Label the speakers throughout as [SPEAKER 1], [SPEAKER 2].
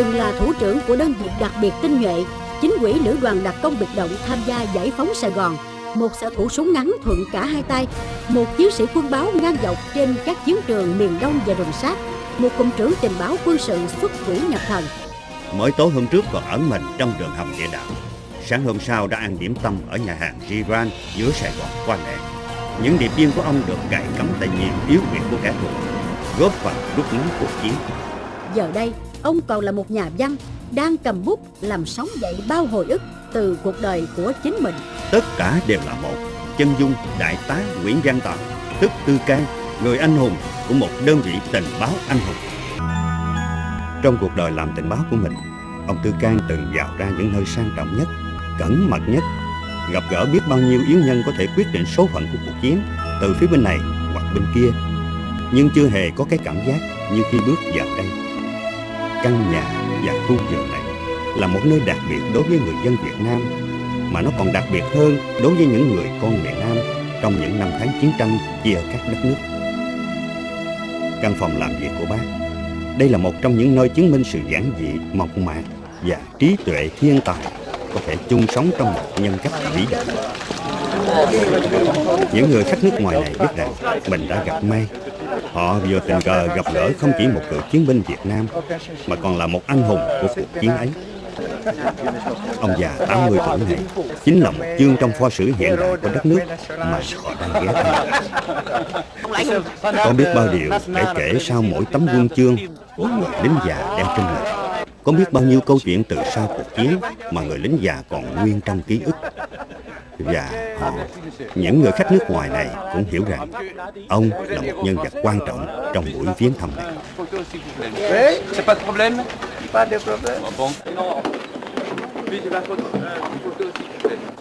[SPEAKER 1] từng là thủ trưởng của đơn vị đặc biệt tinh nhuệ, chính quỹ lữ đoàn đặc công biệt động tham gia giải phóng Sài Gòn, một xạ thủ súng ngắn thuận cả hai tay, một chiến sĩ quân báo ngang dọc trên các chiến trường miền Đông và rừng sát, một cụm trưởng tình báo quân sự xuất quỷ nhập thần.
[SPEAKER 2] Mới tối hôm trước còn ẩn mình trong đường hầm địa đạo. Sáng hôm sau đã ăn điểm tâm ở nhà hàng Giran giữa Sài Gòn qua lệ. Những điệp viên của ông được cài cắm tại nhiều yếu huyệt của kẻ thù, góp phần rút ngắn cuộc chiến.
[SPEAKER 1] Giờ đây, ông còn là một nhà văn, đang cầm bút làm sống dậy bao hồi ức từ cuộc đời của chính mình.
[SPEAKER 2] Tất cả đều là một. Chân dung đại tá Nguyễn Văn Toàn, tức Tư Can, người anh hùng của một đơn vị tình báo anh hùng. Trong cuộc đời làm tình báo của mình, ông Tư Can từng vào ra những nơi sang trọng nhất, cẩn mật nhất, gặp gỡ biết bao nhiêu yếu nhân có thể quyết định số phận của cuộc chiến từ phía bên này hoặc bên kia. Nhưng chưa hề có cái cảm giác như khi bước vào đây. Căn nhà và khu vườn này là một nơi đặc biệt đối với người dân Việt Nam mà nó còn đặc biệt hơn đối với những người con miền Nam trong những năm tháng chiến tranh chia cắt đất nước. Căn phòng làm việc của bác đây là một trong những nơi chứng minh sự giản dị, mộc mạc và trí tuệ thiên tài có thể chung sống trong một nhân cách vĩ đại. Những người khách nước ngoài này biết rằng mình đã gặp may. Họ vừa tình cờ gặp gỡ không chỉ một cựu chiến binh Việt Nam, mà còn là một anh hùng của cuộc chiến ấy. Ông già 80 tuổi này chính là một chương trong pho sử hiện đại của đất nước mà họ đang ghé thăm. Có biết bao điều để kể sau mỗi tấm quân chương của người lính già đem trên người. Có biết bao nhiêu câu chuyện từ sau cuộc chiến mà người lính già còn nguyên trong ký ức. Và họ, những người khách nước ngoài này cũng hiểu rằng ông là một nhân vật quan trọng trong buổi viếng thăm này.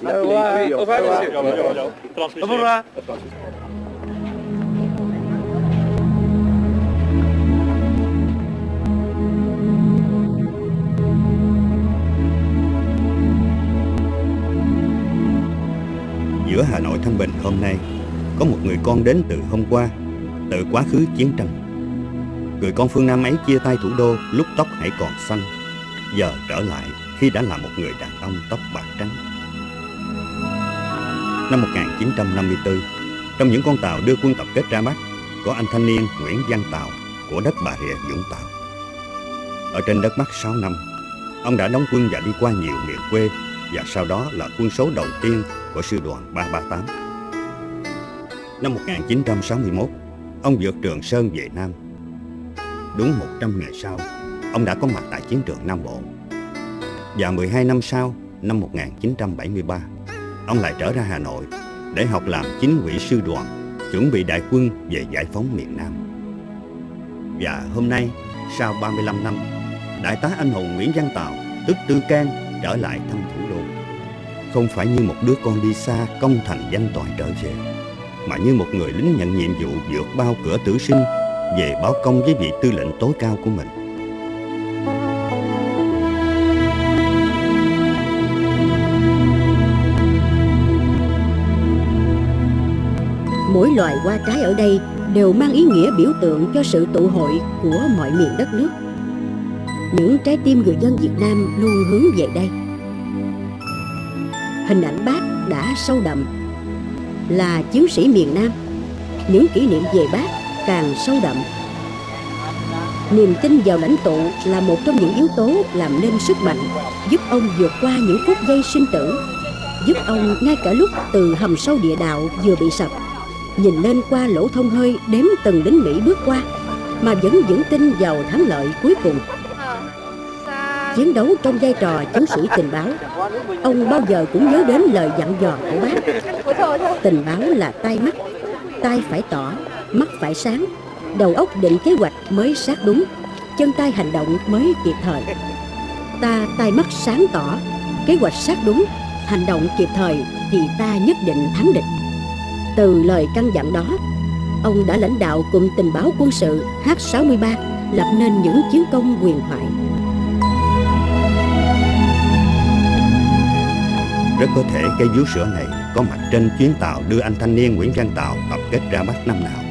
[SPEAKER 3] Au revoir. Au revoir,
[SPEAKER 2] Giữa Hà Nội Thanh Bình hôm nay, Có một người con đến từ hôm qua, Từ quá khứ chiến tranh. Người con phương Nam ấy chia tay thủ đô, lúc tóc hãy còn xanh, Giờ trở lại khi đã là một người đàn ông tóc bạc trắng. Năm 1954 Trong những con tàu đưa quân tập kết ra Bắc, Có anh thanh niên Nguyễn Văn Tàu Của đất Bà Rịa Vũng Tàu. Ở trên đất Bắc 6 năm, Ông đã đóng quân và đi qua nhiều miền quê và sau đó là quân số đầu tiên của sư đoàn 338 Năm 1961 Ông vượt Trường Sơn về Nam Đúng 100 ngày sau, ông đã có mặt tại chiến trường Nam Bộ. Và 12 năm sau, năm 1973, ông lại trở ra Hà Nội để học làm chính ủy sư đoàn, chuẩn bị đại quân về giải phóng miền Nam. Và hôm nay, sau 35 năm, Đại tá anh hùng Nguyễn Văn Tàu, tức Tư Can, trở lại thăm. Không phải như một đứa con đi xa công thành danh toại trở về, mà như một người lính nhận nhiệm vụ vượt bao cửa tử sinh về báo công với vị tư lệnh tối cao của mình.
[SPEAKER 1] Mỗi loài hoa trái ở đây đều mang ý nghĩa biểu tượng cho sự tụ hội của mọi miền đất nước. Những trái tim người dân Việt Nam luôn hướng về đây. Hình ảnh bác đã sâu đậm là chiến sĩ miền Nam. Những kỷ niệm về bác càng sâu đậm. Niềm tin vào lãnh tụ là một trong những yếu tố làm nên sức mạnh, giúp ông vượt qua những phút giây sinh tử, giúp ông ngay cả lúc từ hầm sâu địa đạo vừa bị sập, nhìn lên qua lỗ thông hơi đếm từng lính Mỹ bước qua, mà vẫn vững tin vào thắng lợi cuối cùng. Chiến đấu trong vai trò chiến sĩ tình báo, ông bao giờ cũng nhớ đến lời dặn dò của bác. Tình báo là tay mắt, tay phải tỏ, mắt phải sáng, đầu óc định kế hoạch mới sát đúng, chân tay hành động mới kịp thời. Ta tay mắt sáng tỏ, kế hoạch sát đúng, hành động kịp thời thì ta nhất định thắng địch. Từ lời căn dặn đó, ông đã lãnh đạo cụm tình báo quân sự H63 lập nên những chiến công huyền thoại.
[SPEAKER 2] Rất có thể cây vú sữa này có mặt trên chuyến tàu đưa anh thanh niên Nguyễn Văn Tàu tập kết ra Bắc năm nào.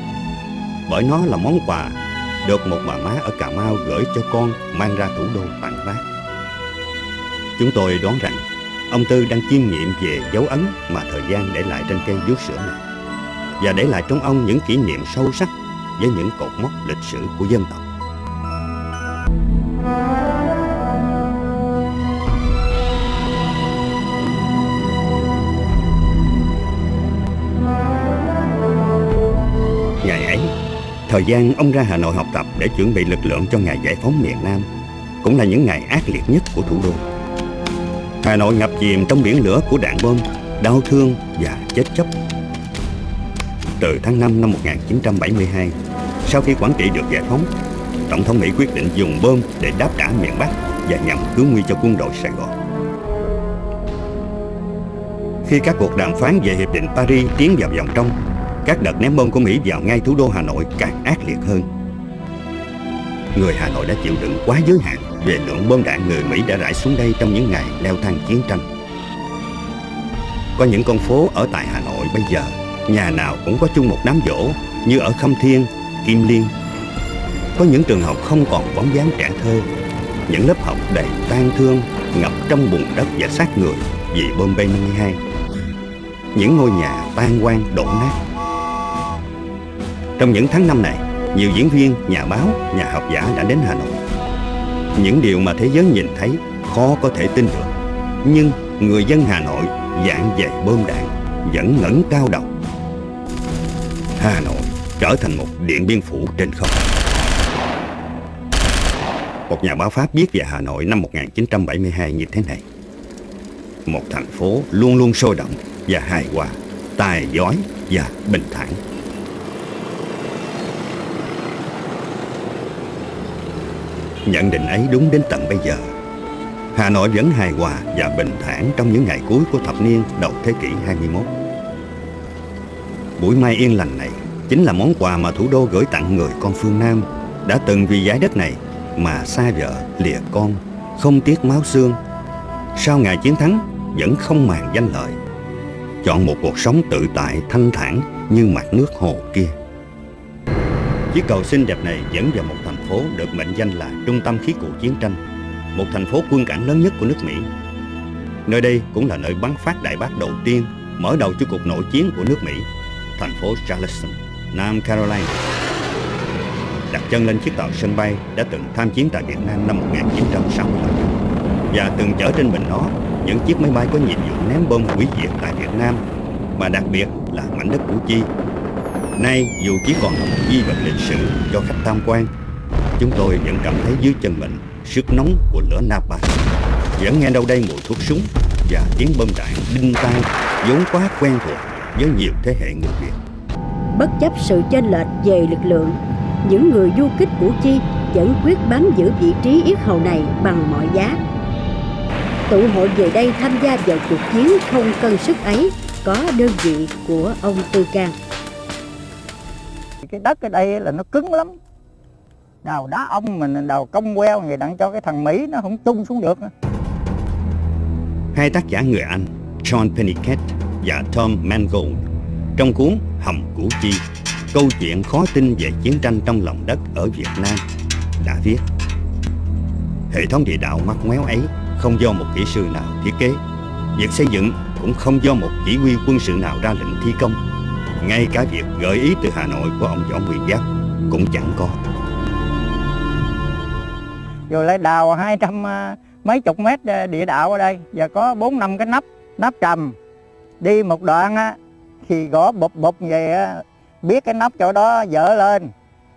[SPEAKER 2] Bởi nó là món quà được một bà má ở Cà Mau gửi cho con mang ra thủ đô tặng bác. Chúng tôi đoán rằng ông Tư đang chiêm nghiệm về dấu ấn mà thời gian để lại trên cây vú sữa này và để lại trong ông những kỷ niệm sâu sắc với những cột mốc lịch sử của dân tộc. Thời gian ông ra Hà Nội học tập để chuẩn bị lực lượng cho ngày giải phóng miền Nam cũng là những ngày ác liệt nhất của thủ đô. Hà Nội ngập chìm trong biển lửa của đạn bom, đau thương và chết chóc. Từ tháng 5 năm 1972, sau khi Quảng Trị được giải phóng, Tổng thống Mỹ quyết định dùng bom để đáp trả miền Bắc và nhằm cứu nguy cho quân đội Sài Gòn. Khi các cuộc đàm phán về Hiệp định Paris tiến vào vòng trong, các đợt ném bom của Mỹ vào ngay thủ đô Hà Nội càng ác liệt hơn. Người Hà Nội đã chịu đựng quá giới hạn về lượng bom đạn người Mỹ đã rải xuống đây trong những ngày leo thang chiến tranh. Có những con phố ở tại Hà Nội bây giờ, nhà nào cũng có chung một đám dỗ như ở Khâm Thiên, Kim Liên. Có những trường học không còn bóng dáng trẻ thơ, những lớp học đầy tan thương, ngập trong bùn đất và xác người vì bom B-52. Những ngôi nhà tan quang đổ nát. Trong những tháng năm này, nhiều diễn viên, nhà báo, nhà học giả đã đến Hà Nội. Những điều mà thế giới nhìn thấy khó có thể tin được. Nhưng người dân Hà Nội dạng dày bơm đạn vẫn ngẩng cao đầu. Hà Nội trở thành một điện biên phủ trên không. Một nhà báo Pháp viết về Hà Nội năm 1972 như thế này. Một thành phố luôn luôn sôi động và hài hòa, tài giỏi và bình thản. Nhận định ấy đúng đến tận bây giờ. Hà Nội vẫn hài hòa và bình thản trong những ngày cuối của thập niên đầu thế kỷ 21. Buổi mai yên lành này chính là món quà mà thủ đô gửi tặng người con phương Nam đã từng vì giải đất này mà xa vợ, lìa con, không tiếc máu xương. Sau ngày chiến thắng vẫn không màng danh lợi. Chọn một cuộc sống tự tại, thanh thản như mặt nước hồ kia. Chiếc cầu xinh đẹp này dẫn vào một phố được mệnh danh là trung tâm khí cụ chiến tranh, một thành phố quân cảng lớn nhất của nước Mỹ. Nơi đây cũng là nơi bắn phát đại bác đầu tiên, mở đầu cho cuộc nội chiến của nước Mỹ, thành phố Charleston, Nam Carolina. Đặt chân lên chiếc tàu sân bay đã từng tham chiến tại Việt Nam năm 1965 và từng chở trên mình nó những chiếc máy bay có nhiệm vụ ném bom hủy diệt tại Việt Nam, mà đặc biệt là mảnh đất Củ Chi Nay dù chỉ còn là một di vật lịch sử cho khách tham quan, chúng tôi vẫn cảm thấy dưới chân mình sức nóng của lửa Napalm. Vẫn nghe đâu đây mùi thuốc súng và tiếng bom đạn đinh tai vốn quá quen thuộc với nhiều thế hệ người Việt.
[SPEAKER 1] Bất chấp sự chênh lệch về lực lượng, những người du kích Củ Chi vẫn quyết bám giữ vị trí yết hầu này bằng mọi giá. Tụ hội về đây tham gia vào cuộc chiến không cân sức ấy có đơn vị của ông Tư Cang
[SPEAKER 4] cái đất ở đây là nó cứng lắm đào đá ông mình đào công queo vậy đặng cho cái thằng Mỹ nó không tung xuống được.
[SPEAKER 2] Hai tác giả người Anh, John Pennicott và Tom Mangold, trong cuốn Hầm Củ Chi, câu chuyện khó tin về chiến tranh trong lòng đất ở Việt Nam, đã viết. Hệ thống địa đạo mắc méo ấy không do một kỹ sư nào thiết kế. Việc xây dựng cũng không do một chỉ huy quân sự nào ra lệnh thi công. Ngay cả việc gợi ý từ Hà Nội của ông Võ Nguyên Giáp cũng chẳng có.
[SPEAKER 4] Rồi lại đào hai trăm à, mấy chục mét à, địa đạo ở đây. Và có bốn năm cái nắp, nắp trầm. Đi một đoạn á, thì gõ bụp bụp về á, biết cái nắp chỗ đó dở lên.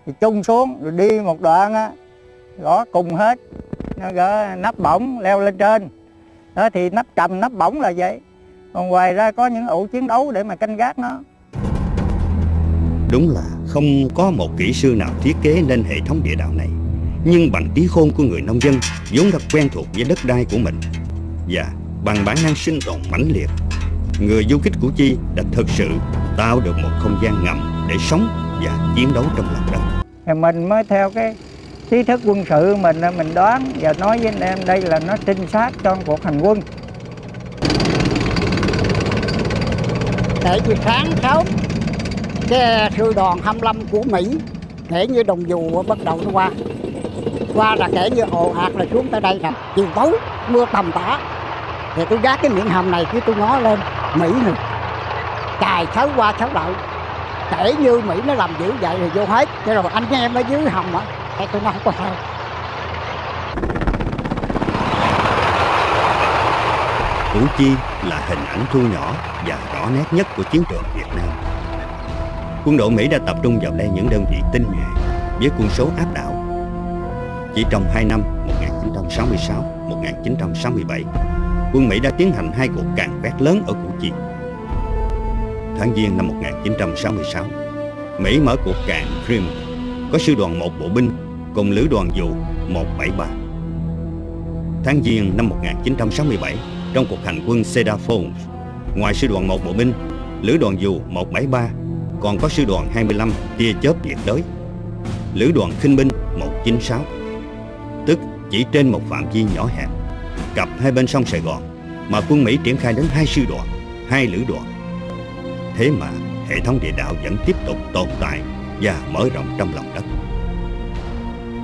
[SPEAKER 4] Thì chung xuống rồi đi một đoạn á, gõ cùng hết. Nó gỡ nắp bổng leo lên trên. Đó thì nắp trầm nắp bổng là vậy. Còn ngoài ra có những ụ chiến đấu để mà canh gác nó.
[SPEAKER 2] Đúng là không có một kỹ sư nào thiết kế nên hệ thống địa đạo này. Nhưng bằng trí khôn của người nông dân vốn đã quen thuộc với đất đai của mình. Và bằng bản năng sinh tồn mãnh liệt Người du kích Củ Chi đã thực sự tạo được một không gian ngầm để sống và chiến đấu trong lòng đất.
[SPEAKER 4] Mình mới theo cái trí thức quân sự mình mình đoán và nói với anh em đây là nó trinh sát cho cuộc hành quân.
[SPEAKER 5] Tại vì sáng sớm cái sư đoàn 25 của Mỹ
[SPEAKER 4] kể như đồng dù bắt đầu nó qua qua là kể như ồ ạt là xuống tới đây là chiều tối, mưa tầm tã. Thì tôi gác cái miệng hầm này chứ tôi ngó lên, mỹ này cài xấu qua xấu lại. Kể như mỹ nó làm dữ vậy thì vô hết. Cho rồi anh em ở dưới hầm á thì tôi nói không có sao.
[SPEAKER 2] Củ Chi là hình ảnh thu nhỏ và rõ nét nhất của chiến trường Việt Nam. Quân đội Mỹ đã tập trung vào đây những đơn vị tinh nhuệ, với quân số áp đảo. Chỉ trong 2 năm 1966-1967, quân Mỹ đã tiến hành hai cuộc càn quét lớn ở Củ Chi. Tháng Giêng năm 1966, Mỹ mở cuộc càn Crimea có sư đoàn một bộ binh cùng lữ đoàn dù 173. Tháng Giêng năm 1967, trong cuộc hành quân Cedar Falls, ngoài sư đoàn 1 bộ binh, lữ đoàn dù 173 còn có sư đoàn 25 tia chớp nhiệt đới, lữ đoàn khinh binh 196, tức chỉ trên một phạm vi nhỏ hẹp, cặp hai bên sông Sài Gòn mà quân Mỹ triển khai đến hai sư đoàn, hai lữ đoàn. Thế mà hệ thống địa đạo vẫn tiếp tục tồn tại và mở rộng trong lòng đất.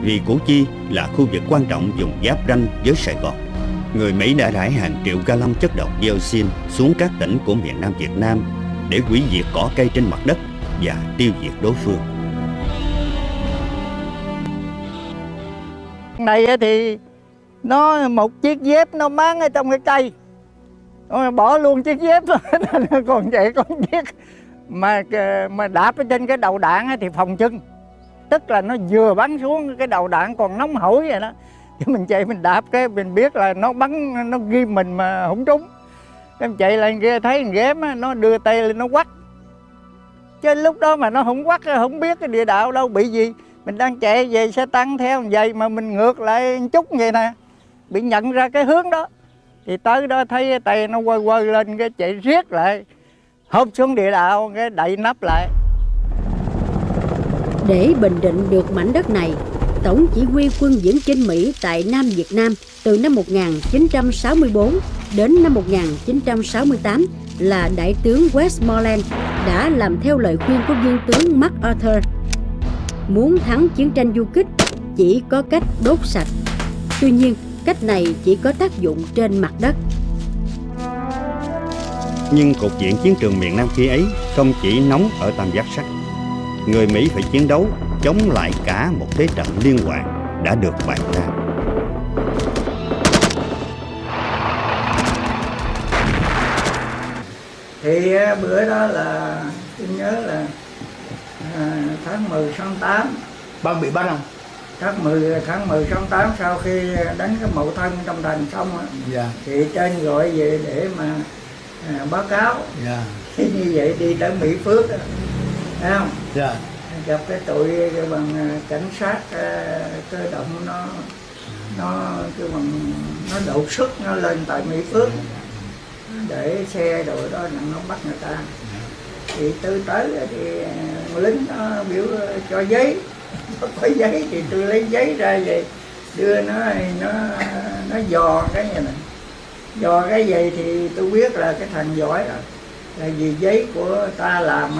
[SPEAKER 2] Vì Củ Chi là khu vực quan trọng dùng giáp ranh với Sài Gòn người Mỹ đã rải hàng triệu gallon chất độc dioxin xuống các tỉnh của miền Nam Việt Nam để hủy diệt cỏ cây trên mặt đất và tiêu diệt đối phương.
[SPEAKER 4] Này thì nó một chiếc dép nó mang ở trong cái cây. Bỏ luôn chiếc dép còn vậy con chiếc mà ờ, mà đạp ở trên cái đầu đạn thì phòng chân. Tức là nó vừa bắn xuống cái đầu đạn còn nóng hổi vậy đó. Chứ mình chạy mình đạp cái, mình biết là nó bắn, nó ghi mình mà không trúng. Em chạy lên kia thấy thằng ghém nó đưa tay lên nó quắt chứ lúc đó mà nó không quắt không biết cái địa đạo đâu, bị gì mình đang chạy, về xe tăng theo vậy mà mình ngược lại chút vậy nè. Bị nhận ra cái hướng đó. Thì tới đó thấy tay nó quơ quơ lên, cái chạy riết lại. Hộp xuống địa đạo, cái đậy nắp lại.
[SPEAKER 1] Để bình định được mảnh đất này, Tổng chỉ huy quân viễn chinh Mỹ tại Nam Việt Nam từ năm 1964 đến năm 1968 là Đại tướng Westmoreland đã làm theo lời khuyên của viên tướng MacArthur. Muốn thắng chiến tranh du kích chỉ có cách đốt sạch. Tuy nhiên, cách này chỉ có tác dụng trên mặt đất.
[SPEAKER 2] Nhưng cục diện chiến trường miền Nam khi ấy không chỉ nóng ở tam giác sắt. Người Mỹ phải chiến đấu chống lại cả một thế trận liên hoàn đã được bày ra.
[SPEAKER 4] Thì bữa đó là tôi nhớ là à, tháng 10 tháng 8
[SPEAKER 5] Bác bị bắt không?
[SPEAKER 4] tháng 10 tháng 10 tháng 8 sau khi đánh cái mậu thân trong thành xong
[SPEAKER 5] dạ.
[SPEAKER 4] thì trên gọi về để mà à, báo cáo
[SPEAKER 5] dạ.
[SPEAKER 4] như vậy đi tới Mỹ Phước thấy không
[SPEAKER 5] dạ
[SPEAKER 4] gặp cái tụi cái bằng à, cảnh sát à, cơ động nó nó cái bằng nó đột xuất nó lên tại Mỹ Phước để xe rồi đó nó bắt người ta thì tôi tới thì à, lính nó biểu cho giấy. Có giấy thì tôi lấy giấy ra vậy đưa nó nó nó dò cái này này dò cái gì thì tôi biết là cái thằng giỏi rồi. Là vì giấy của ta làm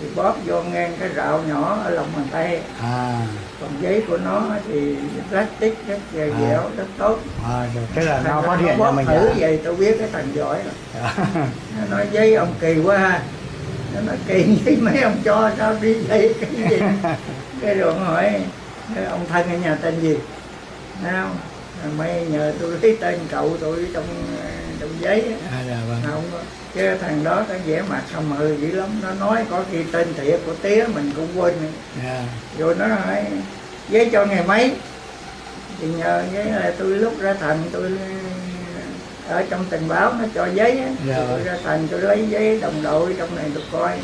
[SPEAKER 4] thì bóp vô ngang cái rạo nhỏ ở lòng bàn tay.
[SPEAKER 5] À.
[SPEAKER 4] còn giấy của nó thì plastic rất dẻo à. dẻo rất tốt.
[SPEAKER 5] À, được. thế là nó phát hiện
[SPEAKER 4] ra
[SPEAKER 5] mình
[SPEAKER 4] thử vậy tôi biết cái thằng giỏi rồi. Nó nói giấy ông kỳ quá ha nó nói kỳ với mấy ông cho sao đi đây cái gì cái rồi hỏi ông thân ở nhà tên gì Thấy không mấy nhờ tôi lấy tên cậu tôi trong trong giấy
[SPEAKER 5] à, dạ, vâng.
[SPEAKER 4] không chứ thằng đó cái vẻ mặt không mờ dữ lắm nó nói có khi tên thiệt của tía mình cũng quên yeah.
[SPEAKER 5] Dạ.
[SPEAKER 4] rồi nó hỏi giấy cho ngày mấy thì nhờ giấy là tôi lúc ra thành tôi ở trong tình báo nó cho giấy á
[SPEAKER 5] dạ.
[SPEAKER 4] tôi ra thành tôi lấy giấy đồng đội trong này tôi coi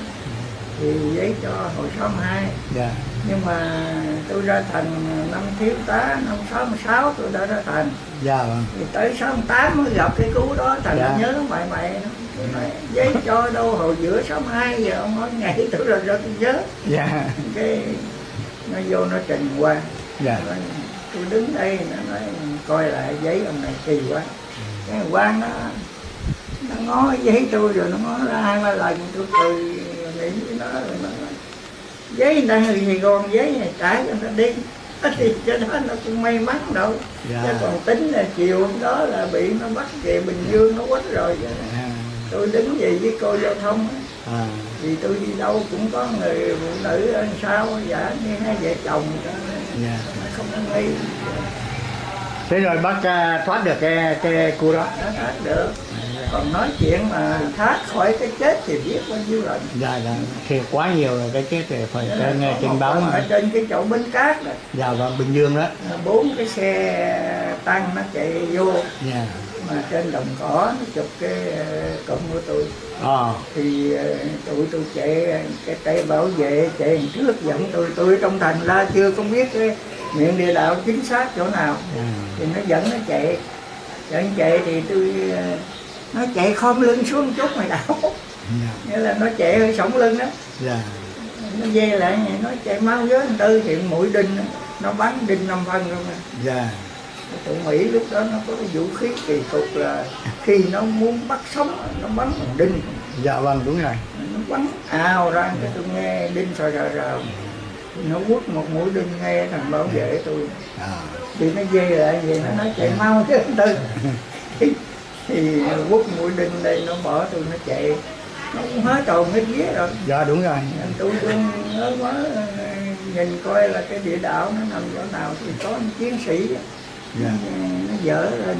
[SPEAKER 4] thì giấy cho hồi 62
[SPEAKER 5] dạ.
[SPEAKER 4] nhưng mà tôi ra thành năm thiếu tá năm 66 tôi đã ra thành
[SPEAKER 5] dạ vâng
[SPEAKER 4] thì tới 68 mới gặp cái cú đó thành
[SPEAKER 5] dạ.
[SPEAKER 4] nhớ mày mày nói, giấy cho đâu hồi giữa 62 giờ ông nói ngày tôi rồi tôi nhớ
[SPEAKER 5] dạ.
[SPEAKER 4] cái nó vô nó trình qua
[SPEAKER 5] dạ.
[SPEAKER 4] nói, tôi đứng đây nó nói coi lại giấy ông này kỳ quá cái quan nó nó ngó giấy tôi rồi nó ngó ra hai ba lần tôi cười nghĩ với nó rồi nó giấy đang ở Sài Gòn giấy này trả cho nó đi. Thì cho đó nó cũng may mắn đâu.
[SPEAKER 5] Dạ.
[SPEAKER 4] chứ còn tính là chiều hôm đó là bị nó bắt về Bình Dương nó quất rồi.
[SPEAKER 5] À,
[SPEAKER 4] tôi đứng về với cô giao thông.
[SPEAKER 5] À,
[SPEAKER 4] thì tôi đi đâu cũng có người phụ nữ ăn sao dạ như hai vợ chồng.
[SPEAKER 5] Dạ.
[SPEAKER 4] nó không có nghi
[SPEAKER 5] thế rồi bác à, thoát được cái cái khu đó.
[SPEAKER 4] Nó thoát được. Còn nói chuyện mà thoát khỏi cái chết thì biết bao nhiêu lần.
[SPEAKER 5] Dạ dạ. Thì quá nhiều rồi cái chết thì phải
[SPEAKER 4] là
[SPEAKER 5] nghe trên báo
[SPEAKER 4] ở
[SPEAKER 5] mà.
[SPEAKER 4] trên cái chỗ bến cát đó.
[SPEAKER 5] Dạ bình dương đó.
[SPEAKER 4] Bốn cái xe tăng nó chạy vô.
[SPEAKER 5] Dạ.
[SPEAKER 4] Mà trên đồng cỏ nó chụp cái ờ, cụm của tôi.
[SPEAKER 5] Ờ.
[SPEAKER 4] Thì ờ, tụi tôi chạy cái tay bảo vệ chạy trước dẫn tôi tôi trong thành ra chưa có biết cái miệng địa đạo chính xác chỗ nào
[SPEAKER 5] dạ
[SPEAKER 4] thì nó dẫn nó chạy. Dẫn chạy thì tôi ờ, nó chạy khom lưng xuống chút mày đảo
[SPEAKER 5] dạ.
[SPEAKER 4] Nghĩa là nó chạy hơi sống lưng đó.
[SPEAKER 5] Dạ.
[SPEAKER 4] Nó dây lại vậy nó chạy mau với anh tư thì mũi đinh nó bắn đinh năm phân luôn à.
[SPEAKER 5] Dạ.
[SPEAKER 4] Tụi Mỹ lúc đó nó có cái vũ khí kỳ cục là khi nó muốn bắt sống nó bắn bằng đinh.
[SPEAKER 5] Dạ vâng đúng rồi.
[SPEAKER 4] Nó bắn ào ra cái tôi nghe đinh sờ rờ rờ nó quất một mũi đinh nghe thằng bảo vệ tôi
[SPEAKER 5] à.
[SPEAKER 4] Thì nó dây lại vậy nó nói chạy mau chứ tư thì, quất mũi đinh đây nó bỏ tôi nó chạy. Nó cũng hết tròn hết vía rồi.
[SPEAKER 5] Dạ đúng rồi.
[SPEAKER 4] Tôi cũng nhớ quá nhìn coi là cái địa đạo nó nằm chỗ nào thì có chiến sĩ
[SPEAKER 5] dạ.
[SPEAKER 4] Nó dở lên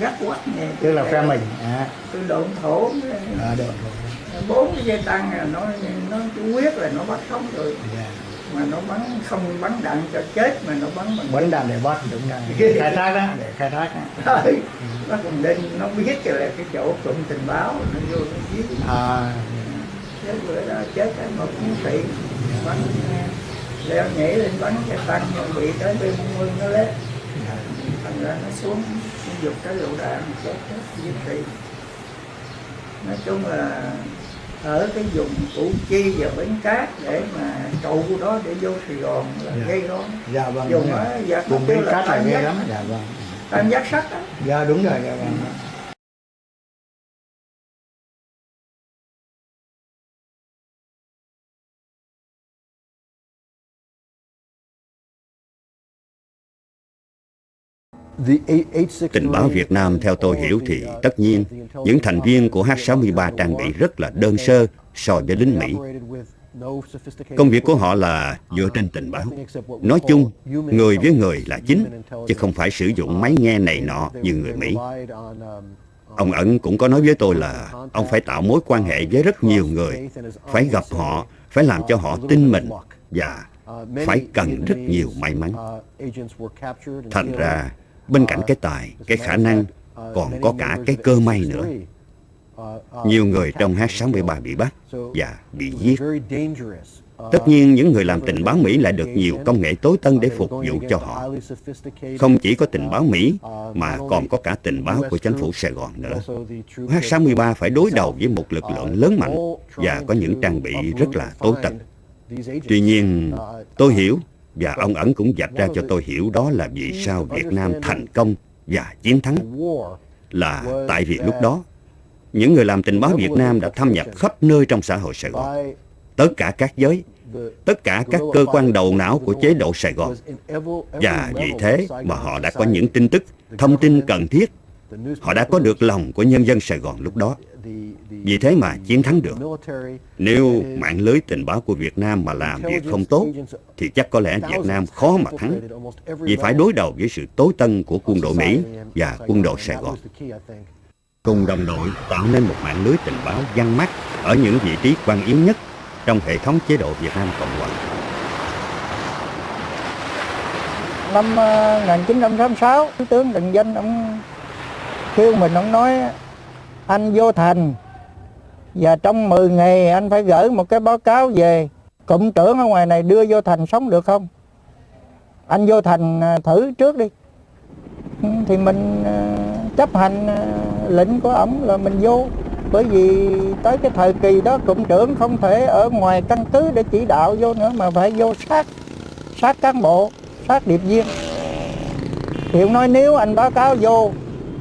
[SPEAKER 4] gắt quắt nè
[SPEAKER 5] tức là phe mình. À,
[SPEAKER 4] tôi độn thổ
[SPEAKER 5] à được
[SPEAKER 4] bốn cái dây tăng là nó nó chủ quyết là nó bắt sống rồi.
[SPEAKER 5] Dạ.
[SPEAKER 4] Mà nó bắn không bắn đạn cho chết mà nó bắn bằng
[SPEAKER 5] bắn đạn để bắt đúng rồi. Khai thác đó để khai thác. Đó.
[SPEAKER 4] Nó còn đinh nó biết là cái chỗ cụm tình báo nó vô nó giết.
[SPEAKER 5] À.
[SPEAKER 4] Chết bữa đó chết cái một chiến sĩ. Bắn leo nhảy lên bắn cái tăng bị tới bên mương nó lết. Thành ra nó xuống giục cái lựu đạn chết chết chiến sĩ nói chung là ở cái vùng củ chi và bến cát để mà trụ đó để vô sài gòn là
[SPEAKER 5] Dạ.
[SPEAKER 4] gây gớm
[SPEAKER 5] dạ vâng
[SPEAKER 4] dùng
[SPEAKER 5] đúng rồi.
[SPEAKER 4] á giặc
[SPEAKER 5] vùng bến cát là
[SPEAKER 4] giác
[SPEAKER 5] lắm. dạ vâng.
[SPEAKER 4] Tam giác sắt
[SPEAKER 5] dạ đúng rồi dạ vâng
[SPEAKER 2] Tình báo Việt Nam theo tôi hiểu thì tất nhiên những thành viên của H-63 trang bị rất là đơn sơ so với lính Mỹ. Công việc của họ là dựa trên tình báo. Nói chung, người với người là chính, chứ không phải sử dụng máy nghe này nọ như người Mỹ. Ông Ẩn cũng có nói với tôi là ông phải tạo mối quan hệ với rất nhiều người, phải gặp họ, phải làm cho họ tin mình và phải cần rất nhiều may mắn. Thành ra, bên cạnh cái tài, cái khả năng, còn có cả cái cơ may nữa. Nhiều người trong H-63 bị bắt và bị giết. Tất nhiên, những người làm tình báo Mỹ lại được nhiều công nghệ tối tân để phục vụ cho họ. Không chỉ có tình báo Mỹ, mà còn có cả tình báo của chính phủ Sài Gòn nữa. H-63 phải đối đầu với một lực lượng lớn mạnh và có những trang bị rất là tối tân. Tuy nhiên, tôi hiểu và ông ẩn cũng dạch ra cho tôi hiểu đó là vì sao Việt Nam thành công và chiến thắng là tại vì lúc đó những người làm tình báo Việt Nam đã thâm nhập khắp nơi trong xã hội Sài Gòn, tất cả các giới, tất cả các cơ quan đầu não của chế độ Sài Gòn. Và vì thế mà họ đã có những tin tức, thông tin cần thiết. Họ đã có được lòng của nhân dân Sài Gòn lúc đó. Vì thế mà chiến thắng được. Nếu mạng lưới tình báo của Việt Nam mà làm việc không tốt, thì chắc có lẽ Việt Nam khó mà thắng. Vì phải đối đầu với sự tối tân của quân đội Mỹ và quân đội Sài Gòn. Cùng đồng đội tạo nên một mạng lưới tình báo văn mắt ở những vị trí quan yếu nhất trong hệ thống chế độ Việt Nam Cộng Hòa.
[SPEAKER 4] năm ờ, 1986 tướng Trần Danh ông kêu mình, ông nói, anh vô thành và trong 10 ngày anh phải gửi một cái báo cáo về cụm trưởng ở ngoài này đưa vô thành sống được không? Anh vô thành à, thử trước đi. Ừ, thì mình à, chấp hành à, lệnh của ổng là mình vô. Bởi vì tới cái thời kỳ đó, cụm trưởng không thể ở ngoài căn cứ để chỉ đạo vô nữa, mà phải vô sát sát cán bộ, sát điệp viên. Thì ông nói, nếu anh báo cáo vô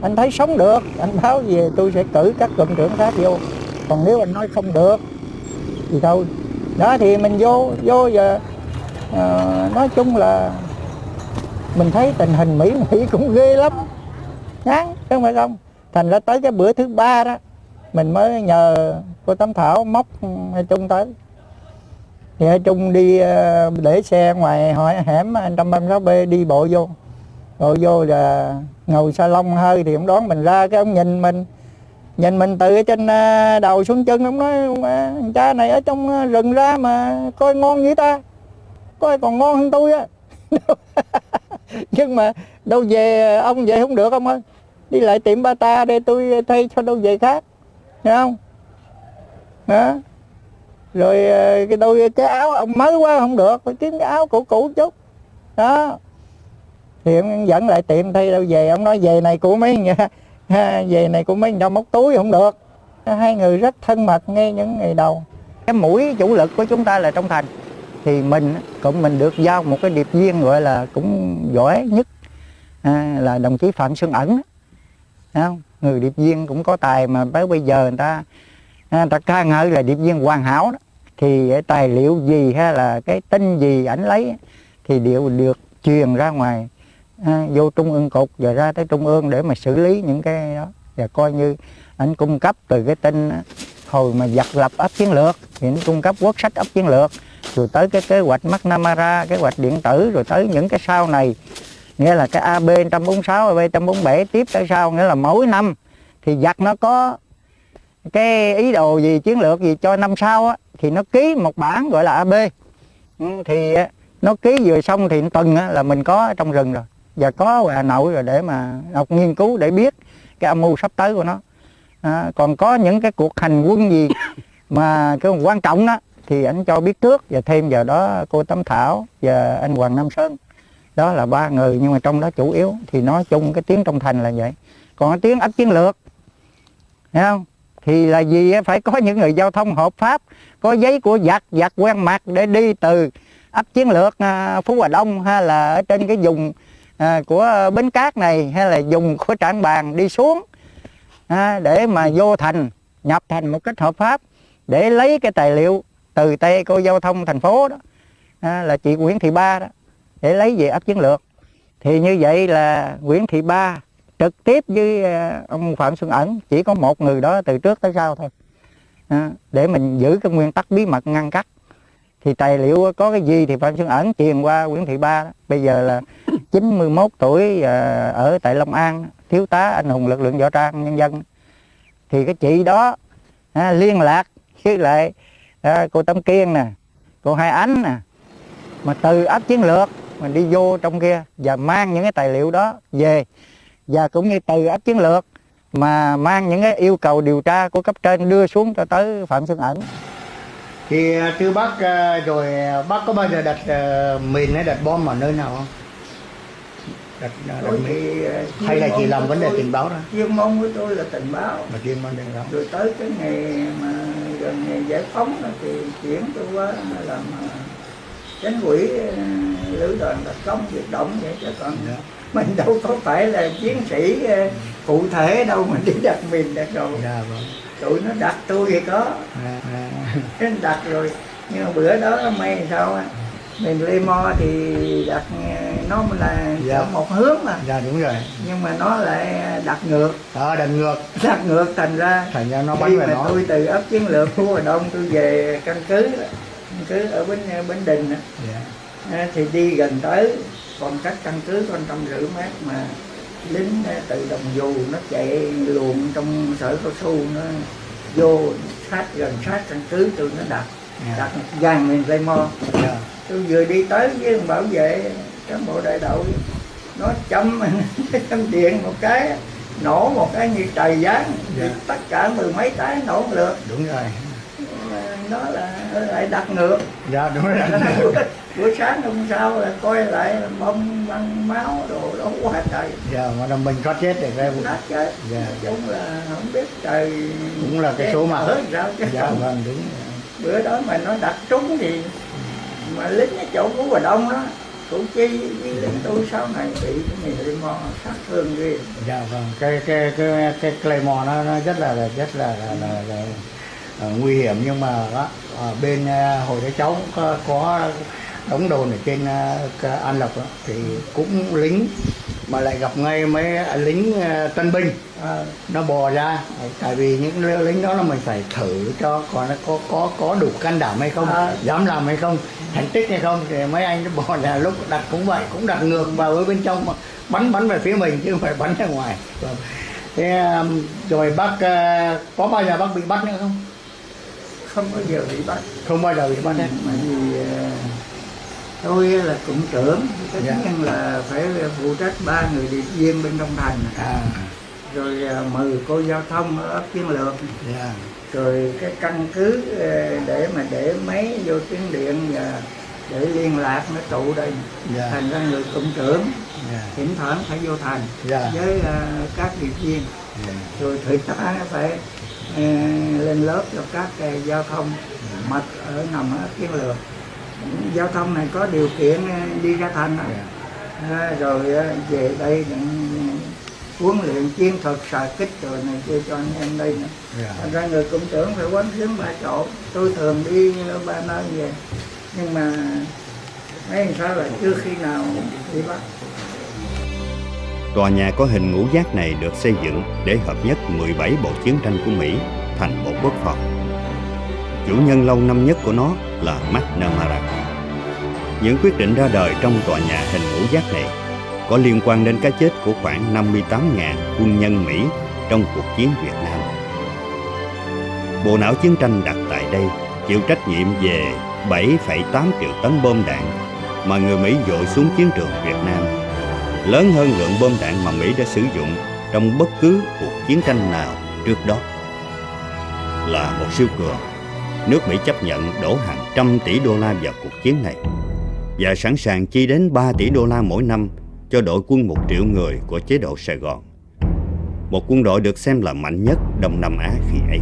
[SPEAKER 4] anh thấy sống được. Anh báo về tôi sẽ cử các cụm trưởng khác vô. Còn nếu anh nói không được thì thôi. Đó thì mình vô vô giờ à, nói chung là mình thấy tình hình mỹ mỹ cũng ghê lắm. Ngán không phải không? Thành ra tới cái bữa thứ ba đó mình mới nhờ cô tấm thảo móc hai trung tới. Thì hai trung đi ờ, để xe ngoài hỏi hẻm 136 b đi bộ vô rồi vô là ngồi salon hơi thì ông đón mình ra cái ông nhìn mình nhìn mình từ trên à, đầu xuống chân, ông nói, ông à, cha này ở trong à, rừng ra mà coi ngon như ta, coi còn ngon hơn tôi á. Nhưng mà đâu về ông về không được ông ơi, đi lại tiệm ba ta để tôi thay cho đâu về khác hiểu không? Đó rồi cái đôi, cái áo ông mới quá không được, phải kiếm cái áo cũ cũ chút, đó thì ông dẫn lại tiệm thay đâu về ông nói về này của mấy về này của mấy đâu móc túi không được. Hai người rất thân mật ngay những ngày đầu. Cái mũi chủ lực của chúng ta là trong thành. Thì mình cũng mình được giao một cái điệp viên gọi là cũng giỏi nhất à, là đồng chí phạm xuân ẩn không? người điệp viên cũng có tài mà tới bây giờ người ta à, người ta ca ngợi là điệp viên hoàn hảo đó. Thì tài liệu gì hay là cái tin gì ảnh lấy thì đều được truyền ra ngoài à, vô trung ương cục và ra tới trung ương để mà xử lý những cái đó. Và coi như anh cung cấp từ cái tin hồi mà giặc lập ấp chiến lược thì anh cung cấp quốc sách ấp chiến lược rồi tới cái kế hoạch McNamara kế hoạch điện tử rồi tới những cái sau này. Nghĩa là cái AB 146 AB 147 tiếp tới sau nghĩa là mỗi năm thì giặc nó có cái ý đồ gì chiến lược gì cho năm sau á thì nó ký một bản gọi là AB ừ, thì nó ký vừa xong thì tuần là mình có trong rừng rồi và có Hà Nội rồi để mà học nghiên cứu để biết cái âm mưu sắp tới của nó. À, còn có những cái cuộc hành quân gì mà cái quan trọng đó thì anh cho biết trước và thêm vào đó cô Tấm Thảo và anh Hoàng Nam Sơn. Đó là ba người nhưng mà trong đó chủ yếu thì nói chung cái tiếng trong thành là vậy. Còn cái tiếng ấp chiến lược thấy không? Thì là gì phải có những người giao thông hợp pháp có giấy của giặc giặc quen mặt để đi từ ấp chiến lược à, phú hòa đông hay là ở trên cái vùng à, của bến cát này hay là dùng của trảng bàn đi xuống à, để mà vô thành nhập thành một cách hợp pháp để lấy cái tài liệu từ tay cô giao thông thành phố đó à, là chị Nguyễn Thị Ba đó để lấy về ấp chiến lược thì như vậy là Nguyễn Thị Ba trực tiếp với à, ông Phạm Xuân Ẩn chỉ có một người đó từ trước tới sau thôi à, để mình giữ cái nguyên tắc bí mật ngăn cắt thì tài liệu có cái gì thì Phạm Xuân Ẩn truyền qua Nguyễn Thị Ba đó. bây giờ là 91 tuổi à, ở tại Long An thiếu tá anh hùng lực lượng võ trang nhân dân. Thì cái chị đó à, liên lạc với lại à, cô Tâm Kiên nè cô Hai Ánh nè mà từ ấp chiến lược mình đi vô trong kia và mang những cái tài liệu đó về. Và cũng như từ ấp chiến lược mà mang những cái yêu cầu điều tra của cấp trên đưa xuống cho tới phạm xuân ẩn
[SPEAKER 5] thì à, từ bác à, rồi bác có bao giờ đặt mìn hay đặt bom ở nơi nào không? Đặt, đặt mìn hay là chỉ làm vấn đề tình báo thôi
[SPEAKER 4] chuyên môn của tôi là tình báo
[SPEAKER 5] mà chuyên môn tình báo
[SPEAKER 4] rồi tới cái ngày mà gần ngày giải phóng thì chuyển tôi qua làm chánh quỹ lữ đoàn đặc công việc động vậy chứ còn yeah. mình đâu có phải là chiến sĩ cụ thể đâu mà đi đặt mình đặt rồi yeah, vâng. tụi nó đặt tôi thì có yeah, yeah. đặt rồi nhưng mà bữa đó may sao á mình lê mo thì đặt nó là dạ. một hướng mà
[SPEAKER 5] dạ đúng rồi
[SPEAKER 4] nhưng mà nó lại đặt ngược
[SPEAKER 5] ờ à, đặt ngược
[SPEAKER 4] đặt ngược thành ra
[SPEAKER 5] thành ra nó bắn về nó
[SPEAKER 4] tôi từ ấp chiến lược khu Hà Đông tôi về căn cứ cứ ở bên bên đình yeah. Dạ. thì đi gần tới còn cách căn cứ còn trăm rưỡi mét mà lính từ đồng dù nó chạy luồn trong sở cao su nó vô sát gần sát căn cứ tôi nó đặt. Đặt dàn mình dây mo. Dạ. tôi vừa đi tới với bảo vệ cán bộ đại đội nó châm châm điện một cái nổ một cái như trời giáng yeah. tất cả mười mấy cái nổ lượt.
[SPEAKER 5] Đúng rồi.
[SPEAKER 4] Nó là lại đặt ngược.
[SPEAKER 5] Dạ đúng rồi.
[SPEAKER 4] Buổi sáng hôm sau là coi lại là bông băng máu đồ đó quá trời.
[SPEAKER 5] Dạ mà là mình có chết để ra
[SPEAKER 4] nát chết. Dạ. Cũng là không biết trời
[SPEAKER 5] cũng là cái số mà.
[SPEAKER 4] ở sao chứ.
[SPEAKER 5] Dạ vâng đúng
[SPEAKER 4] bữa đó mà nó đặt trúng thì mà lính ở chỗ của Hòa Đông đó củ chi với lính tôi sau này bị cái này mò sát thương ghê.
[SPEAKER 5] Dạ vâng cái cái cái cái claymore nó, nó rất là rất là là, là, là ờ, nguy hiểm. Nhưng mà đó, ở bên ờ, hồi đó cháu có, có đóng đồn ở trên An Lộc đó, thì cũng lính mà lại gặp ngay mấy lính ờ, tân binh. Ờ, nó bò ra tại vì những lính đó là mình phải thử cho còn nó có có có đủ can đảm hay không dám làm hay không thành tích hay không. Thì mấy anh nó bò ra lúc đặt cũng vậy cũng đặt ngược vào bên trong mà bắn bắn về phía mình chứ không phải bắn ra ngoài. Vâng. thế rồi bác có bao giờ bác bị bắt nữa không?
[SPEAKER 4] Không bao giờ bị bắt.
[SPEAKER 5] Không bao giờ bị bắt.
[SPEAKER 4] Bởi vì tôi là cụm trưởng tất
[SPEAKER 5] Dạ.
[SPEAKER 4] nhiên là phải phụ trách ba người điệp viên bên trong thành.
[SPEAKER 5] À.
[SPEAKER 4] Rồi ờ, mười cô giao thông ở ấp chiến lược.
[SPEAKER 5] Dạ.
[SPEAKER 4] Rồi cái căn cứ ờ, để mà để máy vô tuyến điện và để liên lạc nó trụ đây.
[SPEAKER 5] Dạ.
[SPEAKER 4] Thành ra người cụm trưởng
[SPEAKER 5] dạ.
[SPEAKER 4] thỉnh thoảng phải vô thành
[SPEAKER 5] dạ.
[SPEAKER 4] với ờ, các điệp viên.
[SPEAKER 5] Dạ.
[SPEAKER 4] rồi thầy tá phải ờ, lên lớp cho các ờ, giao thông mật ở nằm ở chiến lược giao thông này có điều kiện ờ, đi ra thành đó.
[SPEAKER 5] dạ.
[SPEAKER 4] À, rồi ờ, về đây huấn luyện chiến thuật xạ kích rồi này kia cho anh em đây nữa
[SPEAKER 5] dạ.
[SPEAKER 4] thành ra người cụm trưởng phải quán xuyến ba chỗ tôi thường đi ờ, ba nơi về nhưng mà mấy làm sao là chưa khi nào bị bắt
[SPEAKER 2] Tòa nhà có hình ngũ giác này được xây dựng để hợp nhất 17 bộ chiến tranh của Mỹ thành một quốc phòng. Chủ nhân lâu năm nhất của nó là McNamara. Những quyết định ra đời trong tòa nhà hình ngũ giác này có liên quan đến cái chết của khoảng 58.000 quân nhân Mỹ trong cuộc chiến Việt Nam. Bộ não chiến tranh đặt tại đây chịu trách nhiệm về 7,8 triệu tấn bom đạn mà người Mỹ dội xuống chiến trường Việt Nam lớn hơn lượng bom đạn mà Mỹ đã sử dụng trong bất cứ cuộc chiến tranh nào trước đó. Là một siêu cường, nước Mỹ chấp nhận đổ hàng trăm tỷ đô la vào cuộc chiến này và sẵn sàng chi đến 3 tỷ đô la mỗi năm cho đội quân một triệu người của chế độ Sài Gòn. Một quân đội được xem là mạnh nhất Đông Nam Á khi ấy.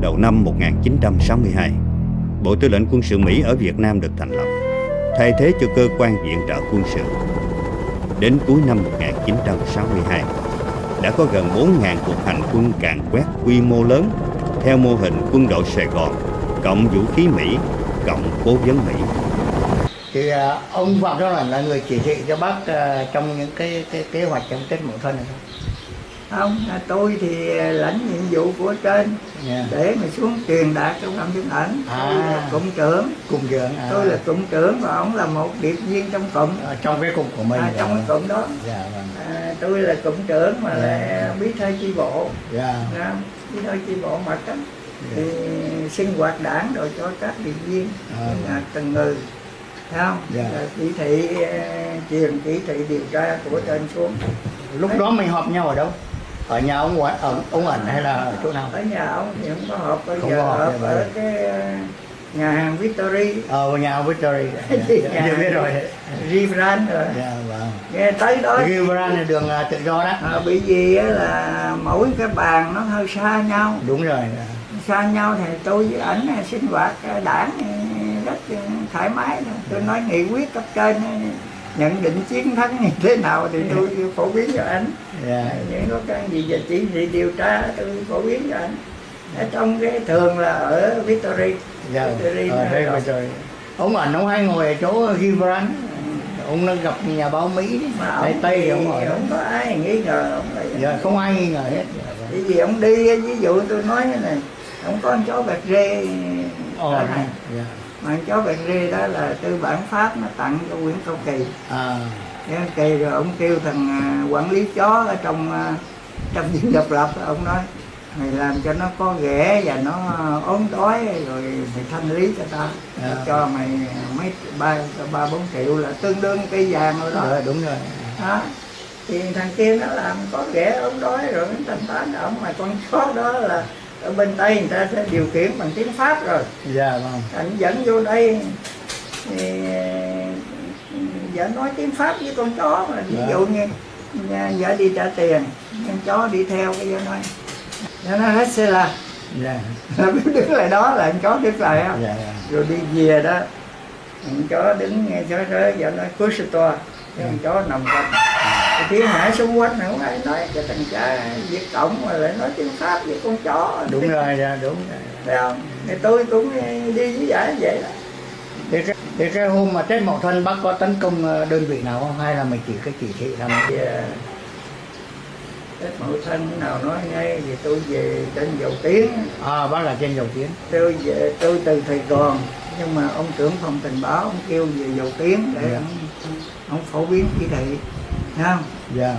[SPEAKER 2] Đầu năm 1962, Bộ Tư lệnh Quân sự Mỹ ở Việt Nam được thành lập, thay thế cho cơ quan viện trợ quân sự. Đến cuối năm 1962, đã có gần 4.000 cuộc hành quân càn quét quy mô lớn theo mô hình quân đội Sài Gòn, cộng vũ khí Mỹ, cộng cố vấn Mỹ.
[SPEAKER 5] thì à, ông Phạm Giáo Lành là người chỉ thị cho bác à, trong những cái, cái kế hoạch trong Tết Mậu Thân này không?
[SPEAKER 4] không à, tôi thì lãnh nhiệm vụ của trên
[SPEAKER 5] Dạ.
[SPEAKER 4] để mà xuống truyền đạt trong phạm thiên ảnh tôi
[SPEAKER 5] À.
[SPEAKER 4] là cụm trưởng
[SPEAKER 5] Cùng trưởng à,
[SPEAKER 4] tôi là cụm trưởng và ông là một điệp viên trong cụm
[SPEAKER 5] ở trong cái cục của mình.
[SPEAKER 4] à, trong cái cụm đó
[SPEAKER 5] Dạ vâng.
[SPEAKER 4] à, tôi là cụm trưởng mà
[SPEAKER 5] Dạ.
[SPEAKER 4] là bí thư chi bộ
[SPEAKER 5] Dạ.
[SPEAKER 4] à, bí thư chi bộ mật đó thì sinh hoạt đảng rồi cho các điệp viên
[SPEAKER 5] À.
[SPEAKER 4] từng người thấy không
[SPEAKER 5] Dạ.
[SPEAKER 4] Rồi chỉ thị eh, truyền chỉ thị điều tra của trên xuống
[SPEAKER 5] Lúc đó mình họp nhau ở đâu? Ở nhà ông ở ông ẩn hay là ở chỗ nào?
[SPEAKER 4] ở nhà ông thì không có họp bây
[SPEAKER 5] Không
[SPEAKER 4] giờ
[SPEAKER 5] họp,
[SPEAKER 4] họp
[SPEAKER 5] dạ,
[SPEAKER 4] ở cái ờ, nhà hàng Victory
[SPEAKER 5] Ờ nhà ông Victory. Dạ, dạ,
[SPEAKER 4] nhà?
[SPEAKER 5] dạ, biết rồi.
[SPEAKER 4] Rivran rồi
[SPEAKER 5] Dạ vâng.
[SPEAKER 4] nghe tới đó
[SPEAKER 5] Gilbert là đường à, tự do đó.
[SPEAKER 4] à, bởi vì á là mỗi cái bàn nó hơi xa nhau
[SPEAKER 5] Đúng rồi. dạ.
[SPEAKER 4] xa nhau thì tôi với ảnh à, sinh hoạt à, đảng rất thoải mái tôi nói nghị quyết cấp trên nhận định chiến thắng như thế nào thì tôi phổ biến cho anh
[SPEAKER 5] Dạ.
[SPEAKER 4] À, những khó khăn gì về chỉ thị điều tra tôi phổ biến cho anh ở trong cái thường là ở Victory
[SPEAKER 5] Dạ. Ở đây
[SPEAKER 4] rồi.
[SPEAKER 5] Victory. Ông ẩn ông hay ngồi ở chỗ Gilbert. Ông nó gặp nhà báo Mỹ đấy.
[SPEAKER 4] mà
[SPEAKER 5] Tây
[SPEAKER 4] thì
[SPEAKER 5] ông ở đó.
[SPEAKER 4] không có ai nghi ngờ ông
[SPEAKER 5] Dạ, không ai nghi ngờ hết.
[SPEAKER 4] Vì ông đi ví dụ tôi nói thế này ông có con chó bạc rê
[SPEAKER 5] Ồ,
[SPEAKER 4] này
[SPEAKER 5] dạ.
[SPEAKER 4] mà con chó bạc rê đó là tư bản pháp nó tặng cho Nguyễn Cao Kỳ
[SPEAKER 5] À,
[SPEAKER 4] Nguyễn Cao Kỳ rồi ông kêu thằng à, quản lý chó ở trong à, trong dinh độc lập ông nói mày làm cho nó có ghẻ và nó ốm đói rồi mày thanh lý cho ta
[SPEAKER 5] À.
[SPEAKER 4] cho mày mấy ba ba bốn triệu là tương đương cây vàng rồi đó
[SPEAKER 5] dạ, đúng rồi.
[SPEAKER 4] đó thì thằng kia nó làm có ghẻ ốm đói rồi nó thanh toán ông mà con chó đó là ở bên tây người ta sẽ điều khiển bằng tiếng pháp rồi
[SPEAKER 5] Dạ vâng.
[SPEAKER 4] anh dẫn vô đây thì vợ nói tiếng pháp với con chó mà ví
[SPEAKER 5] Dạ.
[SPEAKER 4] dụ như vợ đi trả tiền con chó đi theo cái vợ nói vợ nói xe là
[SPEAKER 5] Dạ.
[SPEAKER 4] đứng lại đó là con chó đứng lại á.
[SPEAKER 5] Dạ. dạ.
[SPEAKER 4] rồi đi về đó con chó đứng nghe chó rơi vợ nói cúi to cái con chó nằm con thiên hạ xung quanh không ai nói cái thằng cha Việt Cộng mà lại nói tiếng Pháp với con chó.
[SPEAKER 5] Đúng rồi dạ đúng rồi.
[SPEAKER 4] Phải không? Thì tôi cũng đi với giải vậy đó.
[SPEAKER 5] Thì cái, thì cái hôm mà Tết Mậu Thân bác có tấn công ờ, đơn vị nào không? Hay là mình chỉ cái chỉ thị là
[SPEAKER 4] thì à, Tết Mậu Thân nào nói ngay thì tôi về trên dầu tiếng.
[SPEAKER 5] À bác là trên dầu tiến
[SPEAKER 4] tôi về tôi từ Sài Gòn nhưng mà ông trưởng phòng tình báo ông kêu về dầu tiếng để
[SPEAKER 5] Dạ.
[SPEAKER 4] ông, ông phổ biến chỉ thị không?
[SPEAKER 5] Dạ.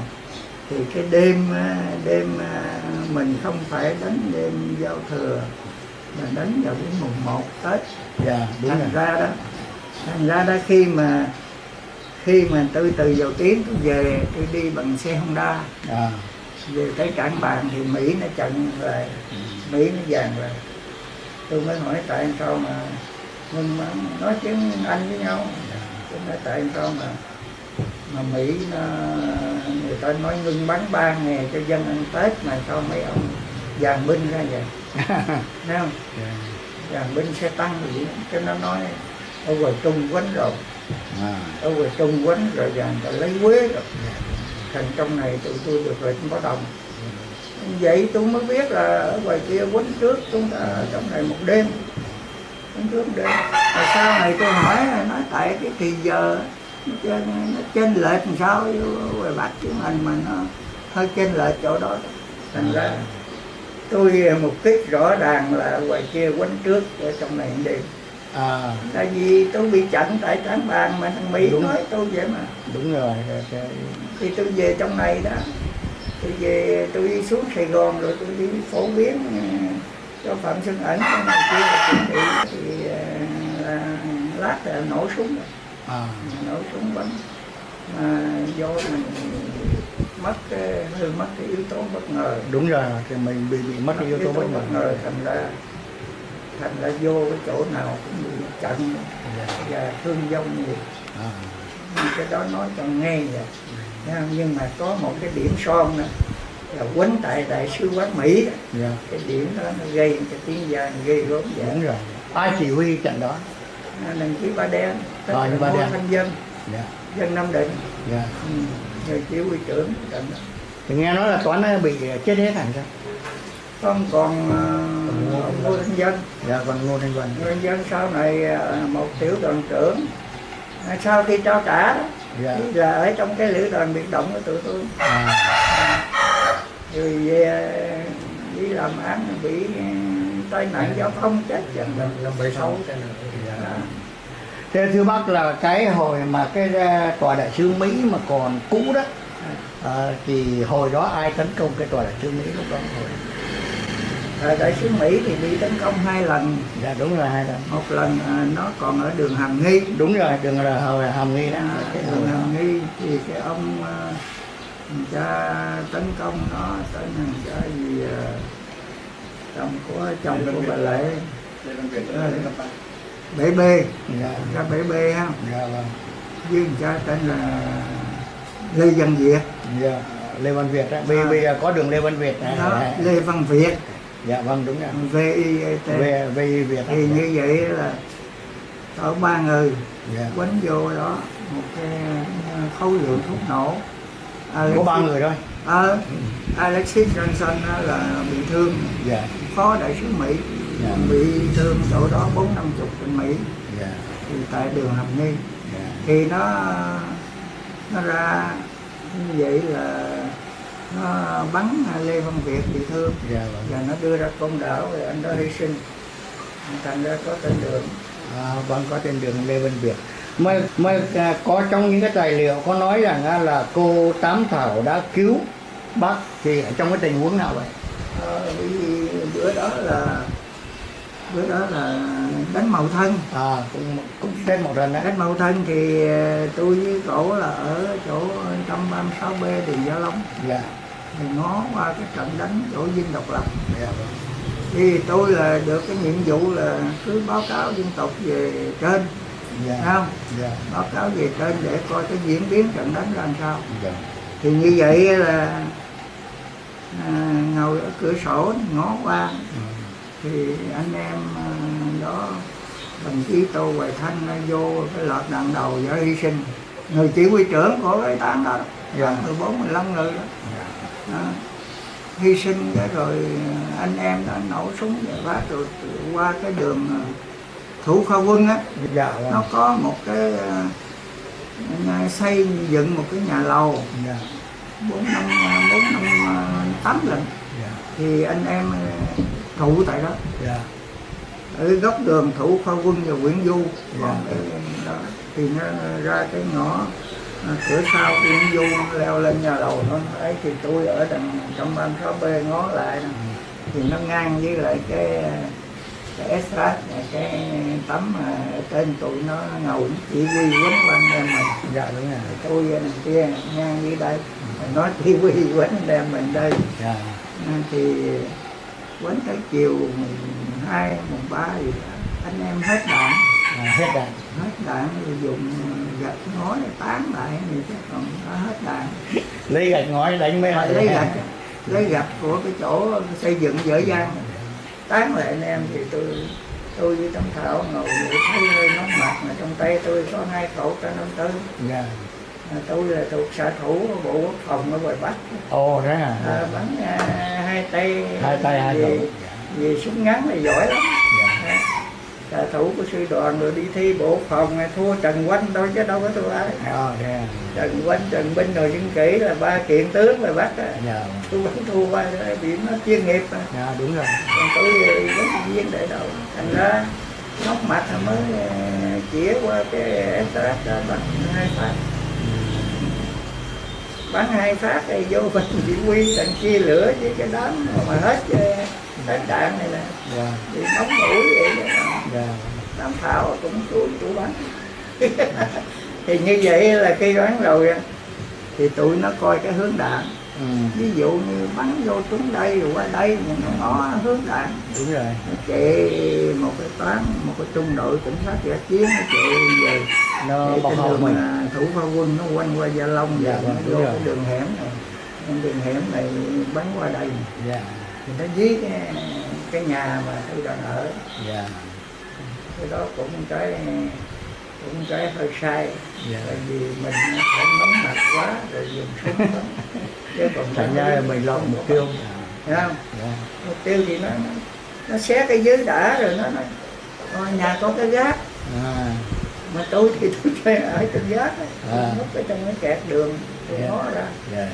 [SPEAKER 4] Thì cái đêm á, đêm á, mình không phải đánh đêm giao thừa mà đánh vào cái mùng 1 Tết.
[SPEAKER 5] Dạ đúng
[SPEAKER 4] thành
[SPEAKER 5] rồi.
[SPEAKER 4] ra đó thành ra đó khi mà khi mà tôi từ dầu tiếng tôi về tôi đi bằng xe Honda.
[SPEAKER 5] À
[SPEAKER 4] về tới cảng bàn thì Mỹ nó chặn lại Mỹ nó dàn lại tôi mới hỏi tại sao mà ngưng bắn nói tiếng Anh với nhau. Tôi nói tại sao mà mà Mỹ nó, người ta nói ngưng bắn ba ngày cho dân ăn Tết mà sao mấy ông dàn binh ra vậy? Thấy không?
[SPEAKER 5] Dạ.
[SPEAKER 4] dàn binh sẽ tăng gì cho nó nói ở ngoài Trung quánh rồi.
[SPEAKER 5] À.
[SPEAKER 4] Ở ngoài Trung quánh rồi dàn ta lấy quế rồi thành trong này tụi tôi được lệnh báo động vậy tôi mới biết là ở ngoài kia quánh trước chúng ta ở trong này một đêm. Quánh trước một đêm. Mà sau này tôi hỏi nói tại cái thì giờ nó trên, nó trên lệch làm sao ngoài bắc chứ mình mà nó hơi trên lệch chỗ đó. Thành ra tôi mục đích rõ ràng là ngoài kia quánh trước ở trong này đêm.
[SPEAKER 5] À.
[SPEAKER 4] Tại vì tôi bị chặn tại tráng bàn mà thằng mỹ
[SPEAKER 5] Đúng.
[SPEAKER 4] nói tôi vậy mà.
[SPEAKER 5] Đúng rồi cái-
[SPEAKER 4] thì tôi về trong này đó. Tôi về tôi đi xuống Sài Gòn rồi tôi đi phổ biến ừ, cho Phạm Xuân Ẩn cái này kia là chuẩn bị thì ờ, là lát là nổ súng rồi.
[SPEAKER 5] à.
[SPEAKER 4] Nổ súng bắn. Mà do mình mất cái, hơi mất cái yếu tố bất ngờ.
[SPEAKER 5] Đúng rồi thì mình bị bị mất cái yếu tố bất ngờ.
[SPEAKER 4] Thành ra thành ra vô cái chỗ nào cũng bị chặn. Và thương vong nhiều.
[SPEAKER 5] À.
[SPEAKER 4] Cái đó nói cho nghe vậy? Nhưng mà có một cái điểm son nữa. Là quấn tại đại sứ quán Mỹ. Đó.
[SPEAKER 5] dạ.
[SPEAKER 4] Cái điểm đó nó gây cái tiếng giang gây gớm vậy
[SPEAKER 5] đúng rồi. Ai chỉ huy trận đó?
[SPEAKER 4] Đồng chí ba đen. Tức là
[SPEAKER 5] như Ba Đen.
[SPEAKER 4] thanh dân.
[SPEAKER 5] Dạ.
[SPEAKER 4] Dân nam định.
[SPEAKER 5] Dạ.
[SPEAKER 4] Ừ. người chỉ huy trưởng trận đó.
[SPEAKER 5] Thì nghe nói là toán nó bị chết hết hẳn sao?
[SPEAKER 4] Không còn uh, Ngô thanh dân.
[SPEAKER 5] Dạ còn ngô thanh vân
[SPEAKER 4] Ngô thanh dân sau này ờ, một tiểu đoàn trưởng. À, sau khi trao trả đó
[SPEAKER 5] dạ.
[SPEAKER 4] Thì là ở trong cái lữ đoàn biệt động của tụi tôi.
[SPEAKER 5] À.
[SPEAKER 4] Rồi về đi làm án bị ờ, tai nạn giao thông chết dần dần.
[SPEAKER 5] Năm bảy sáu
[SPEAKER 4] Đó.
[SPEAKER 5] Thế thưa bác là cái hồi mà cái ờ, tòa đại sứ Mỹ mà còn cũ đó ờ, thì hồi đó ai tấn công cái tòa đại sứ Mỹ lúc đó? Hồi
[SPEAKER 4] Ờ, đại sứ Mỹ thì bị tấn công hai lần.
[SPEAKER 5] Dạ đúng rồi hai lần.
[SPEAKER 4] Một lần à, nó còn ở đường Hàm Nghi.
[SPEAKER 5] Đúng rồi đường là hồi hàm nghi đó.
[SPEAKER 4] À,
[SPEAKER 5] cái
[SPEAKER 4] đường. Hàm Nghi thì cái ông à, cha tấn công nó tên thằng cha gì à, chồng của chồng của bà Lệ. Bể bê.
[SPEAKER 5] Dạ.
[SPEAKER 4] Cha bể bê ha
[SPEAKER 5] dạ vâng.
[SPEAKER 4] Với cha tên là Lê Văn Việt.
[SPEAKER 5] Dạ Lê Văn Việt đó. Bây giờ có đường Lê Văn Việt
[SPEAKER 4] đó Lê Văn Việt
[SPEAKER 5] dạ vâng đúng rồi.
[SPEAKER 4] V I E T.
[SPEAKER 5] Về về Việt
[SPEAKER 4] thì như vậy là ở ba người
[SPEAKER 5] dạ.
[SPEAKER 4] quánh vô đó một cái ờ, khối lượng thuốc nổ.
[SPEAKER 5] Có ba người thôi.
[SPEAKER 4] Ờ Alexis Johnson là bị thương.
[SPEAKER 5] Dạ.
[SPEAKER 4] Phó đại sứ Mỹ.
[SPEAKER 5] Dạ.
[SPEAKER 4] bị thương chỗ đó bốn năm chục bên Mỹ.
[SPEAKER 5] Dạ.
[SPEAKER 4] Thì tại đường Hàm Nghi.
[SPEAKER 5] Dạ.
[SPEAKER 4] Thì nó nó ra như vậy là nó bắn Lê Văn Việt bị thương.
[SPEAKER 5] Dạ vâng.
[SPEAKER 4] Và nó đưa ra công đảo rồi anh đó hy sinh. Thành ra có tên đường.
[SPEAKER 5] À, vâng có trên đường Lê Văn Việt. Mà, mà à, có trong những cái tài liệu có nói rằng là cô Tám Thảo đã cứu bác thì ở trong cái tình huống nào vậy?
[SPEAKER 4] Vì bữa đó là bữa đó là đánh mậu thân.
[SPEAKER 5] À cũng cũng tên một lần đấy
[SPEAKER 4] đánh mậu thân thì ờ, tôi với cổ là ở chỗ 136 b đường Gia Long.
[SPEAKER 5] Dạ
[SPEAKER 4] thì ngó qua cái trận đánh chỗ Dinh Độc Lập.
[SPEAKER 5] Dạ.
[SPEAKER 4] Thì tôi là được cái nhiệm vụ là cứ báo cáo dân tộc về trên
[SPEAKER 5] dạ.
[SPEAKER 4] thấy không?
[SPEAKER 5] Dạ.
[SPEAKER 4] Báo cáo về trên để coi cái diễn biến trận đánh ra làm sao.
[SPEAKER 5] Dạ.
[SPEAKER 4] Thì như vậy là à, ngồi ở cửa sổ ngó qua.
[SPEAKER 5] Ừ.
[SPEAKER 4] thì anh em à, đó đồng chí tô hoài thanh nó vô cái lọt đạn đầu do hy sinh. Người chỉ huy trưởng của cái tán đó
[SPEAKER 5] Dạ.
[SPEAKER 4] 14 15 người đó. Đó hy sinh cái rồi anh em đã nổ súng và phát rồi qua cái đường ờ, thủ kho quân á.
[SPEAKER 5] Dạ
[SPEAKER 4] nó
[SPEAKER 5] vâng
[SPEAKER 4] có một cái xây dựng một cái nhà lầu.
[SPEAKER 5] Dạ.
[SPEAKER 4] Bốn năm bốn năm tám lần.
[SPEAKER 5] Dạ.
[SPEAKER 4] Thì anh em trụ tại đó.
[SPEAKER 5] Dạ.
[SPEAKER 4] Ở góc đường thủ kho quân và Nguyễn Du.
[SPEAKER 5] Dạ.
[SPEAKER 4] còn cái đó. Thì nó ra cái ngõ. à, cửa sau Nguyễn Du leo lên nhà lầu nó ấy thì tôi ở đằng trong ban sáu b ngó lại nè. thì nó ngang với lại cái cái này, cái tấm mà ở trên tụi nó ngầu chỉ huy quấn quanh em mình.
[SPEAKER 5] Dạ đúng rồi.
[SPEAKER 4] Tôi đằng kia ngang dưới đây. Nó chỉ huy quấn đem mình đây.
[SPEAKER 5] Dạ.
[SPEAKER 4] À, thì quấn tới chiều mùng hai mùng ba thì anh em hết đạn
[SPEAKER 5] à, hết đạn
[SPEAKER 4] hết đạn rồi dùng gạch ngói tán lại thì chắc còn hết đạn
[SPEAKER 5] lấy gạch ngói đánh mấy
[SPEAKER 4] Rồi lấy gạch lấy gạch của cái chỗ xây dựng dở dang. Tán lại anh em thì tôi tôi với Tấm Thảo ngồi vậy thấy hơi nóng mặt mà trong tay tôi có hai khẩu k năm tư.
[SPEAKER 5] Dạ.
[SPEAKER 4] À, tôi là thuộc xạ thủ bộ quốc phòng ở ngoài bắc.
[SPEAKER 5] Ồ thế à
[SPEAKER 4] à, bắn à, hai tay.
[SPEAKER 5] Hai tay hai
[SPEAKER 4] vì, vì súng ngắn là giỏi lắm
[SPEAKER 5] dạ
[SPEAKER 4] xạ thủ của sư đoàn rồi đi thi bộ phòng thua Trần Quanh đâu chứ đâu có thua ai.
[SPEAKER 5] Ờ thế à
[SPEAKER 4] Trần Quanh Trần Binh rồi dân kỹ là ba kiện tướng là bắt á.
[SPEAKER 5] Dạ.
[SPEAKER 4] Tôi vẫn thua qua bị nó chuyên nghiệp mà.
[SPEAKER 5] Dạ đúng rồi.
[SPEAKER 4] Còn tôi vẫn viên đại đầu. Thành ra nóc mặt mới ờ, chĩa qua cái đó bắn hai phát. Bắn hai phát thì vô mình chỉ huy tận chia lửa với cái đám mà hết hết đạn này nè.
[SPEAKER 5] Dạ.
[SPEAKER 4] Thì nóng mũi vậy đó.
[SPEAKER 5] dạ.
[SPEAKER 4] Đám thảo cũng tôi chủ bắn thì như vậy là khi bắn rồi thì tụi nó coi cái hướng đạn.
[SPEAKER 5] Ừ.
[SPEAKER 4] Ví dụ như bắn vô trúng đây rồi qua đây nhưng nó ngó hướng đạn.
[SPEAKER 5] Đúng rồi.
[SPEAKER 4] Chạy một cái toán một cái trung đội cảnh sát giả chiến nó chạy về
[SPEAKER 5] nó hậu
[SPEAKER 4] đường,
[SPEAKER 5] mình.
[SPEAKER 4] à, thủ pha quân nó quanh qua gia long
[SPEAKER 5] Dạ,
[SPEAKER 4] và
[SPEAKER 5] vâng,
[SPEAKER 4] nó vô
[SPEAKER 5] rồi.
[SPEAKER 4] cái đường hẻm này. Đường hẻm này bắn qua đây.
[SPEAKER 5] Dạ
[SPEAKER 4] thì nó dí cái cái nhà mà tôi đang ở.
[SPEAKER 5] Dạ.
[SPEAKER 4] Cái đó cũng cái cũng cái hơi sai.
[SPEAKER 5] Dạ.
[SPEAKER 4] Tại vì mình nó phải nóng mặt quá rồi dùng súng bắn. Chứ còn
[SPEAKER 5] thành ra là mình lo mục tiêu.
[SPEAKER 4] Thấy không
[SPEAKER 5] dạ.
[SPEAKER 4] Mục tiêu thì nó nó, nó xé cái dưới đã rồi nó nói "Ờ, nhà có cái gác.
[SPEAKER 5] À.
[SPEAKER 4] Mà tôi thì tôi ở trên gác.
[SPEAKER 5] À.
[SPEAKER 4] núp ở trong cái kẹt đường tôi
[SPEAKER 5] Dạ.
[SPEAKER 4] ngó ra.
[SPEAKER 5] Dạ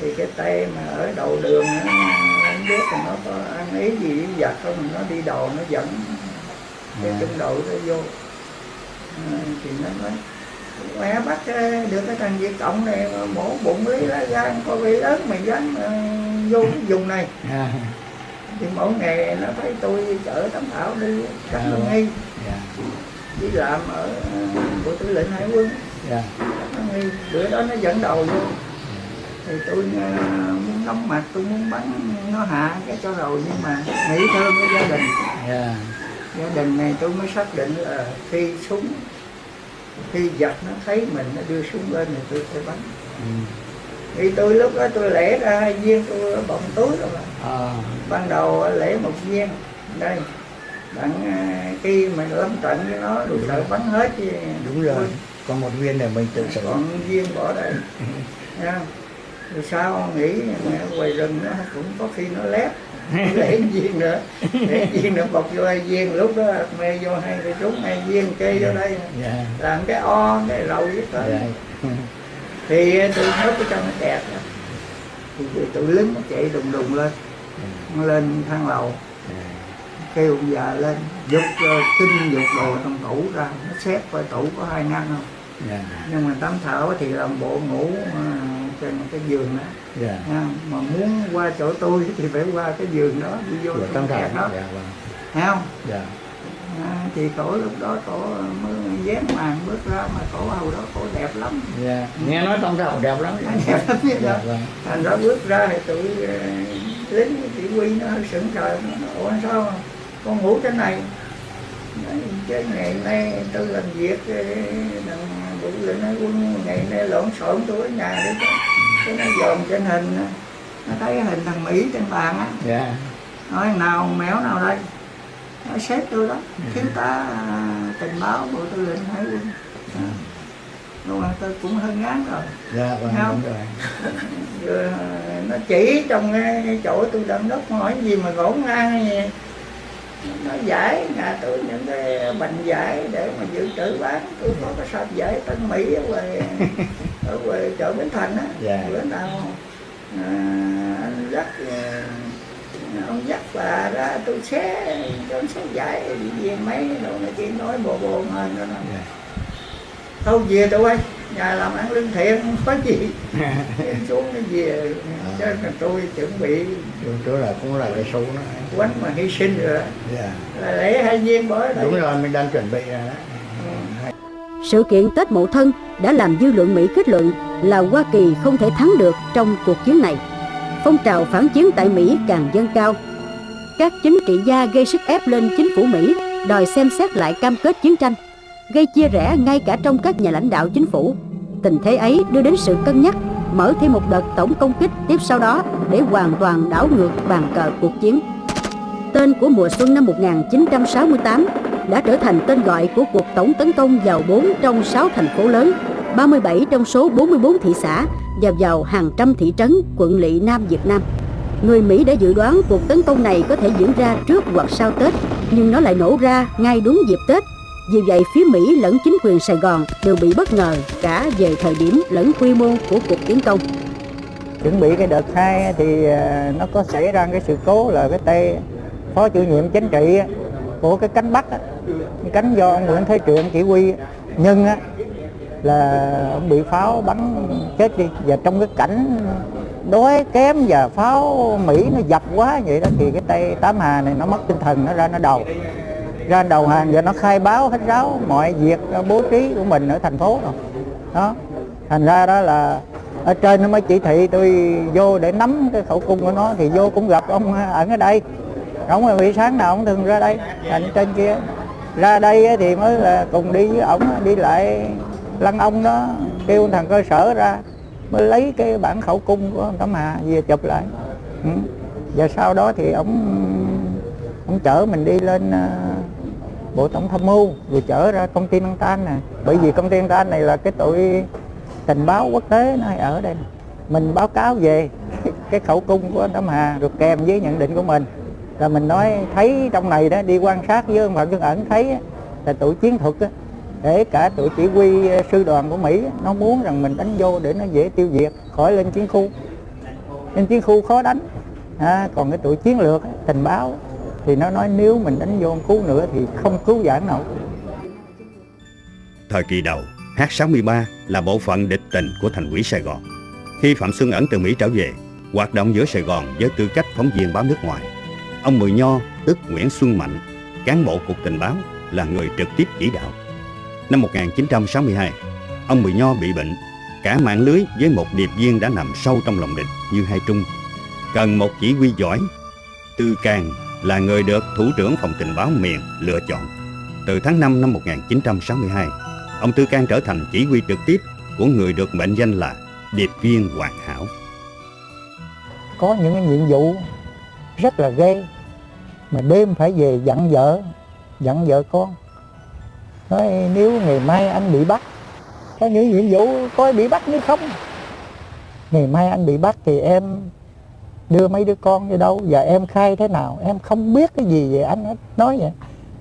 [SPEAKER 4] thì cái tay mà ở đầu đường nó không biết là nó có ăn ý gì với giặc không nó đi đầu nó dẫn cái
[SPEAKER 5] Dạ.
[SPEAKER 4] trung đội nó vô. À, thì nó nói mẹ bắt ờ, được cái thằng Việt Cộng này mổ bụng lấy lá gan có bị lớn mày dám ờ, vô cái vùng này.
[SPEAKER 5] À.
[SPEAKER 4] Thì mỗi ngày nó thấy tôi chở tấm thảo đi cắt
[SPEAKER 5] À,
[SPEAKER 4] lương nghi.
[SPEAKER 5] Dạ.
[SPEAKER 4] Đi làm ở bộ tư lệnh hải quân.
[SPEAKER 5] Dạ.
[SPEAKER 4] Nó nghi. Bữa đó nó dẫn đầu vô thì tôi ờ, muốn nóng mặt tôi muốn bắn nó hạ cái cho rồi nhưng mà nghĩ thương cái gia đình.
[SPEAKER 5] Dạ
[SPEAKER 4] gia đình này tôi mới xác định là khi súng khi giặc nó thấy mình nó đưa súng lên thì tôi sẽ bắn.
[SPEAKER 5] Ừ.
[SPEAKER 4] thì tôi lúc đó tôi lẻ ra hai viên tôi bọng túi rồi mà.
[SPEAKER 5] À.
[SPEAKER 4] Ban đầu lẻ một viên. Đây đặng à, khi mà lâm trận với nó rồi sợ bắn hết thì
[SPEAKER 5] đúng rồi. Còn một viên này mình tự sử
[SPEAKER 4] còn viên bỏ đây rồi sao nghĩ mẹ ngoài rừng nó cũng có khi nó lép để viên nữa. Để viên nữa bọc vô hai viên lúc đó mê vô hai cái trúng hai viên kê vô đây.
[SPEAKER 5] dạ.
[SPEAKER 4] Làm cái o cái lầu với tới
[SPEAKER 5] dạ.
[SPEAKER 4] Thì tôi nhốt ở trong cái kẹt đó. thì tụi- lính nó chạy đùng đùng lên nó lên thang lầu. Kêu ông già lên dục uh, kinh dục đồ trong tủ ra nó xếp coi tủ có hai ngăn không.
[SPEAKER 5] Dạ.
[SPEAKER 4] Nhưng mà tắm thảo thì làm bộ ngủ à, trên cái giường đó.
[SPEAKER 5] Dạ.
[SPEAKER 4] Nha. mà muốn qua chỗ tôi thì phải qua cái giường đó đi vô trong kẹt
[SPEAKER 5] thảo
[SPEAKER 4] đó.
[SPEAKER 5] Dạ vâng.
[SPEAKER 4] Thấy không?
[SPEAKER 5] Dạ.
[SPEAKER 4] À, thì cổ lúc đó cổ mới dán màn bước ra mà cổ hầu đó cổ đẹp lắm.
[SPEAKER 5] Dạ. Nghe nói tâm thảo đẹp lắm.
[SPEAKER 4] Đẹp lắm biết
[SPEAKER 5] dạ
[SPEAKER 4] đó
[SPEAKER 5] vâng.
[SPEAKER 4] Thành ra bước ra thì tụi ờ, lính chỉ huy nó sững sờ. Ủa sao con ngủ trên này? Nói, chứ ngày nay tôi làm việc ờ, bộ lệnh hải quân ngày nay lộn xộn tôi ở nhà đấy cái nó dòm trên hình nó thấy cái hình thằng mỹ trên bàn á.
[SPEAKER 5] Dạ.
[SPEAKER 4] Nói nào mèo nào đây? Nó xếp tôi đó. Thiếu tá à, tình báo bộ tư lệnh hải quân. À. nhưng mà tôi cũng hơi ngán rồi.
[SPEAKER 5] Dạ vâng
[SPEAKER 4] Không.
[SPEAKER 5] đúng rồi.
[SPEAKER 4] Vừa nó chỉ trong cái, chỗ tôi đâm đất hỏi gì mà gỗ ngang gì nó giải nhà tôi những cái bệnh giải để mà dự trữ bán tôi có cái sạp giải Tân Mỹ ở ngoài ở ngoài chợ Bến Thành á.
[SPEAKER 5] Dạ.
[SPEAKER 4] bữa nào à, anh dắt à, ông dắt bà ra tôi xé cho xé giải về mấy đồ này kia nói bồ bồ hơn đó
[SPEAKER 5] Dạ.
[SPEAKER 4] thôi về tụi ơi nhà làm ăn lương thiện không có gì xuống nó về cho nên tôi chuẩn bị
[SPEAKER 5] Đúng chỗ là cũng là cái số nó
[SPEAKER 4] quánh mà hy sinh rồi đó.
[SPEAKER 5] dạ
[SPEAKER 4] là lễ hai viên bỏ ở đây
[SPEAKER 5] đúng rồi mình đang chuẩn bị rồi đó
[SPEAKER 1] Sự kiện Tết Mậu Thân đã làm dư luận Mỹ kết luận là Hoa Kỳ không thể thắng được trong cuộc chiến này. Phong trào phản chiến tại Mỹ càng dâng cao. Các chính trị gia gây sức ép lên chính phủ Mỹ đòi xem xét lại cam kết chiến tranh, gây chia rẽ ngay cả trong các nhà lãnh đạo chính phủ. Tình thế ấy đưa đến sự cân nhắc mở thêm một đợt tổng công kích tiếp sau đó để hoàn toàn đảo ngược bàn cờ cuộc chiến. Tên của mùa xuân năm 1968 đã trở thành tên gọi của cuộc tổng tấn công vào 4 trong 6 thành phố lớn, 37 trong số 44 thị xã và vào hàng trăm thị trấn, quận lỵ Nam Việt Nam. Người Mỹ đã dự đoán cuộc tấn công này có thể diễn ra trước hoặc sau Tết, nhưng nó lại nổ ra ngay đúng dịp Tết. Vì vậy, phía Mỹ lẫn chính quyền Sài Gòn đều bị bất ngờ cả về thời điểm lẫn quy mô của cuộc tiến công.
[SPEAKER 4] chuẩn bị cái đợt hai thì à, nó có xảy ra cái sự cố là cái tay phó chủ nhiệm chính trị của cái cánh bắc cái cánh do ông Nguyễn Thế Truyện chỉ huy nhưng á, là ông bị pháo bắn chết đi và trong cái cảnh đói kém và pháo Mỹ nó dập quá vậy đó thì cái tay tám hà này nó mất tinh thần nó ra nó đầu ra đầu hàng rồi nó khai báo hết ráo mọi việc bố trí của mình ở thành phố rồi. Đó. Thành ra đó là ở trên nó mới chỉ thị tôi vô để nắm cái khẩu cung của nó, thì vô cũng gặp ông ẩn ở đây. Ông là buổi sáng nào ông thường ra đây, thành trên kia. Ra đây thì mới là cùng đi với ổng, đi lại lăng ông đó, kêu thằng cơ sở ra, mới lấy cái bản khẩu cung của ông Tấm Hà về chụp lại. Ừ. và sau đó thì ông ông chở mình đi lên ờ, bộ tổng tham mưu rồi chở ra công ty Năng Tan nè. Bởi vì công ty Năng Tan này là cái tội tình báo quốc tế nó hay ở đây mình báo cáo về cái khẩu cung của anh Hà được kèm với nhận định của mình. Là mình nói thấy trong này đó đi quan sát với ông Phạm Xuân Ẩn thấy là tụi chiến thuật á, để cả tụi chỉ huy ờ, sư đoàn của Mỹ nó muốn rằng mình đánh vô để nó dễ tiêu diệt khỏi lên chiến khu. Lên chiến khu khó đánh. À, còn cái tụi chiến lược tình báo thì nó nói nếu mình đánh vô cứu nữa thì không cứu vãn nổi
[SPEAKER 2] Thời kỳ đầu, H63 là bộ phận địch tình của thành quỹ Sài Gòn. Khi Phạm Xuân Ẩn từ Mỹ trở về, hoạt động giữa Sài Gòn với tư cách phóng viên báo nước ngoài. Ông Mười Nho, tức Nguyễn Xuân Mạnh, cán bộ cục tình báo, là người trực tiếp chỉ đạo. Năm 1962, ông Mười Nho bị bệnh, cả mạng lưới với một điệp viên đã nằm sâu trong lòng địch như hai trung. Cần một chỉ huy giỏi, Tư Càng là người được Thủ trưởng Phòng Tình báo miền lựa chọn. Từ tháng 5 năm 1962, ông Tư Can trở thành chỉ huy trực tiếp của người được mệnh danh là điệp viên hoàn hảo.
[SPEAKER 4] có những cái nhiệm vụ rất là ghê mà đêm phải về dặn vợ dặn vợ con nói nếu ngày mai anh bị bắt có những nhiệm vụ coi bị bắt nữa không ngày mai anh bị bắt thì em đưa mấy đứa con đi đâu? Giờ em khai thế nào? Em không biết cái gì về anh hết. Nói vậy,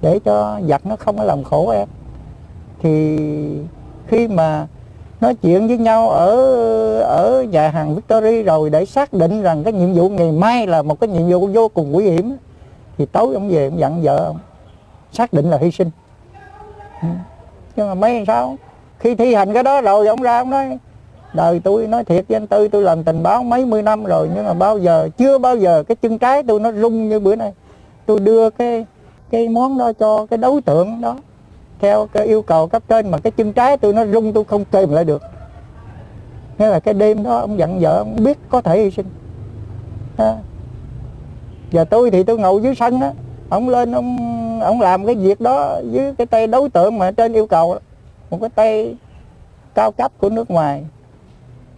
[SPEAKER 4] để cho giặc nó không có làm khổ em. Thì khi mà nói chuyện với nhau ở ở nhà hàng Victory rồi để xác định rằng cái nhiệm vụ ngày mai là một cái nhiệm vụ vô cùng nguy hiểm, thì tối ông về ông dặn vợ ông, xác định là hy sinh. Ừ. Nhưng mà mấy sao? Khi thi hành cái đó rồi ông ra ông nói đời tôi nói thiệt với anh Tư, tôi làm tình báo mấy mươi năm rồi, nhưng mà bao giờ, chưa bao giờ cái chân trái tôi nó rung như bữa nay. Tôi đưa cái cái món đó cho cái đối tượng đó, theo cái yêu cầu cấp trên, mà cái chân trái tôi nó rung, tôi không kềm lại được. Nghĩa là cái đêm đó ông dặn vợ ông biết có thể hy sinh. Ha. giờ tôi thì tôi ngồi dưới sân á, ông lên ông ông làm cái việc đó với cái tay đối tượng mà trên yêu cầu, một cái tay cao cấp của nước ngoài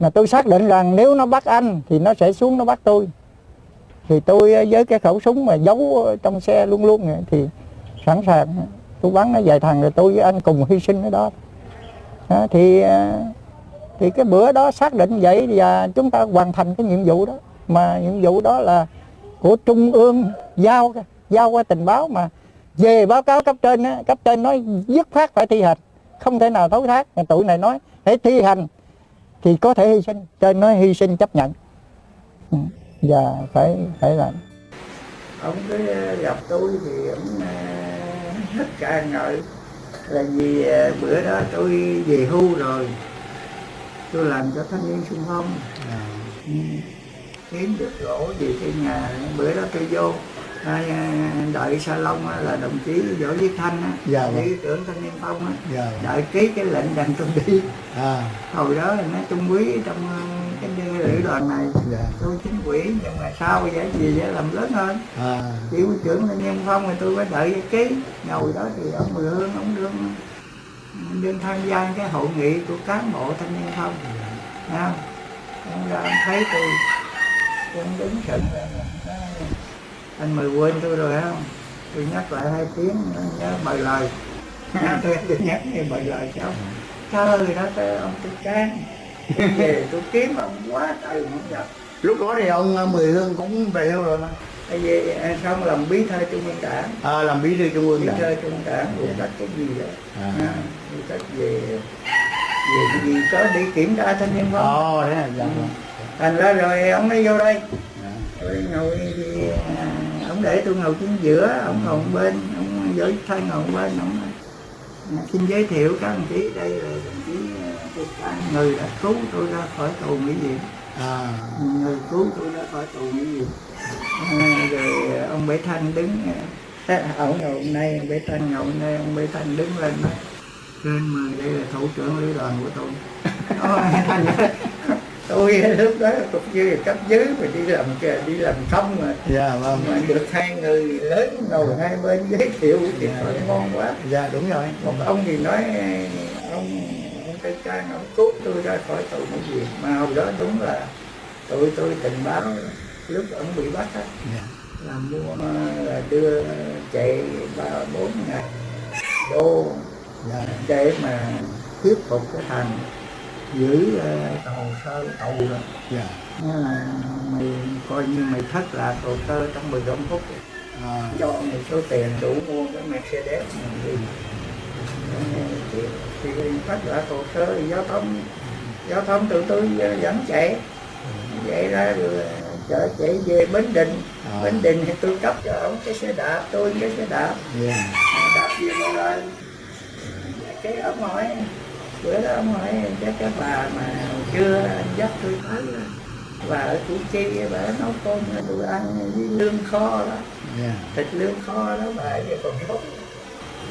[SPEAKER 4] mà tôi xác định rằng nếu nó bắt anh thì nó sẽ xuống nó bắt tôi. Thì tôi với cái khẩu súng mà giấu trong xe luôn luôn thì sẵn sàng. Tôi bắn nó vài thằng rồi tôi với anh cùng hy sinh ở đó. À, thì thì cái bữa đó xác định vậy và chúng ta hoàn thành cái nhiệm vụ đó. Mà nhiệm vụ đó là của trung ương giao giao qua tình báo mà về báo cáo cấp trên á, cấp trên nói dứt phát phải thi hành không thể nào thấu thác. Mà tụi này nói hãy thi hành thì có thể hy sinh trên nói hy sinh chấp nhận. Ừ, và phải phải làm. Ông cứ gặp tôi thì ông hết ca ngợi. Là vì ờ, bữa đó tôi về hưu rồi. Tôi làm cho thanh niên xung phong. Ừ. kiếm được gỗ về cái nhà. Bữa đó tôi vô. à, đợi salon á, là đồng chí võ viết thanh á,
[SPEAKER 5] Dạ vâng.
[SPEAKER 4] lý trưởng thanh niên phong á,
[SPEAKER 5] dạ
[SPEAKER 4] đợi ký cái lệnh đành tôi đi.
[SPEAKER 5] À.
[SPEAKER 4] Hồi đó là nó trung quý trong ờ, cái lữ đoàn này
[SPEAKER 5] dạ.
[SPEAKER 4] tôi chính quỹ nhưng mà sau vậy gì để làm lớn hơn.
[SPEAKER 5] À.
[SPEAKER 4] Chỉ huy trưởng thanh niên phong thì tôi phải đợi ký. Ngồi đó thì ông mười hương ông đương đương tham gia cái hội nghị của cán bộ thanh niên phong. Thấy không ông ra ông thấy tôi ông đứng sững anh mời quên tôi rồi không? Tôi nhắc lại hai tiếng nhớ bài lời. Tôi tôi nhắc nghe bài lời cháu trời đó tới ông tôi can về tôi kiếm ông quá trời không gặp.
[SPEAKER 5] Lúc đó thì ông ờ, Mười Hương cũng về hưu rồi mà.
[SPEAKER 4] À, xong làm bí thư trung ương đảng?
[SPEAKER 5] À, làm bí thư trung ương
[SPEAKER 4] bí
[SPEAKER 5] đảng.
[SPEAKER 4] thư trung ương đảng phụ trách cái gì đó
[SPEAKER 5] À.
[SPEAKER 4] à, phụ trách về về cái gì có đi kiểm tra thanh niên không?
[SPEAKER 5] Ồ thế là dạ vâng.
[SPEAKER 4] thành ra rồi ông mới vô đây.
[SPEAKER 5] Dạ.
[SPEAKER 4] rồi ngồi thì à, ông để tôi ngồi chính giữa ông ngồi một bên ông giới thay ngồi bên ông à, xin giới thiệu các đồng chí đây là đồng chí à, người đã cứu tôi ra khỏi tù mỹ viện
[SPEAKER 5] à.
[SPEAKER 4] Người cứu tôi ra khỏi tù mỹ viện à, rồi ông Bế Thanh đứng à, ông ngồi hôm nay ông Bế Thanh ngồi hôm nay ông Bế Thanh đứng lên nói trên mà đây là thủ trưởng lữ đoàn của tôi. Ôi, tôi lúc đó cục dưới cấp dưới mà đi làm đi làm không mà.
[SPEAKER 5] Dạ vâng.
[SPEAKER 4] Mà được hai người lớn ngồi hai bên giới thiệu thì nói ngon quá.
[SPEAKER 5] Dạ đúng rồi.
[SPEAKER 4] Một ông thì nói ông ông tây trang ông cứu tôi ra khỏi tù mỹ viện mà hồi đó đúng là tụi tôi tình báo lúc ông bị bắt á.
[SPEAKER 5] Dạ.
[SPEAKER 4] Là mua ờ, là đưa chạy ba bốn ngày đô
[SPEAKER 5] dạ.
[SPEAKER 4] để mà thuyết phục cái thằng giữ ờ, hồ sơ tù rồi
[SPEAKER 5] dạ.
[SPEAKER 4] Nghĩa là mày coi như mày thất lạc hồ sơ trong 15 phút.
[SPEAKER 5] À.
[SPEAKER 4] Cho mày số tiền đủ mua cái Mercedes mày đi thì, thất lạc hồ sơ thì giao thông giao thông tụi tôi vẫn chạy. Chạy ra rồi chở chạy về Bến Đình.
[SPEAKER 5] À.
[SPEAKER 4] Bến Đình thì tôi cấp cho ông cái xe đạp tôi cái xe đạp.
[SPEAKER 5] Dạ.
[SPEAKER 4] Đạp về một lần cái ông hỏi bữa đó ông hỏi chắc cái bà mà chưa anh dắt tôi tới và ở củ chi bà nấu cơm tôi ăn với lương kho đó. Thịt lương kho đó bà giờ còn sống.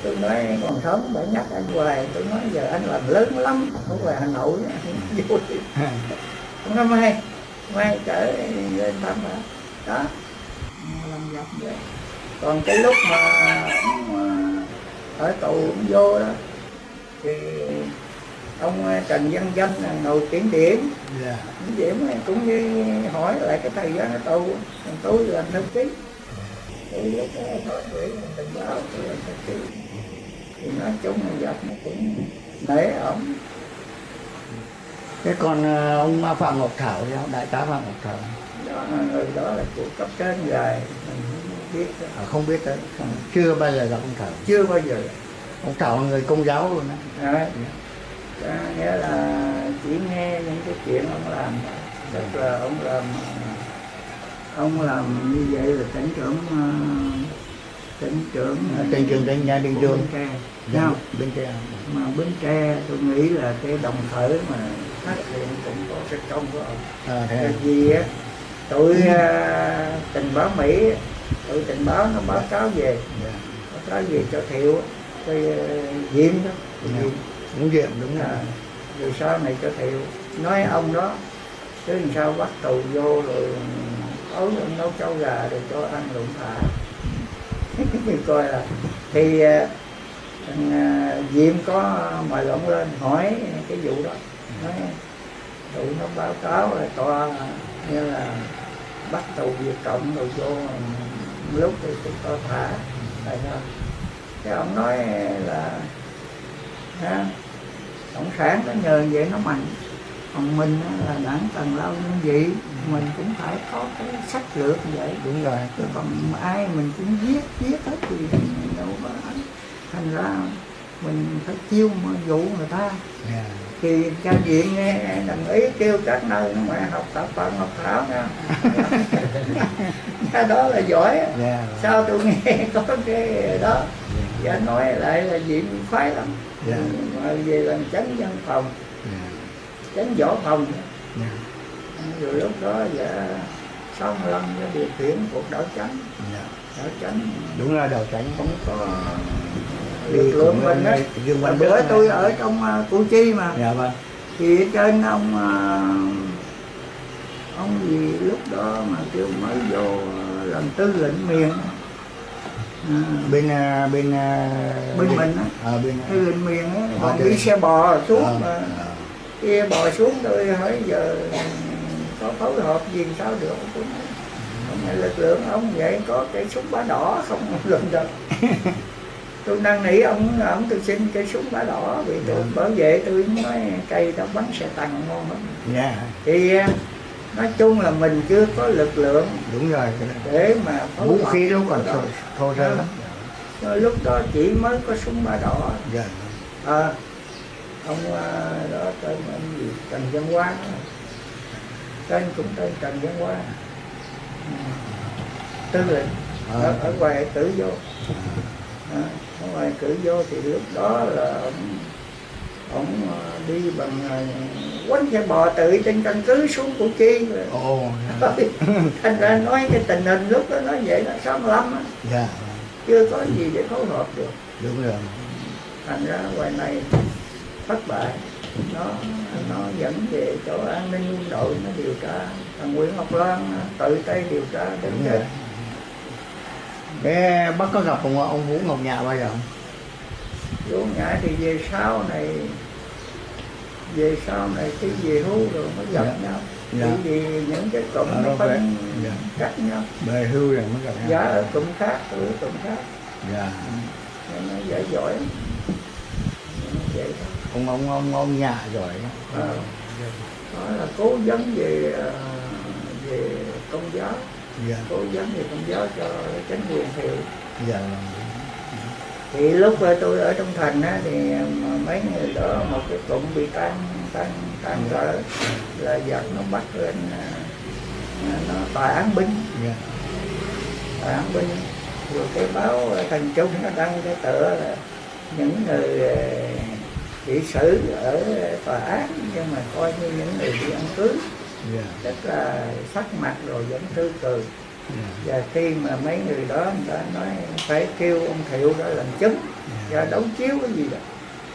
[SPEAKER 4] Tôi nói còn sống bà nhắc anh hoài. Tôi nói giờ anh làm lớn lắm ở ngoài hà nội á, vui. Không có mai mai trở lên thăm bà. Đó. Làm gặp vậy. Còn cái lúc mà ông ờ, ở tù ông vô đó thì ông Trần Văn Danh là ngồi kiểm điểm.
[SPEAKER 5] Dạ.
[SPEAKER 4] Kiểm điểm cũng như hỏi lại cái thời gian ở tù. Còn tôi làm thư ký. Tôi lúc đó hỏi gửi tình báo tôi làm thư ký. Thì nói chung là gặp nó cũng nể ổng
[SPEAKER 5] thế còn ờ, ông Phạm Ngọc Thảo thì ông đại tá Phạm Ngọc Thảo?
[SPEAKER 4] Đó người đó là của cấp trên mình không biết đó.
[SPEAKER 5] à, không biết tới chưa bao giờ gặp ông Thảo.
[SPEAKER 4] Chưa bao giờ.
[SPEAKER 5] Ông Thảo là người công giáo luôn đấy.
[SPEAKER 4] Đấy. Đó, nghĩa là chỉ nghe những cái chuyện ông làm. Tức là ông làm ông làm như vậy là tỉnh trưởng ờ, tỉnh trưởng
[SPEAKER 5] À, tỉnh trưởng tỉnh nhà Đình Dương.
[SPEAKER 4] Bến Tre.
[SPEAKER 5] Dạ,
[SPEAKER 4] không
[SPEAKER 5] bên kia
[SPEAKER 4] mà Bến Tre tôi nghĩ là cái đồng khởi mà phát hiện cũng có cái công của ông.
[SPEAKER 5] À, thế
[SPEAKER 4] Tại
[SPEAKER 5] à?
[SPEAKER 4] vì á tụi ờ, tình báo Mỹ tụi tình báo nó báo cáo về.
[SPEAKER 5] Dạ.
[SPEAKER 4] báo cáo về cho thiệu cái ờ, diệm đó
[SPEAKER 5] cũng
[SPEAKER 4] diệm
[SPEAKER 5] đúng rồi.
[SPEAKER 4] à,
[SPEAKER 5] rồi
[SPEAKER 4] sau này cho thiệu nói ông đó chứ làm sao bắt tù vô rồi ấu ông nấu cháo gà rồi cho ăn lụng thả mình coi là thì à, thằng à, diệm có mời ông lên hỏi cái vụ đó. Nói tụi nó báo cáo là tòa như là bắt tù Việt Cộng rồi vô lúc thì tụi có thả. Tại sao? Cái ông nói là ha, cộng sản nó nhờ vậy nó mạnh. Còn mình là đảng tầng lao như vậy mình cũng phải có cái sách lược vậy.
[SPEAKER 5] Đúng rồi.
[SPEAKER 4] Chứ còn ai mình cũng giết giết hết thì đâu có thành ra mình phải chiêu mà dụ người ta.
[SPEAKER 5] Dạ
[SPEAKER 4] thì cha viện nghe đồng ý kêu các nơi nó mà học tập Phật học thảo nha cái đó là giỏi
[SPEAKER 5] dạ
[SPEAKER 4] sao tôi nghe có cái đó và nói lại là viện khoái lắm.
[SPEAKER 5] Dạ.
[SPEAKER 4] mà về làm chánh văn phòng.
[SPEAKER 5] Dạ.
[SPEAKER 4] Chánh võ phòng.
[SPEAKER 5] Dạ.
[SPEAKER 4] Rồi lúc đó dạ sáu mươi lăm cái điều khiển cuộc đảo chánh.
[SPEAKER 5] Dạ.
[SPEAKER 4] Đảo chánh.
[SPEAKER 5] Đúng là đầu tránh
[SPEAKER 4] không có
[SPEAKER 5] Đi
[SPEAKER 4] lực lượng mình á bữa tôi ở trong uh, Củ Chi mà.
[SPEAKER 5] Dạ vâng.
[SPEAKER 4] Thì trên ông à, ông gì lúc đó mà kêu mới vô làm tư lệnh miền
[SPEAKER 5] bên à, bên à,
[SPEAKER 4] Bên mình á.
[SPEAKER 5] ở bên
[SPEAKER 4] tư lệnh miền á còn đi xe bò xuống
[SPEAKER 5] Ờ,
[SPEAKER 4] mà kia bò xuống tôi hỏi giờ có phối hợp gì sao được này lực lượng ông vậy có cây súng bá đỏ không lần được. Tôi năn nỉ ông ông tôi xin cây súng bá đỏ vì tôi bảo vệ tôi nói cây đó bắn xe tăng ngon lắm.
[SPEAKER 5] Dạ.
[SPEAKER 4] Thì à, nói chung là mình chưa có lực lượng
[SPEAKER 5] đúng rồi.
[SPEAKER 4] để mà
[SPEAKER 5] vũ khí lúc còn thô, thô sơ lắm.
[SPEAKER 4] Rồi lúc đó chỉ mới có súng ba đỏ.
[SPEAKER 5] Dạ.
[SPEAKER 4] À, ông à, đó tên ông gì? Trần Văn Quang á. tên cũng tên Trần Văn Quang Ừ. tư lệnh
[SPEAKER 5] Ờ.
[SPEAKER 4] ở, ở ngoài cử vô. À, ở ngoài cử vô thì lúc đó là ông à, đi bằng à, quánh xe bò tự trên căn cứ xuống Củ Chi.
[SPEAKER 5] Ồ dạ.
[SPEAKER 4] thành ra nói cái tình hình lúc đó nói vậy là 65 á,
[SPEAKER 5] dạ.
[SPEAKER 4] Chưa có gì để phối hợp được.
[SPEAKER 5] Đúng rồi.
[SPEAKER 4] Thành ra ngoài này thất bại. Nó nó dẫn về chỗ an ninh quân đội nó điều tra. Thằng Nguyễn Ngọc Loan tự tay điều tra đến chết
[SPEAKER 5] Thế bác có gặp ông ông Vũ Ngọc Nhạ bao giờ không?
[SPEAKER 4] Vũ Nhã thì về sau này về sau này khi về hưu rồi mới gặp
[SPEAKER 5] Dạ.
[SPEAKER 4] nhau
[SPEAKER 5] Dạ.
[SPEAKER 4] vì những cái cụm nó phân
[SPEAKER 5] Dạ.
[SPEAKER 4] cách nhau
[SPEAKER 5] Về hưu rồi mới gặp nhau.
[SPEAKER 4] giá ở cụm khác ở cụm khác
[SPEAKER 5] Dạ.
[SPEAKER 4] nên nó dễ giỏi lắm. vậy
[SPEAKER 5] Ông ông ông ông Nhạ giỏi lắm.
[SPEAKER 4] Ờ, đó là cố vấn về ờ, về công giáo
[SPEAKER 5] Dạ.
[SPEAKER 4] cố vấn về công giáo cho chính quyền hiệu
[SPEAKER 5] Dạ.
[SPEAKER 4] Thì lúc ờ, tôi ở trong thành á, thì mà mấy người đó một cái cụm bị tan tan tan rỡ là giặc nó bắt lên à, à, nó tòa án binh
[SPEAKER 5] Dạ.
[SPEAKER 4] tòa án binh rồi cái báo ờ, thành trung nó đăng cái tựa là những người ờ, bị xử ở tòa án nhưng mà coi như những người bị ăn cưới
[SPEAKER 5] Dạ.
[SPEAKER 4] rất là sắc mặt rồi vẫn cười
[SPEAKER 5] Dạ.
[SPEAKER 4] Và khi mà mấy người đó người ta nói phải kêu ông thiệu đó làm chứng và đấu chiếu cái gì đó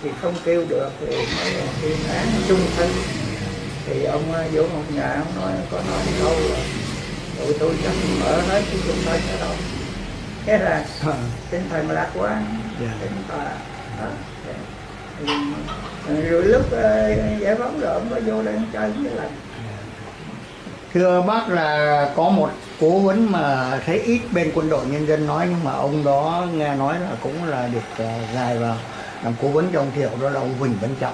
[SPEAKER 4] thì không kêu được thì là tuyên án chung thân thì ông ờ, Vũ Ngọc Nhà ông nói có nói câu là tụi tôi chắc mở hết cái chung thân ở đâu thế là tinh thần lạc quan.
[SPEAKER 5] Dạ.
[SPEAKER 4] tinh tà đó. Thì, rồi lúc ờ, giải phóng rồi ông có vô đây ông chơi với lần
[SPEAKER 5] Thưa bác là có một cố vấn mà thấy ít bên quân đội nhân dân nói nhưng mà ông đó nghe nói là cũng là được à, gài vào làm cố vấn cho ông Thiệu đó là ông Huỳnh Văn Trọng.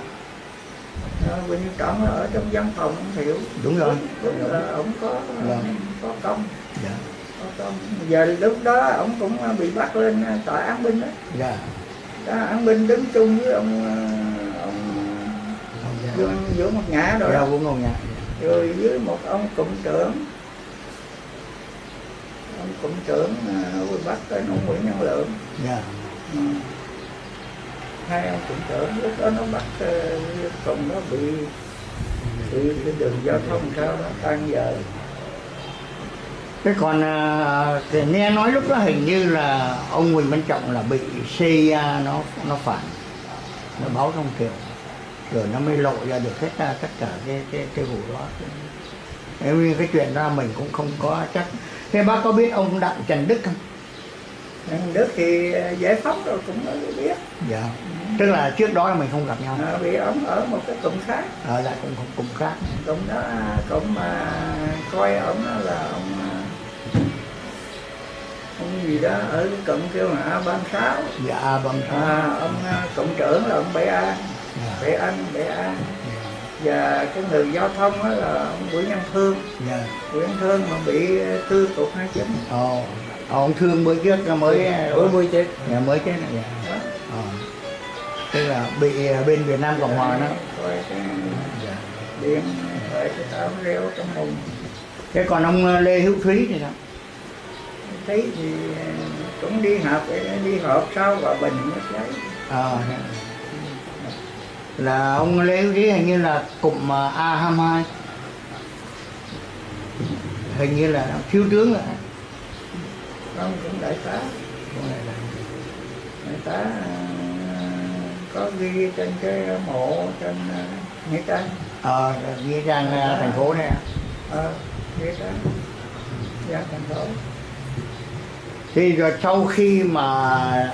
[SPEAKER 4] Ờ, Quỳnh Trọng ở trong văn phòng ông Thiệu
[SPEAKER 5] Đúng rồi.
[SPEAKER 4] đúng là ông có
[SPEAKER 5] Vâng.
[SPEAKER 4] có công
[SPEAKER 5] Dạ.
[SPEAKER 4] có công giờ lúc đó ông cũng bị bắt lên tòa án binh đó,
[SPEAKER 5] Dạ.
[SPEAKER 4] đó án binh đứng chung với ông ờ, ông Dương Vũ Ngọc Nhã rồi
[SPEAKER 5] Dạ. Vũ Ngọc Nhạ.
[SPEAKER 4] rồi với một ông cụm trưởng ông cụm trưởng ờ, bị bắt tên ông Nguyễn Nhân Lượng
[SPEAKER 5] Dạ.
[SPEAKER 4] Ừ. hai ông cụm trưởng lúc đó nó bắt ờ, cùng nó bị bị cái đường giao thông sao đó tan giờ
[SPEAKER 5] Thế còn à, thì nghe nói lúc đó hình như là ông Huỳnh Văn Trọng là bị CIA nó nó phản nó báo trong kiểu rồi nó mới lộ ra được hết ra tất cả cái cái cái vụ đó nếu như cái chuyện đó mình cũng không có chắc thế bác có biết ông đặng trần đức không?
[SPEAKER 4] Anh Đức thì ờ, giải phóng rồi cũng biết.
[SPEAKER 5] Dạ. Tức là trước đó là mình không gặp nhau.
[SPEAKER 4] À, vì ông ở một cái cụm khác.
[SPEAKER 5] Ở lại cũng cũng cũng khác.
[SPEAKER 4] Cụm đó cụm mà coi ông đó là ông ông gì đó ở cái cụm kêu là A36
[SPEAKER 5] dạ bấm
[SPEAKER 4] à, ông cụm trưởng là ông Bảy A
[SPEAKER 5] dạ.
[SPEAKER 4] để ăn để ăn và cái người giao thông đó là ông Nguyễn Văn Thương.
[SPEAKER 5] Dạ.
[SPEAKER 4] Nguyễn Văn Thương mà bị tư cục hai chín
[SPEAKER 5] ồ ông thương bữa trước nó mới
[SPEAKER 4] bữa mới chết.
[SPEAKER 5] dạ, mới chết này dạ.
[SPEAKER 4] đó
[SPEAKER 5] Ờ. tức là bị ờ, bên Việt Nam Cộng Hòa nó
[SPEAKER 4] coi cái
[SPEAKER 5] dạ.
[SPEAKER 4] điện phải cái táo rêu trong mùng
[SPEAKER 5] thế còn ông ờ, Lê Hữu Thúy thì sao?
[SPEAKER 4] Thấy thì cũng đi học đi họp sau và bình mới lấy
[SPEAKER 5] Ờ, dạ. Là ông Lê Hữu Thúy hình như là cụm ờ, A22 hình như là thiếu tướng rồi.
[SPEAKER 4] Ông cũng đại tá. Đại tá à, có ghi trên cái mộ trên à, nghĩa trang.
[SPEAKER 5] Ờ nghĩa trang thành phố này
[SPEAKER 4] ờ nghĩa trang. Gia thành phố.
[SPEAKER 5] Thì rồi sau khi mà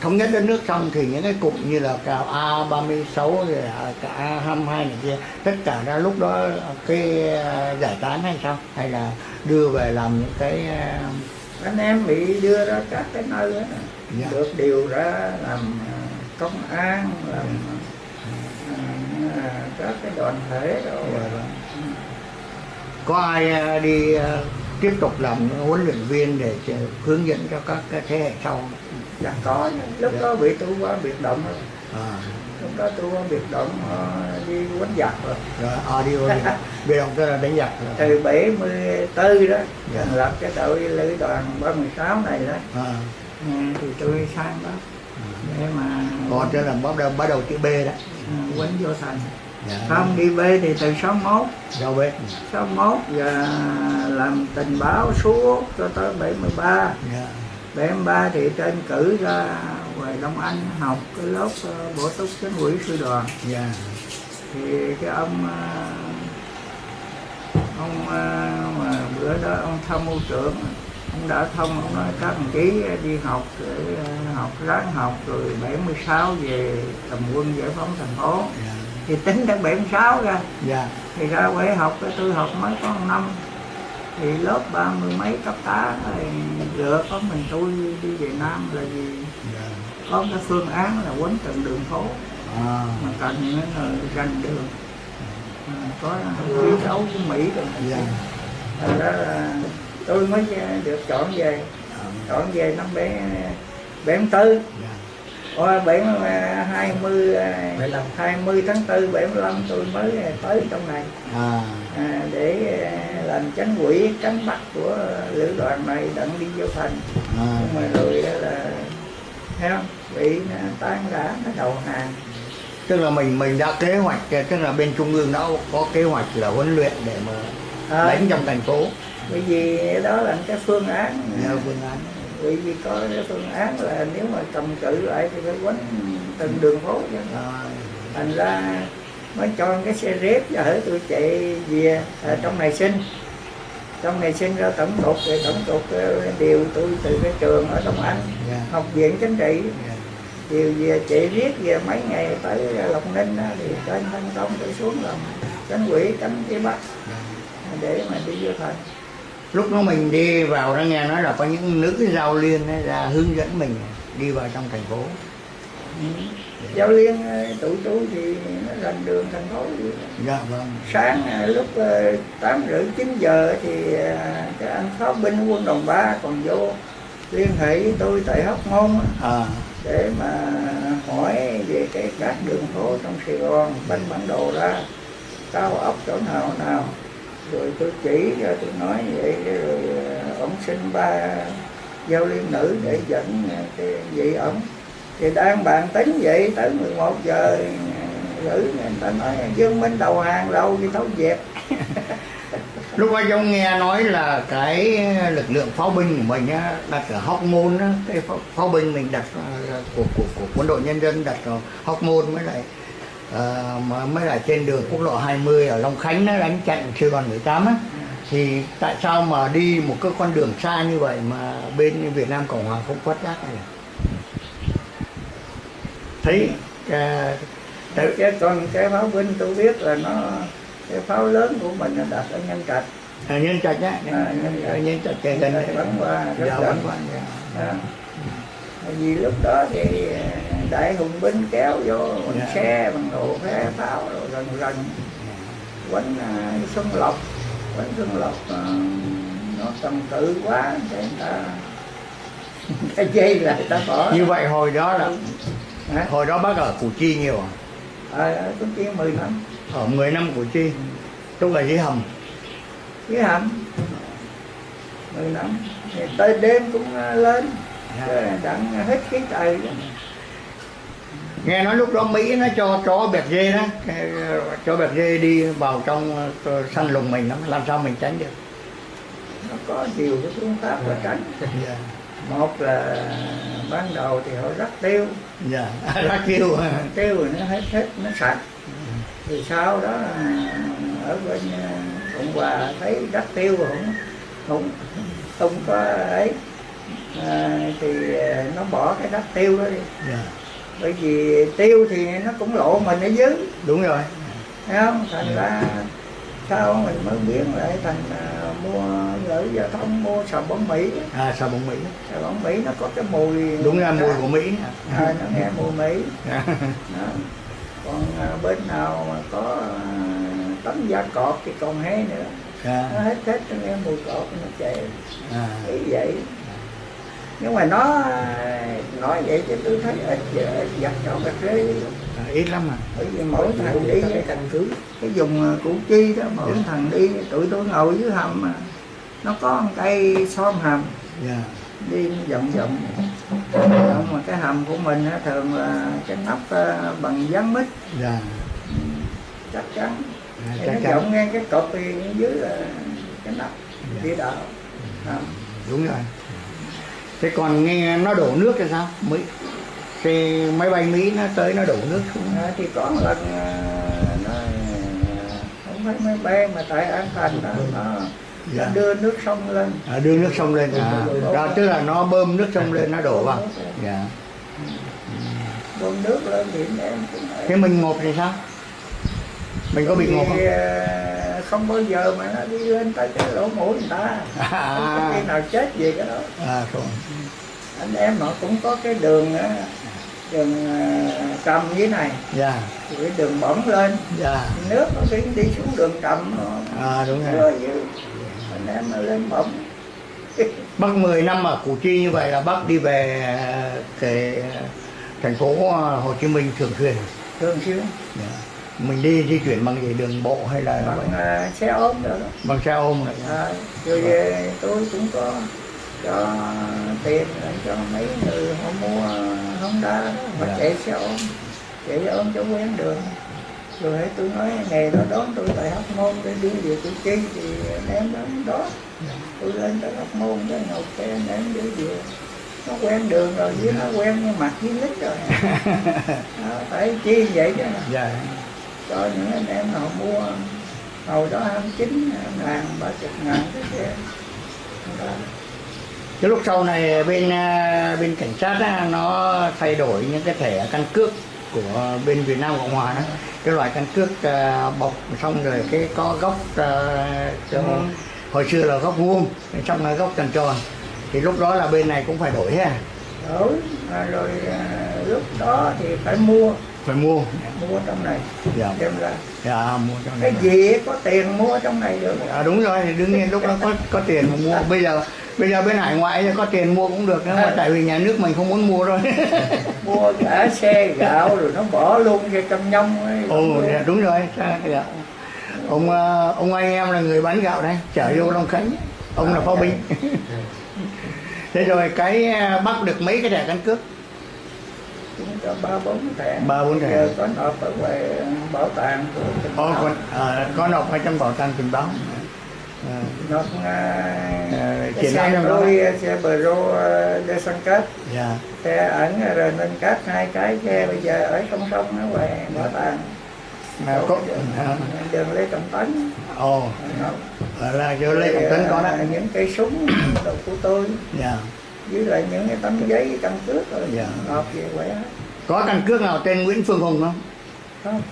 [SPEAKER 5] thống nhất đất nước xong thì những cái cụm như là cả A36 rồi cả A22 này kia tất cả ra lúc đó cái ờ, giải tán hay sao? Hay là đưa về làm những cái ờ,
[SPEAKER 4] anh em bị đưa ra các cái nơi đó.
[SPEAKER 5] Dạ.
[SPEAKER 4] được điều ra làm à, công an làm à, các cái đoàn thể rồi
[SPEAKER 5] Dạ vâng. có ai ờ, đi ờ, tiếp tục làm huấn luyện viên để hướng dẫn cho các thế hệ sau
[SPEAKER 4] dạ có. Lúc đó bị tôi qua biệt động. Rồi
[SPEAKER 5] à,
[SPEAKER 4] lúc đó tôi qua biệt động đi quánh giặc rồi.
[SPEAKER 5] Rồi audio đi biệt động tức là đánh giặc rồi.
[SPEAKER 4] từ 74 đó
[SPEAKER 5] Dạ.
[SPEAKER 4] thành lập cái đội lữ đoàn 36 này đó.
[SPEAKER 5] À,
[SPEAKER 4] Ừ, thì tôi sang đó để mà
[SPEAKER 5] còn tức là bắt đầu bắt đầu chữ B đó.
[SPEAKER 4] Ừ, quánh vô thành.
[SPEAKER 5] Dạ.
[SPEAKER 4] không đi về thì từ 61
[SPEAKER 5] Đâu biết
[SPEAKER 4] 61 và làm tình báo suốt cho tới 73
[SPEAKER 5] dạ.
[SPEAKER 4] 73 thì trên cử ra ngoài Đông Anh học cái lớp ờ, bổ túc chính quỹ sư đoàn.
[SPEAKER 5] Dạ.
[SPEAKER 4] Thì cái ông ờ, ông ờ, mà bữa đó ông tham mưu trưởng ông đã thông ông nói các đồng chí đi học để học ráng học rồi 76 về cầm quân giải phóng thành phố.
[SPEAKER 5] Dạ.
[SPEAKER 4] Thì tính đến 76 ra.
[SPEAKER 5] Dạ.
[SPEAKER 4] Thì ra quê học cái tôi học mới có một năm thì lớp ba mươi mấy cấp tá thì lựa có mình tôi đi về Nam là vì
[SPEAKER 5] dạ.
[SPEAKER 4] Có cái phương án là quấn từng đường phố.
[SPEAKER 5] À,
[SPEAKER 4] mà cần là rành đường à, có chiến đấu với Mỹ rồi
[SPEAKER 5] dạ.
[SPEAKER 4] thành ra là tôi mới được chọn về.
[SPEAKER 5] À,
[SPEAKER 4] chọn về năm bảy bảy tư Ôi, bảy hai mươi hai mươi tháng tư bảy mươi lăm tôi mới tới trong này.
[SPEAKER 5] À.
[SPEAKER 4] À, để à, làm chánh quỹ cánh bắc của lữ đoàn này đặng đi vô thành.
[SPEAKER 5] À.
[SPEAKER 4] Nhưng mà rồi là thấy không? Bị tan rã nó đầu hàng.
[SPEAKER 5] Tức là mình mình đã kế hoạch tức là bên trung ương đã có kế hoạch là huấn luyện để mà
[SPEAKER 4] à,
[SPEAKER 5] đánh trong thành phố.
[SPEAKER 4] Bởi vì đó là cái phương án.
[SPEAKER 5] Phương án
[SPEAKER 4] bởi vì có cái phương án là nếu mà cầm cự lại thì phải quánh từng đường phố chứ
[SPEAKER 5] à,
[SPEAKER 4] thành ra mới cho cái xe rép và hỡi tôi chạy về à, trong này sinh. Trong này sinh ra tổng cục thì tổng cục ờ, điều tôi từ cái trường ở Đông Anh
[SPEAKER 5] dạ.
[SPEAKER 4] Học viện chính trị.
[SPEAKER 5] Dạ.
[SPEAKER 4] Điều về chạy riết về mấy ngày tới Lộc Ninh á, thì trên thành công tôi xuống làm cánh quỹ cánh phía Bắc để mà đi vô thành
[SPEAKER 5] lúc đó mình đi vào đó nghe nói là có những nữ giao liên ấy ra hướng dẫn mình đi vào trong thành phố.
[SPEAKER 4] Giao liên ờ, tụi tôi thì nó rành đường thành phố
[SPEAKER 5] dạ vâng.
[SPEAKER 4] Sáng ờ, lúc ờ, tám rưỡi chín giờ thì cái anh pháo binh quân đồng ba còn vô liên hệ với tôi tại hóc môn
[SPEAKER 5] à.
[SPEAKER 4] để mà hỏi về cái các đường phố trong Sài Gòn bánh bản đồ ra cao ốc chỗ nào nào rồi tôi chỉ ra tôi nói vậy rồi ờ, ông xin ba giao liên nữ để dẫn ờ, cái vị ông. Thì đang bàn tính vậy tới 11 giờ ờ, gửi người ta nói Dương Minh đầu hàng đâu đi thấu dẹp.
[SPEAKER 5] Lúc ấy ông nghe nói là cái lực lượng pháo binh của mình á, đặt ở Hóc Môn á, cái pháo, pháo binh mình đặt của, của của quân đội nhân dân đặt ở Hóc Môn mới lại mà mới là trên đường quốc lộ 20 ở Long Khánh nó đánh chặn sư đoàn 18 á. Thì tại sao mà đi một cái con đường xa như vậy mà bên Việt Nam Cộng Hòa không quát giác này thấy ờ, tại-
[SPEAKER 4] chứ còn cái pháo binh tôi biết là nó cái pháo lớn của mình nó đặt ở nhân trạch.
[SPEAKER 5] Ở nhân trạch á?
[SPEAKER 4] À, nhân Trạch.
[SPEAKER 5] nhân trạch gần
[SPEAKER 4] bắn qua
[SPEAKER 5] dạ bắn qua. dạ.
[SPEAKER 4] Vì lúc đó thì đại hùng binh kéo vô bằng
[SPEAKER 5] Dạ.
[SPEAKER 4] xe bằng đồ phé pháo rồi gần gần quánh à, xuân lộc quánh xuân lộc à, nó tầm tự quá để người ta cái dây lại ta bỏ.
[SPEAKER 5] Như vậy hồi đó là
[SPEAKER 4] Hả?
[SPEAKER 5] hồi đó bác ở củ chi nhiều à?
[SPEAKER 4] ờ tôi kia 10 năm.
[SPEAKER 5] Ở 10 năm củ chi. Lúc là dưới hầm.
[SPEAKER 4] Dưới hầm. 10 năm. Thì tới đêm cũng à, lên đặng hết khí trời
[SPEAKER 5] nghe nói lúc đó mỹ nó cho chó bẹt dê đó. Cái, ờ, cho bẹt dê đi vào trong ờ, săn lùng mình lắm làm sao mình tránh được?
[SPEAKER 4] Nó có nhiều cái phương pháp là tránh.
[SPEAKER 5] Dạ.
[SPEAKER 4] Một là ban đầu thì họ rắc tiêu.
[SPEAKER 5] Dạ rác kêu
[SPEAKER 4] tiêu rồi nó hết hết nó sạch. Thì sau đó à, ở bên à, cộng hòa thấy rắc tiêu không không không có ấy à, thì à, nó bỏ cái rắc tiêu đó đi.
[SPEAKER 5] Dạ.
[SPEAKER 4] Bởi vì tiêu thì nó cũng lộ mình ở dưới.
[SPEAKER 5] Đúng rồi.
[SPEAKER 4] Thấy không? Thành ra sau mình mới biến lại thành à, mua gửi giao thông mua xà bông mỹ.
[SPEAKER 5] À sao bóng mỹ.
[SPEAKER 4] Xà bông mỹ nó có cái mùi
[SPEAKER 5] đúng là mùi của mỹ.
[SPEAKER 4] À, nó nghe mùi mỹ.
[SPEAKER 5] Dạ.
[SPEAKER 4] đó. còn à, bên nào mà có à, tấm da cọp thì còn hay nữa. Nó
[SPEAKER 5] Dạ.
[SPEAKER 4] hết hết nó nghe mùi cọp nó chạy
[SPEAKER 5] à.
[SPEAKER 4] ý vậy nhưng mà nó nói vậy thì tôi thấy ít ít giặt cho cà phê.
[SPEAKER 5] À, ít lắm mà
[SPEAKER 4] bởi vì mỗi thằng đi cái căn cứ. cái vùng à, củ chi đó mỗi thằng đi tụi tôi ngồi dưới hầm mà nó có một cây xóm hầm.
[SPEAKER 5] Dạ.
[SPEAKER 4] Đi vòng vòng. Vòng mà cái hầm của mình thường là cái nắp à, bằng dán mít.
[SPEAKER 5] Dạ.
[SPEAKER 4] Chắc chắn.
[SPEAKER 5] À, chắc
[SPEAKER 4] nó vọng ngang cái cột thì dưới là cái nắp địa đạo. À.
[SPEAKER 5] đúng rồi thế còn nghe nó đổ nước thì sao? Mỹ thì máy bay mỹ nó tới nó đổ nước xuống
[SPEAKER 4] À, thì có một lần à, nó không phải máy bay mà tại an thành đó. Nó, nó
[SPEAKER 5] Dạ.
[SPEAKER 4] đưa nước sông lên.
[SPEAKER 5] À, đưa nước sông lên à, đó, tức là nó bơm nước sông lên nó đổ vào. Dạ.
[SPEAKER 4] Bơm nước lên thì em
[SPEAKER 5] thế mình ngộp thì sao mình có bị ngộp không?
[SPEAKER 4] À, không bao giờ mà nó đi lên tới cái lỗ mũi người ta. Không có khi
[SPEAKER 5] à,
[SPEAKER 4] nào chết gì cái đó
[SPEAKER 5] à rồi
[SPEAKER 4] anh em họ cũng có cái đường á, đường à, trầm dưới này.
[SPEAKER 5] Dạ.
[SPEAKER 4] Cái đường bỗng lên.
[SPEAKER 5] Dạ.
[SPEAKER 4] Nước nó đi đi xuống đường trầm nó
[SPEAKER 5] à đúng rồi.
[SPEAKER 4] anh em nó lên bỗng
[SPEAKER 5] bác 10 năm ở củ chi như vậy là bác đi về cái thành phố hồ chí minh thường xuyên.
[SPEAKER 4] Thường xuyên.
[SPEAKER 5] Dạ. Mình đi di chuyển bằng gì đường bộ hay là
[SPEAKER 4] bằng à, xe ôm đó
[SPEAKER 5] bằng xe ôm này.
[SPEAKER 4] À, rồi về tôi cũng có cho tiền cho mấy người họ mua Honda họ
[SPEAKER 5] Dạ.
[SPEAKER 4] chạy xe ôm chạy xe ôm cho quen đường. Rồi hãy tôi nói ngày đó đón tôi tại Hóc Môn để đi về Củ Chi thì anh em đến đó. Tôi lên tới Hóc Môn cái ngồi xe anh em đi về. Nó quen đường rồi với nó quen như mặt với lít rồi. Đó, phải chi vậy chứ.
[SPEAKER 5] Dạ
[SPEAKER 4] cho những anh em nào mua hồi đó 29 ngàn ba chục ngàn cái Đó.
[SPEAKER 5] cái lúc sau này bên à, bên cảnh sát á, nó thay đổi những cái thẻ căn cước của bên Việt Nam Cộng Hòa đó. Cái loại căn cước à, bọc xong rồi cái có góc cho-
[SPEAKER 4] Ừ.
[SPEAKER 5] hồi xưa là góc vuông xong là góc tròn tròn. Thì lúc đó là bên này cũng phải đổi ha.
[SPEAKER 4] Đổi rồi à, lúc đó thì phải mua
[SPEAKER 5] phải mua.
[SPEAKER 4] Mua trong này.
[SPEAKER 5] Dạ.
[SPEAKER 4] Đem ra.
[SPEAKER 5] Dạ mua trong
[SPEAKER 4] cái
[SPEAKER 5] này.
[SPEAKER 4] gì? Có tiền mua trong này được
[SPEAKER 5] à, đúng rồi. Đương nhiên lúc đó có có tiền mà mua. Bây giờ bây giờ bên hải ngoại có tiền mua cũng được nhưng mà tại vì nhà nước mình không muốn mua thôi.
[SPEAKER 4] Mua cả xe gạo rồi nó bỏ luôn cái cam nhông ấy.
[SPEAKER 5] ồ dạ, đúng rồi. Sao- dạ. ông ờ, ông anh em là người bán gạo đây chở vô Long Khánh. Ông là phó binh. Thế rồi cái ờ, bắt được mấy cái thẻ căn cước
[SPEAKER 4] chúng cho ba bốn thẻ.
[SPEAKER 5] Ba bốn thẻ.
[SPEAKER 4] có nộp ở ngoài bảo tàng
[SPEAKER 5] Ồ,
[SPEAKER 4] Bảo.
[SPEAKER 5] còn ờ, có nộp ở trong bảo tàng tình báo Ờ,
[SPEAKER 4] nộp à, cái
[SPEAKER 5] lãm
[SPEAKER 4] xe tôi xe Pro uh, de San Cát
[SPEAKER 5] dạ.
[SPEAKER 4] Xe ẩn rồi nên cát hai cái xe bây giờ ở song song ở ngoài bảo tàng.
[SPEAKER 5] Mà có
[SPEAKER 4] đường, Lê Trọng Tấn.
[SPEAKER 5] Ồ. Là chỗ Lê Trọng Tấn có đó
[SPEAKER 4] à, những cây súng đồ của tôi.
[SPEAKER 5] Dạ
[SPEAKER 4] với lại những cái tấm giấy căn cước rồi
[SPEAKER 5] Dạ.
[SPEAKER 4] nộp về khỏe
[SPEAKER 5] có căn cước nào tên Nguyễn Phương Hùng không?
[SPEAKER 4] Không.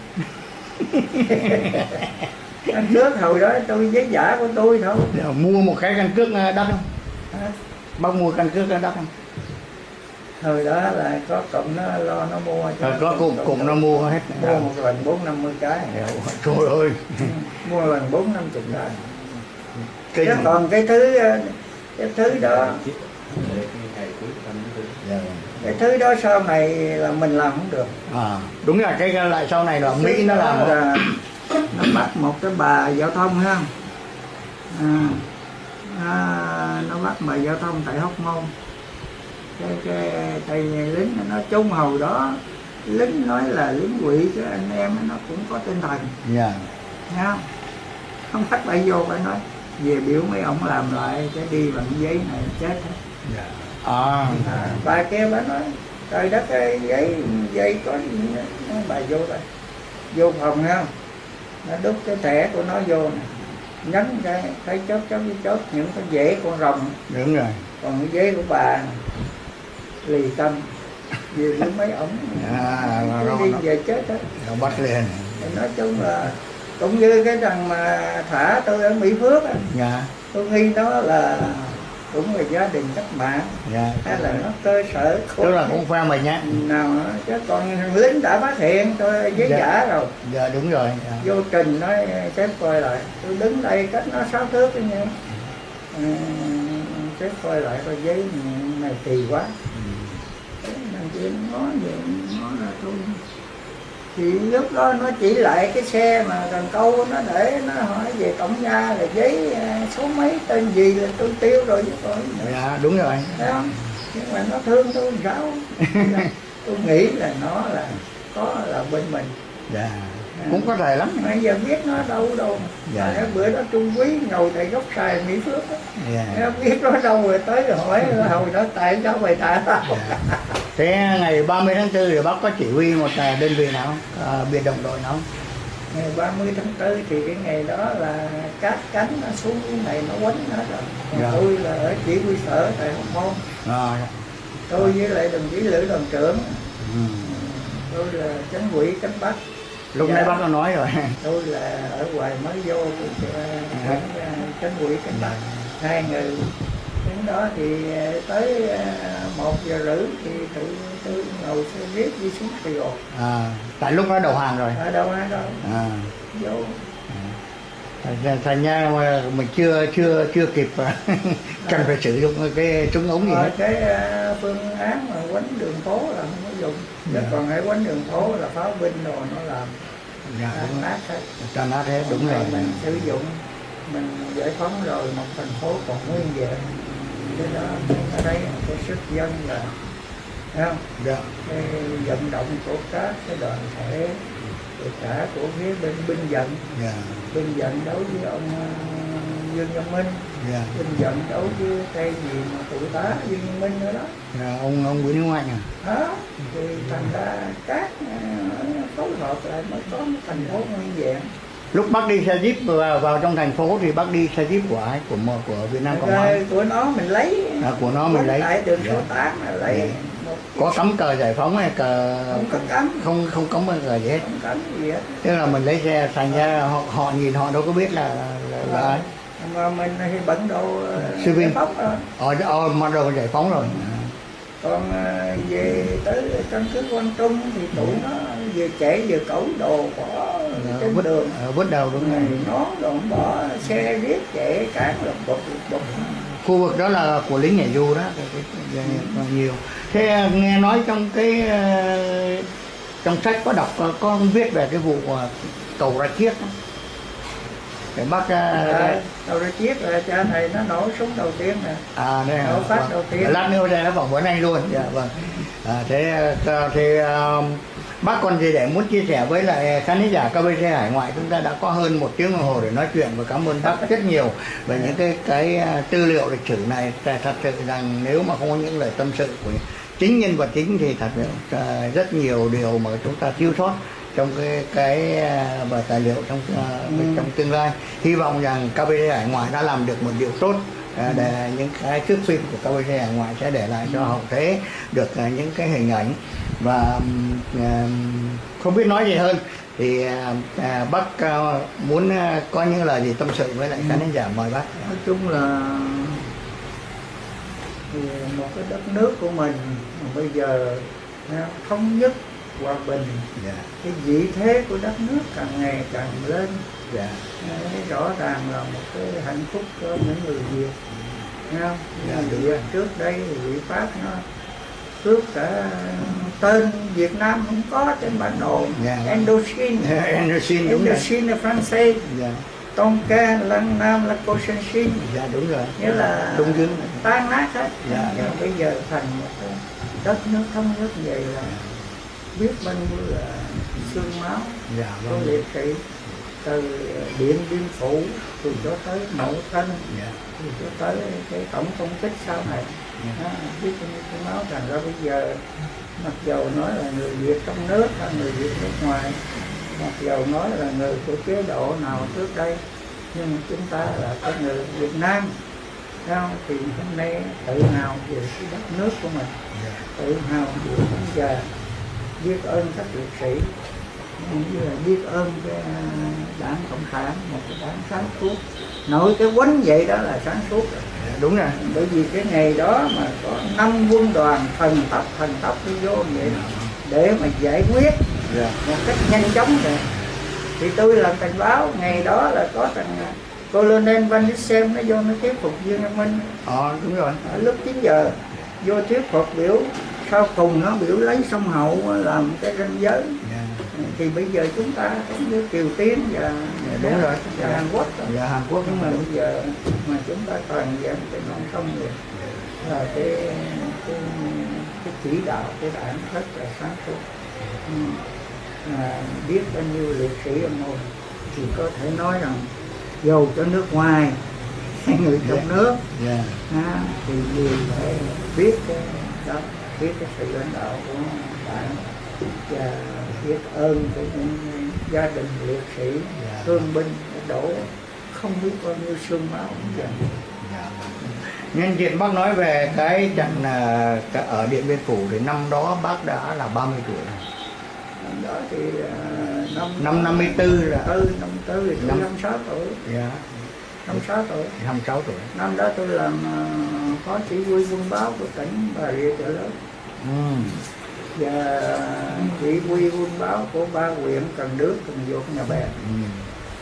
[SPEAKER 4] Căn cước hồi đó tôi giấy giả của tôi thôi.
[SPEAKER 5] Dạ, mua một cái căn cước ờ, đắt không?
[SPEAKER 4] Hả?
[SPEAKER 5] bác mua căn cước đắt không?
[SPEAKER 4] Hồi đó là có cụm nó lo nó mua cho
[SPEAKER 5] Rồi có cùng cùng nó mua hết.
[SPEAKER 4] Mua một lần bốn năm mươi cái.
[SPEAKER 5] Trời ơi.
[SPEAKER 4] Ừ, mua lần bốn năm chục cái. Còn cái thứ ờ, cái thứ đó
[SPEAKER 5] Dạ.
[SPEAKER 4] Cái thứ đó sau này là mình làm không được.
[SPEAKER 5] À, đúng là cái lại sau này là mỹ nó làm
[SPEAKER 4] là nó bắt một cái bà giao thông ha. À, à, nó bắt bà giao thông tại hóc môn. Cái cái thầy lính nó chung hầu đó. Lính nói là lính quỷ chứ anh em nó cũng có tinh thần.
[SPEAKER 5] Dạ.
[SPEAKER 4] Nghe không không bắt bà vô phải nói. Về biểu mấy ông làm lại cái đi bằng giấy này chết hết
[SPEAKER 5] dạ. À
[SPEAKER 4] à, bà kia bà nói trời đất ơi giấy giấy có nói bà vô đây vô phòng ha nó đút cái thẻ của nó vô nè. Nhấn cái thấy chốt chốt chốt những cái dễ con rồng.
[SPEAKER 5] Đúng rồi.
[SPEAKER 4] Còn cái giấy của bà lì tâm. Về với mấy ổng.
[SPEAKER 5] À,
[SPEAKER 4] đi
[SPEAKER 5] nó-
[SPEAKER 4] về chết hết
[SPEAKER 5] nó bắt lên.
[SPEAKER 4] Nói chung là cũng như cái thằng mà thả tôi ở Mỹ Phước á,
[SPEAKER 5] dạ.
[SPEAKER 4] Tôi nghi nó là cũng là gia đình cách mạng.
[SPEAKER 5] Dạ.
[SPEAKER 4] Hay là nó cơ sở
[SPEAKER 5] tức là cũng phe mình nhá
[SPEAKER 4] nào nữa chứ còn thằng lính đã phát hiện tôi giấy
[SPEAKER 5] Dạ.
[SPEAKER 4] giả rồi.
[SPEAKER 5] Dạ đúng rồi. Dạ.
[SPEAKER 4] vô trình nói sếp coi lại. Tôi đứng đây cách nó sáu thước cái nha. Ừ, sếp coi lại coi giấy này kỳ quá. Thằng kia nó nói vậy nó là tôi thì lúc đó nó chỉ lại cái xe mà cần câu nó để nó hỏi về tổng gia là giấy à, số mấy tên gì là tôi tiêu rồi chứ tôi
[SPEAKER 5] dạ đúng rồi.
[SPEAKER 4] Thấy không? Nhưng mà nó thương tôi sao. Tôi nghĩ là nó là có là bên mình.
[SPEAKER 5] Dạ cũng có thể lắm.
[SPEAKER 4] Bây giờ biết nó đâu đâu.
[SPEAKER 5] Dạ.
[SPEAKER 4] dạ. bữa đó trung quý ngồi tại gốc xài mỹ phước
[SPEAKER 5] dạ.
[SPEAKER 4] Nó biết nó đâu rồi tới rồi hỏi hồi đó tại sao mày thả tao?
[SPEAKER 5] Thế ngày 30 tháng 4 thì bác có chỉ huy một à, đơn vị nào à, biệt động đội nào
[SPEAKER 4] ngày 30 tháng 4 thì cái ngày đó là cát cánh nó xuống cái này nó quánh hết rồi. Còn
[SPEAKER 5] Dạ.
[SPEAKER 4] tôi là ở chỉ huy sở tại hồng môn.
[SPEAKER 5] À,
[SPEAKER 4] tôi với lại đồng chí lữ đoàn trưởng.
[SPEAKER 5] Ừ.
[SPEAKER 4] tôi là chánh quỹ cánh bắc
[SPEAKER 5] lúc
[SPEAKER 4] Dạ.
[SPEAKER 5] nãy bác có nói rồi.
[SPEAKER 4] Tôi là ở ngoài mới vô thì
[SPEAKER 5] Dạ.
[SPEAKER 4] chánh quỹ cánh bắc hai người đến đó thì ờ, tới ờ, một giờ rưỡi thì tự tôi ngồi xe buýt đi xuống Sài Gòn.
[SPEAKER 5] À, tại lúc đó đầu hàng rồi.
[SPEAKER 4] Ở đâu ai đâu
[SPEAKER 5] à.
[SPEAKER 4] vô
[SPEAKER 5] thành- ra mà mình chưa chưa chưa kịp à, cần phải sử dụng cái súng ống gì
[SPEAKER 4] Rồi
[SPEAKER 5] hết.
[SPEAKER 4] cái ờ, phương án mà quánh đường phố là không có dùng.
[SPEAKER 5] Dạ.
[SPEAKER 4] Còn hãy quánh đường phố là pháo binh rồi nó làm
[SPEAKER 5] dạ,
[SPEAKER 4] tan
[SPEAKER 5] đúng.
[SPEAKER 4] nát hết.
[SPEAKER 5] Cho nó thế đúng rồi.
[SPEAKER 4] Mình sử dụng mình giải phóng rồi một thành phố còn nguyên vẹn cái đó ở đây cái sức dân là thấy không?
[SPEAKER 5] Dạ.
[SPEAKER 4] cái vận động của các cái đoàn thể kể cả của phía bên binh vận
[SPEAKER 5] Dạ.
[SPEAKER 4] binh vận đấu với ông ờ, Dương Văn Minh.
[SPEAKER 5] Dạ.
[SPEAKER 4] binh vận đấu với cây gì mà phụ tá Dương Văn Minh nữa đó.
[SPEAKER 5] Dạ, ông ông Nguyễn Hữu Anh à?
[SPEAKER 4] Đó thì thành ra các ờ, phối hợp lại mới có một thành phố nguyên vẹn.
[SPEAKER 5] Lúc bác đi xe jeep vào, vào trong thành phố thì bác đi xe jeep của ai? Của của Việt Nam Cộng hòa.
[SPEAKER 4] rồi của nó mình lấy.
[SPEAKER 5] À, của nó mình lấy.
[SPEAKER 4] tại đường số
[SPEAKER 5] Dạ.
[SPEAKER 4] 8 là lấy.
[SPEAKER 5] Dạ. Có cắm cờ giải phóng hay cờ
[SPEAKER 4] không cấm
[SPEAKER 5] không không cắm cờ gì hết.
[SPEAKER 4] Không gì hết.
[SPEAKER 5] Tức là mình lấy xe thành ra họ, họ nhìn họ đâu có biết là là, là
[SPEAKER 4] mà mình thì bận đồ ờ,
[SPEAKER 5] Sư
[SPEAKER 4] giải phóng rồi
[SPEAKER 5] ờ ờ mà đâu giải phóng rồi.
[SPEAKER 4] Còn ờ, về tới căn cứ quan trung thì tụi nó vừa trẻ vừa cẩu đồ bỏ trên
[SPEAKER 5] vứt
[SPEAKER 4] đường.
[SPEAKER 5] ờ, vứt đầu đúng
[SPEAKER 4] rồi nó còn bỏ xe riết chạy cản lục bục bục.
[SPEAKER 5] Khu vực đó là của lính nhảy dù đó. Cái, nhiều thế nghe nói trong cái ờ, trong sách có đọc có, có viết về cái vụ ờ, cầu ra chiếc để bác ờ,
[SPEAKER 4] à, đầu ra chiếc là cha thầy nó nổ súng đầu tiên nè.
[SPEAKER 5] À đây
[SPEAKER 4] nổ phát
[SPEAKER 5] vâng.
[SPEAKER 4] đầu tiên.
[SPEAKER 5] Lát nữa sẽ phỏng vấn anh luôn. Dạ vâng. À, thế ờ, thì ờ, bác còn gì để muốn chia sẻ với lại khán giả KBC Hải Ngoại? Chúng ta đã có hơn một tiếng đồng hồ để nói chuyện và cảm ơn bác rất nhiều về những cái cái ờ, tư liệu lịch sử này. Thật sự rằng nếu mà không có những lời tâm sự của chính nhân vật chính thì thật sự ờ, rất nhiều điều mà chúng ta thiếu sót trong cái cái ờ, và tài liệu trong ờ, trong tương lai. Hy vọng rằng KBC Hải Ngoại đã làm được một điều tốt à, để những cái thước phim của KBC Hải Ngoại sẽ để lại cho hậu thế được những cái hình ảnh. Và không biết nói gì hơn thì à, à, bác à, muốn à, có những lời gì tâm sự với lại khán giả mời bác.
[SPEAKER 4] Nói chung là thì một cái đất nước của mình mà bây giờ thống nhất hòa bình
[SPEAKER 5] dạ.
[SPEAKER 4] cái vị thế của đất nước càng ngày càng lên.
[SPEAKER 5] Dạ.
[SPEAKER 4] Đấy, rõ ràng là một cái hạnh phúc cho những người Việt. Thấy không?
[SPEAKER 5] Dạ,
[SPEAKER 4] Như
[SPEAKER 5] đúng. Rồi.
[SPEAKER 4] trước đây thì vị Pháp nó cướp cả tên Việt Nam không có trên bản đồ.
[SPEAKER 5] Dạ.
[SPEAKER 4] Indochine.
[SPEAKER 5] Anderson đúng rồi.
[SPEAKER 4] Indochine là Francais
[SPEAKER 5] dạ
[SPEAKER 4] Tonka Lăng Nam là Cochinchine
[SPEAKER 5] dạ đúng rồi.
[SPEAKER 4] Nghĩa là
[SPEAKER 5] Đông Dương
[SPEAKER 4] tan nát hết.
[SPEAKER 5] Dạ,
[SPEAKER 4] nhưng
[SPEAKER 5] dạ.
[SPEAKER 4] bây giờ thành một đất nước thống nhất vậy là biết bao nhiêu là xương máu.
[SPEAKER 5] Dạ vâng.
[SPEAKER 4] Liệt sĩ từ điện biên phủ từ cho tới mậu thân
[SPEAKER 5] dạ.
[SPEAKER 4] từ cho tới cái tổng công kích sau này.
[SPEAKER 5] Dạ.
[SPEAKER 4] Đó, biết bao nhiêu cái máu. Thành ra bây giờ mặc dầu nói là người việt trong nước hay người việt nước ngoài mặc dầu nói là người của chế độ nào trước đây nhưng chúng ta là cái người việt nam không? thì hôm nay tự hào về cái đất nước của mình tự hào về ông già biết ơn các liệt sĩ như là biết ơn cái à, đảng cộng sản một cái đảng sáng suốt nội cái quánh vậy đó là sáng suốt rồi.
[SPEAKER 5] Đúng rồi
[SPEAKER 4] bởi vì cái ngày đó mà có năm quân đoàn thần tộc thần tộc đi vô vậy để mà giải quyết
[SPEAKER 5] dạ.
[SPEAKER 4] Một cách nhanh chóng rồi thì tôi làm cảnh báo ngày đó là có thằng à, colonel van Dissem nó vô nó thuyết phục Dương An Minh.
[SPEAKER 5] Ờ đúng rồi.
[SPEAKER 4] Ở lúc 9 giờ vô thuyết phục biểu sau cùng nó biểu lấy sông hậu làm cái ranh giới.
[SPEAKER 5] Dạ.
[SPEAKER 4] Thì bây giờ chúng ta cũng như Triều Tiên và
[SPEAKER 5] đúng rồi.
[SPEAKER 4] và Hàn Quốc rồi.
[SPEAKER 5] dạ Hàn Quốc.
[SPEAKER 4] Nhưng mà bây giờ mà chúng ta toàn diện cái non sông rồi là cái cái, cái chỉ đạo cái đảng rất là sáng suốt. Ừ. à, biết bao nhiêu liệt sĩ anh hùng thì có thể nói rằng dầu cho nước ngoài hay người trong nước
[SPEAKER 5] dạ
[SPEAKER 4] ha, thì đều phải biết cái đó biết cái sự lãnh đạo của đảng và biết ơn của những gia đình liệt sĩ
[SPEAKER 5] Dạ.
[SPEAKER 4] thương binh đổ không biết bao nhiêu xương máu dành
[SPEAKER 5] Dạ. Nhân tiện bác nói về cái trận à, ở Điện Biên Phủ thì năm đó bác đã là 30 tuổi.
[SPEAKER 4] năm đó thì à, năm
[SPEAKER 5] Năm 54 là
[SPEAKER 4] ừ năm tư thì
[SPEAKER 5] Năm-
[SPEAKER 4] năm sáu tuổi
[SPEAKER 5] dạ,
[SPEAKER 4] năm sáu tuổi
[SPEAKER 5] 56 tuổi.
[SPEAKER 4] năm đó tôi làm à, phó chỉ huy quân báo của tỉnh bà rịa chợ lớn
[SPEAKER 5] Ừ.
[SPEAKER 4] và chỉ huy quân báo của ba huyện cần đước cần duộc nhà bè
[SPEAKER 5] Ừ.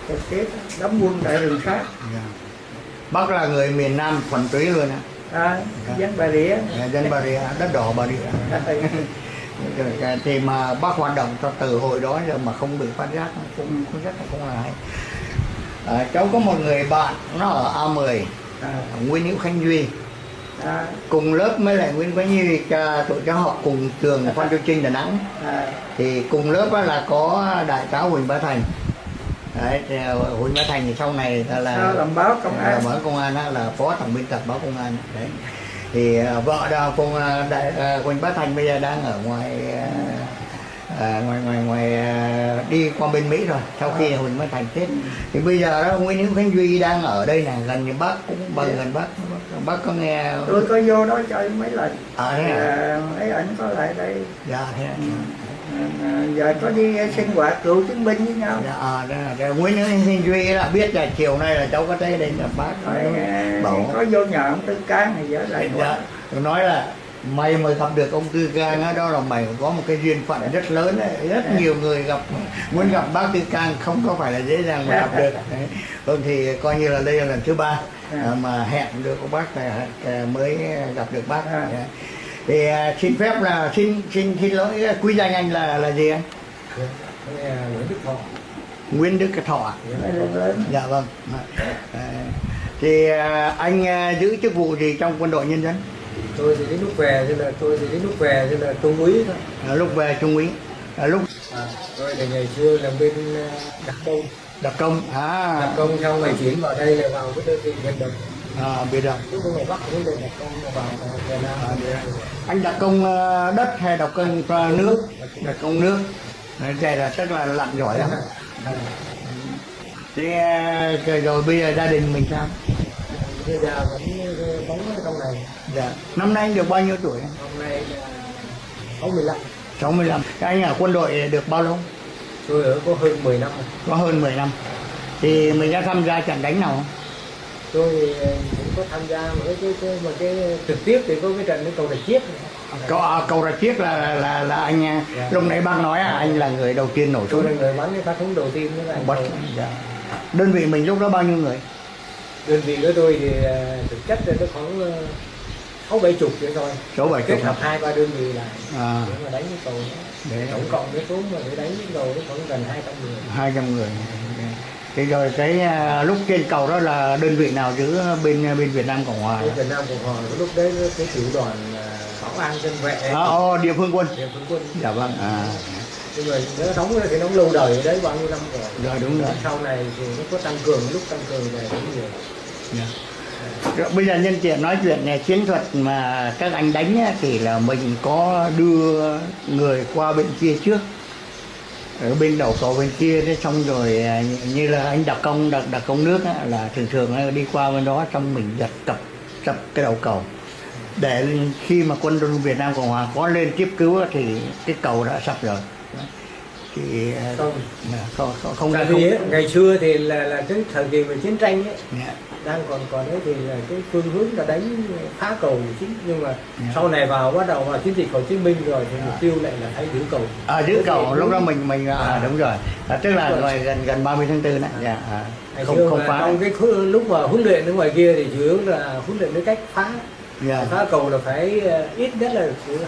[SPEAKER 4] trực tiếp đóng quân tại rừng sát
[SPEAKER 5] Dạ. Bác là người miền Nam thuần túy luôn á.
[SPEAKER 4] à, dân bà rịa
[SPEAKER 5] Dạ, Dân Bà Rịa, đất đỏ Bà Rịa. Rồi, Thì mà bác hoạt động cho từ hồi đó giờ mà không bị phát giác cũng cũng rất là không là hay. À, cháu có một người bạn nó ở A10
[SPEAKER 4] à,
[SPEAKER 5] Nguyễn Hữu Khanh Duy.
[SPEAKER 4] À,
[SPEAKER 5] cùng lớp với lại Nguyễn Nhi cha tụi cháu học cùng trường Phan Châu Trinh Đà Nẵng.
[SPEAKER 4] À,
[SPEAKER 5] thì cùng lớp là có đại tá Huỳnh Bá Thành. Đấy ờ, Huỳnh Bá Thành thì sau này là, là
[SPEAKER 4] làm báo công an.
[SPEAKER 5] báo công an là phó tổng biên tập báo công an. Đấy thì ờ, vợ đào cùng ờ, đại ờ, Huỳnh Bá Thành bây giờ đang ở ngoài ờ, ờ, ngoài ngoài ngoài ờ, đi qua bên Mỹ rồi sau khi Huỳnh Bá Thành chết. Thì bây giờ đó Nguyễn Hữu Khánh Duy đang ở đây này gần như bác cũng bằng gần bác bác có nghe
[SPEAKER 4] tôi có vô đó chơi mấy lần.
[SPEAKER 5] À thế à?
[SPEAKER 4] À, mấy ảnh có lại đây.
[SPEAKER 5] Dạ thế à.
[SPEAKER 4] À, giờ có đi sinh hoạt cựu chiến binh với nhau.
[SPEAKER 5] À, đó cái Nguyễn Duy là biết là chiều nay là cháu có tới đây gặp bác
[SPEAKER 4] Rồi, à,
[SPEAKER 5] bảo.
[SPEAKER 4] có vô nhà ông Tư Cang thì giờ lại
[SPEAKER 5] dạ tôi nói là mày mà gặp được ông Tư Cang á, đó là mày có một cái duyên phận rất lớn đấy. rất nhiều người gặp muốn gặp bác Tư Cang không có phải là dễ dàng mà gặp được. Vâng thì coi như là đây là lần thứ ba à, mà hẹn được ông bác à, mới gặp được bác.
[SPEAKER 4] À.
[SPEAKER 5] Dạ. Thì à, xin phép là xin xin xin lỗi quý danh anh là là gì anh?
[SPEAKER 6] Nguyễn Đức Thọ.
[SPEAKER 5] Nguyễn Đức Thọ
[SPEAKER 4] lớn
[SPEAKER 5] dạ vâng. À, thì à, anh à, giữ chức vụ gì trong quân đội nhân dân?
[SPEAKER 6] Tôi thì đến lúc về thì là tôi thì đến lúc về thì là trung úy thôi.
[SPEAKER 5] À, lúc về trung úy. À, lúc
[SPEAKER 6] à, tôi thì ngày xưa làm bên đặc công.
[SPEAKER 5] Đặc công. À.
[SPEAKER 6] Đặc công xong ngày chuyển vào đây là vào cái đơn vị vận động
[SPEAKER 5] à biệt động. anh đặc công ờ, đất hay đặc công ờ, nước? Đặc công nước. Đây là tức là lặn giỏi lắm. Thế ờ, rồi bây giờ gia đình mình sao?
[SPEAKER 6] Bây giờ vẫn bóng trong này
[SPEAKER 5] dạ. Năm nay anh được bao nhiêu tuổi?
[SPEAKER 6] Hôm nay 65
[SPEAKER 5] 65 Thế anh ở quân đội được bao lâu?
[SPEAKER 6] Tôi ở có hơn 10 năm.
[SPEAKER 5] Có hơn 10 năm. Thì mình đã tham gia trận đánh nào không
[SPEAKER 6] tôi ờ, cũng
[SPEAKER 7] có tham gia một cái cái, mà cái trực tiếp thì có cái trận cái cầu rạch chiếc.
[SPEAKER 5] Cầu, à, cầu rạch chiếc là là là anh à, lúc nãy bác nói à, anh là người đầu tiên nổ súng.
[SPEAKER 7] Là người bắn cái phát súng đầu tiên đó là Cầu.
[SPEAKER 5] dạ. đơn vị mình lúc đó bao nhiêu người?
[SPEAKER 7] Đơn vị của tôi thì ờ, thực chất là nó khoảng ờ, sáu bảy chục vậy thôi.
[SPEAKER 5] Số bảy
[SPEAKER 7] kết
[SPEAKER 5] chục
[SPEAKER 7] hợp hai ba đơn vị lại
[SPEAKER 5] à,
[SPEAKER 7] để mà đánh cái cầu đó.
[SPEAKER 5] Để.
[SPEAKER 7] Tổng cộng cái số mà để đánh cái cầu nó khoảng gần hai trăm người.
[SPEAKER 5] Hai trăm người thì rồi cái à, lúc trên cầu đó là đơn vị nào giữ bên bên Việt Nam Cộng Hòa
[SPEAKER 7] cái Việt Nam Cộng Hòa lúc đấy cái tiểu đoàn ờ, bảo an dân vệ.
[SPEAKER 5] À, oh, địa phương quân.
[SPEAKER 7] Địa phương quân.
[SPEAKER 5] Dạ vâng. À.
[SPEAKER 7] Nhưng mà nó đóng thì nó lâu đời đấy bao nhiêu năm rồi.
[SPEAKER 5] Rồi đúng rồi.
[SPEAKER 7] Sau này thì nó có tăng cường lúc tăng cường này cũng nhiều.
[SPEAKER 5] Dạ. Rồi, bây giờ nhân tiện nói chuyện này chiến thuật mà các anh đánh á, thì là mình có đưa người qua bên kia trước ở bên đầu cầu bên kia thế xong rồi à, như là anh đặc công đặc đặc công nước á, là thường thường đi qua bên đó xong mình giật cặp sập cái đầu cầu. Để khi mà quân đội Việt Nam Cộng Hòa có lên tiếp cứu thì cái cầu đã sập rồi. Thì à,
[SPEAKER 7] không.
[SPEAKER 5] không không, không
[SPEAKER 7] vì
[SPEAKER 5] không
[SPEAKER 7] ấy, ngày xưa thì là là cái thời kỳ mà chiến tranh ấy
[SPEAKER 5] Dạ.
[SPEAKER 7] Đang còn còn đấy thì là cái phương hướng là đánh phá cầu chính nhưng mà
[SPEAKER 5] Dạ.
[SPEAKER 7] sau này vào bắt đầu vào chiến dịch Hồ Chí Minh rồi thì mục tiêu lại là phải giữ cầu.
[SPEAKER 5] À giữ cầu lúc đó mình mình à,
[SPEAKER 7] À.
[SPEAKER 5] đúng rồi. À, tức là
[SPEAKER 7] rồi.
[SPEAKER 5] gần gần 30 tháng 4 đấy dạ. À,
[SPEAKER 7] ngày
[SPEAKER 5] không không phá.
[SPEAKER 7] trong cái lúc mà huấn luyện ở ngoài kia thì chủ yếu là huấn luyện cái cách phá.
[SPEAKER 5] Dạ.
[SPEAKER 7] Phá cầu là phải ờ, ít nhất là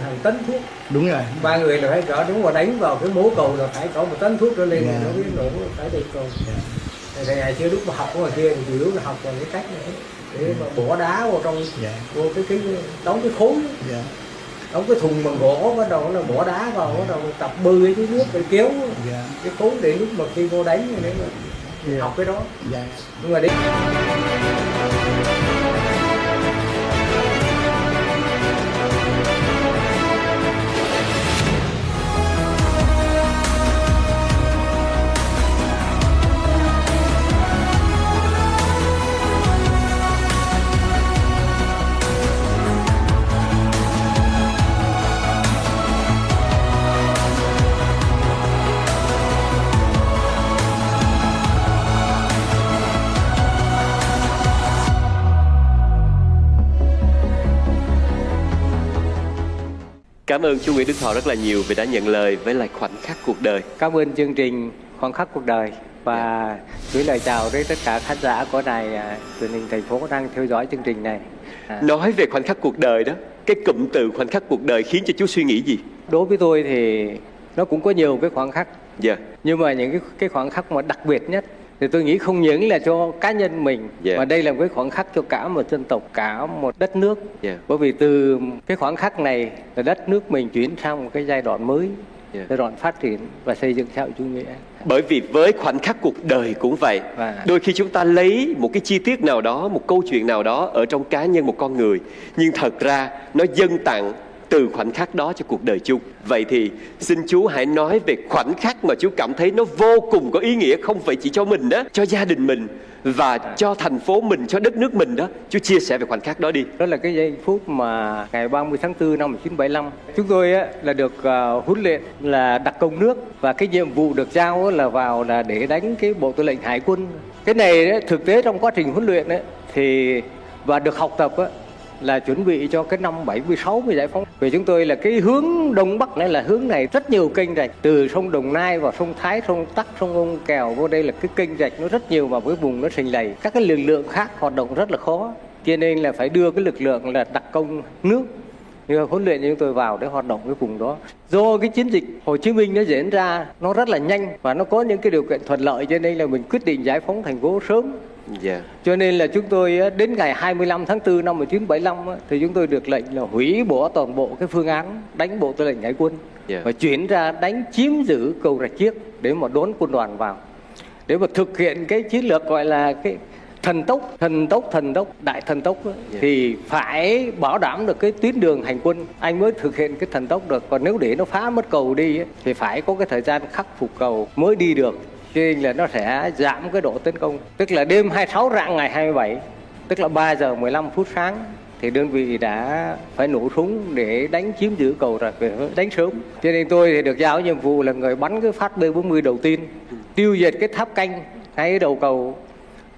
[SPEAKER 7] hàng tấn thuốc.
[SPEAKER 5] Đúng rồi.
[SPEAKER 7] Ba người là phải cỡ đúng mà đánh vào cái mố cầu là phải có một tấn thuốc trở lên
[SPEAKER 5] Dạ.
[SPEAKER 7] thì nó mới nổ phải được cầu.
[SPEAKER 5] Dạ.
[SPEAKER 7] Ngày xưa lúc mà học ngoài kia thì yếu là học bằng cái cách này. Để mà bỏ đá vào trong
[SPEAKER 5] dạ.
[SPEAKER 7] vô cái cái đóng cái khối.
[SPEAKER 5] Dạ.
[SPEAKER 7] Đóng cái thùng bằng gỗ bắt đầu là bỏ đá vào bắt đầu tập bơi cái nước để kéo
[SPEAKER 5] dạ.
[SPEAKER 7] cái khối để lúc mà khi vô đánh thì nếu mà
[SPEAKER 5] Dạ.
[SPEAKER 7] học cái đó.
[SPEAKER 5] Dạ.
[SPEAKER 7] Nhưng mà đến
[SPEAKER 8] Cảm ơn chú Nguyễn Đức Thọ rất là nhiều vì đã nhận lời với lại khoảnh khắc cuộc đời.
[SPEAKER 7] cảm ơn chương trình khoảng khắc cuộc đời và gửi lời chào đến tất cả khán giả của đài à, truyền hình thành phố đang theo dõi chương trình này. À,
[SPEAKER 8] Nói về khoảnh khắc cuộc đời đó, cái cụm từ khoảnh khắc cuộc đời khiến cho chú suy nghĩ gì?
[SPEAKER 7] đối với tôi thì nó cũng có nhiều cái khoảng khắc.
[SPEAKER 8] Dạ,
[SPEAKER 7] nhưng mà những cái cái khoảng khắc mà đặc biệt nhất thì tôi nghĩ không những là cho cá nhân mình
[SPEAKER 8] Dạ.
[SPEAKER 7] mà đây là một cái khoảng khắc cho cả một dân tộc cả một đất nước
[SPEAKER 8] Dạ.
[SPEAKER 7] bởi vì từ cái khoảng khắc này là đất nước mình chuyển sang một cái giai đoạn mới
[SPEAKER 8] Dạ.
[SPEAKER 7] giai đoạn phát triển và xây dựng xã hội chủ nghĩa
[SPEAKER 8] bởi vì với khoảnh khắc cuộc đời cũng vậy.
[SPEAKER 7] Và-
[SPEAKER 8] Đôi khi chúng ta lấy một cái chi tiết nào đó, một câu chuyện nào đó ở trong cá nhân một con người, nhưng thật ra nó dâng tặng từ khoảnh khắc đó cho cuộc đời chung. Vậy thì xin chú hãy nói về khoảnh khắc mà chú cảm thấy nó vô cùng có ý nghĩa không phải chỉ cho mình đó, cho gia đình mình và cho thành phố mình, cho đất nước mình đó. Chú chia sẻ về khoảnh khắc đó đi.
[SPEAKER 7] đó là cái giây phút mà ngày 30 tháng 4 năm 1975 chúng tôi á, là được uh, huấn luyện là đặc công nước và cái nhiệm vụ được giao là vào là để đánh cái bộ tư lệnh hải quân cái này á, thực tế trong quá trình huấn luyện đấy thì và được học tập á, là chuẩn bị cho cái năm 76 mới giải phóng. Vì chúng tôi là cái hướng đông bắc này là hướng này rất nhiều kênh rạch từ sông Đồng Nai vào sông Thái, sông Tắc, sông Ông Kèo vô đây là cái kênh rạch nó rất nhiều mà với vùng nó sình lầy. Các cái lực lượng khác hoạt động rất là khó. Cho nên là phải đưa cái lực lượng là đặc công nước như huấn luyện chúng tôi vào để hoạt động cái vùng đó do cái chiến dịch Hồ Chí Minh nó diễn ra nó rất là nhanh và nó có những cái điều kiện thuận lợi cho nên là mình quyết định giải phóng thành phố sớm
[SPEAKER 8] Dạ.
[SPEAKER 7] cho nên là chúng tôi đến ngày 25 tháng 4 năm 1975 á, thì chúng tôi được lệnh là hủy bỏ toàn bộ cái phương án đánh bộ tư lệnh hải quân
[SPEAKER 8] Dạ.
[SPEAKER 7] và chuyển ra đánh chiếm giữ cầu rạch chiếc để mà đón quân đoàn vào để mà thực hiện cái chiến lược gọi là cái thần tốc thần tốc thần tốc đại thần tốc á,
[SPEAKER 8] Dạ.
[SPEAKER 7] thì phải bảo đảm được cái tuyến đường hành quân anh mới thực hiện cái thần tốc được còn nếu để nó phá mất cầu đi á, thì phải có cái thời gian khắc phục cầu mới đi được cho là nó sẽ giảm cái độ tấn công, tức là đêm 26 rạng ngày 27 tức là 3 giờ 15 phút sáng, thì đơn vị đã phải nổ súng để đánh chiếm giữ cầu rồi về đánh sớm. Cho nên tôi thì được giao nhiệm vụ là người bắn cái phát B40 đầu tiên, tiêu diệt cái tháp canh ngay đầu cầu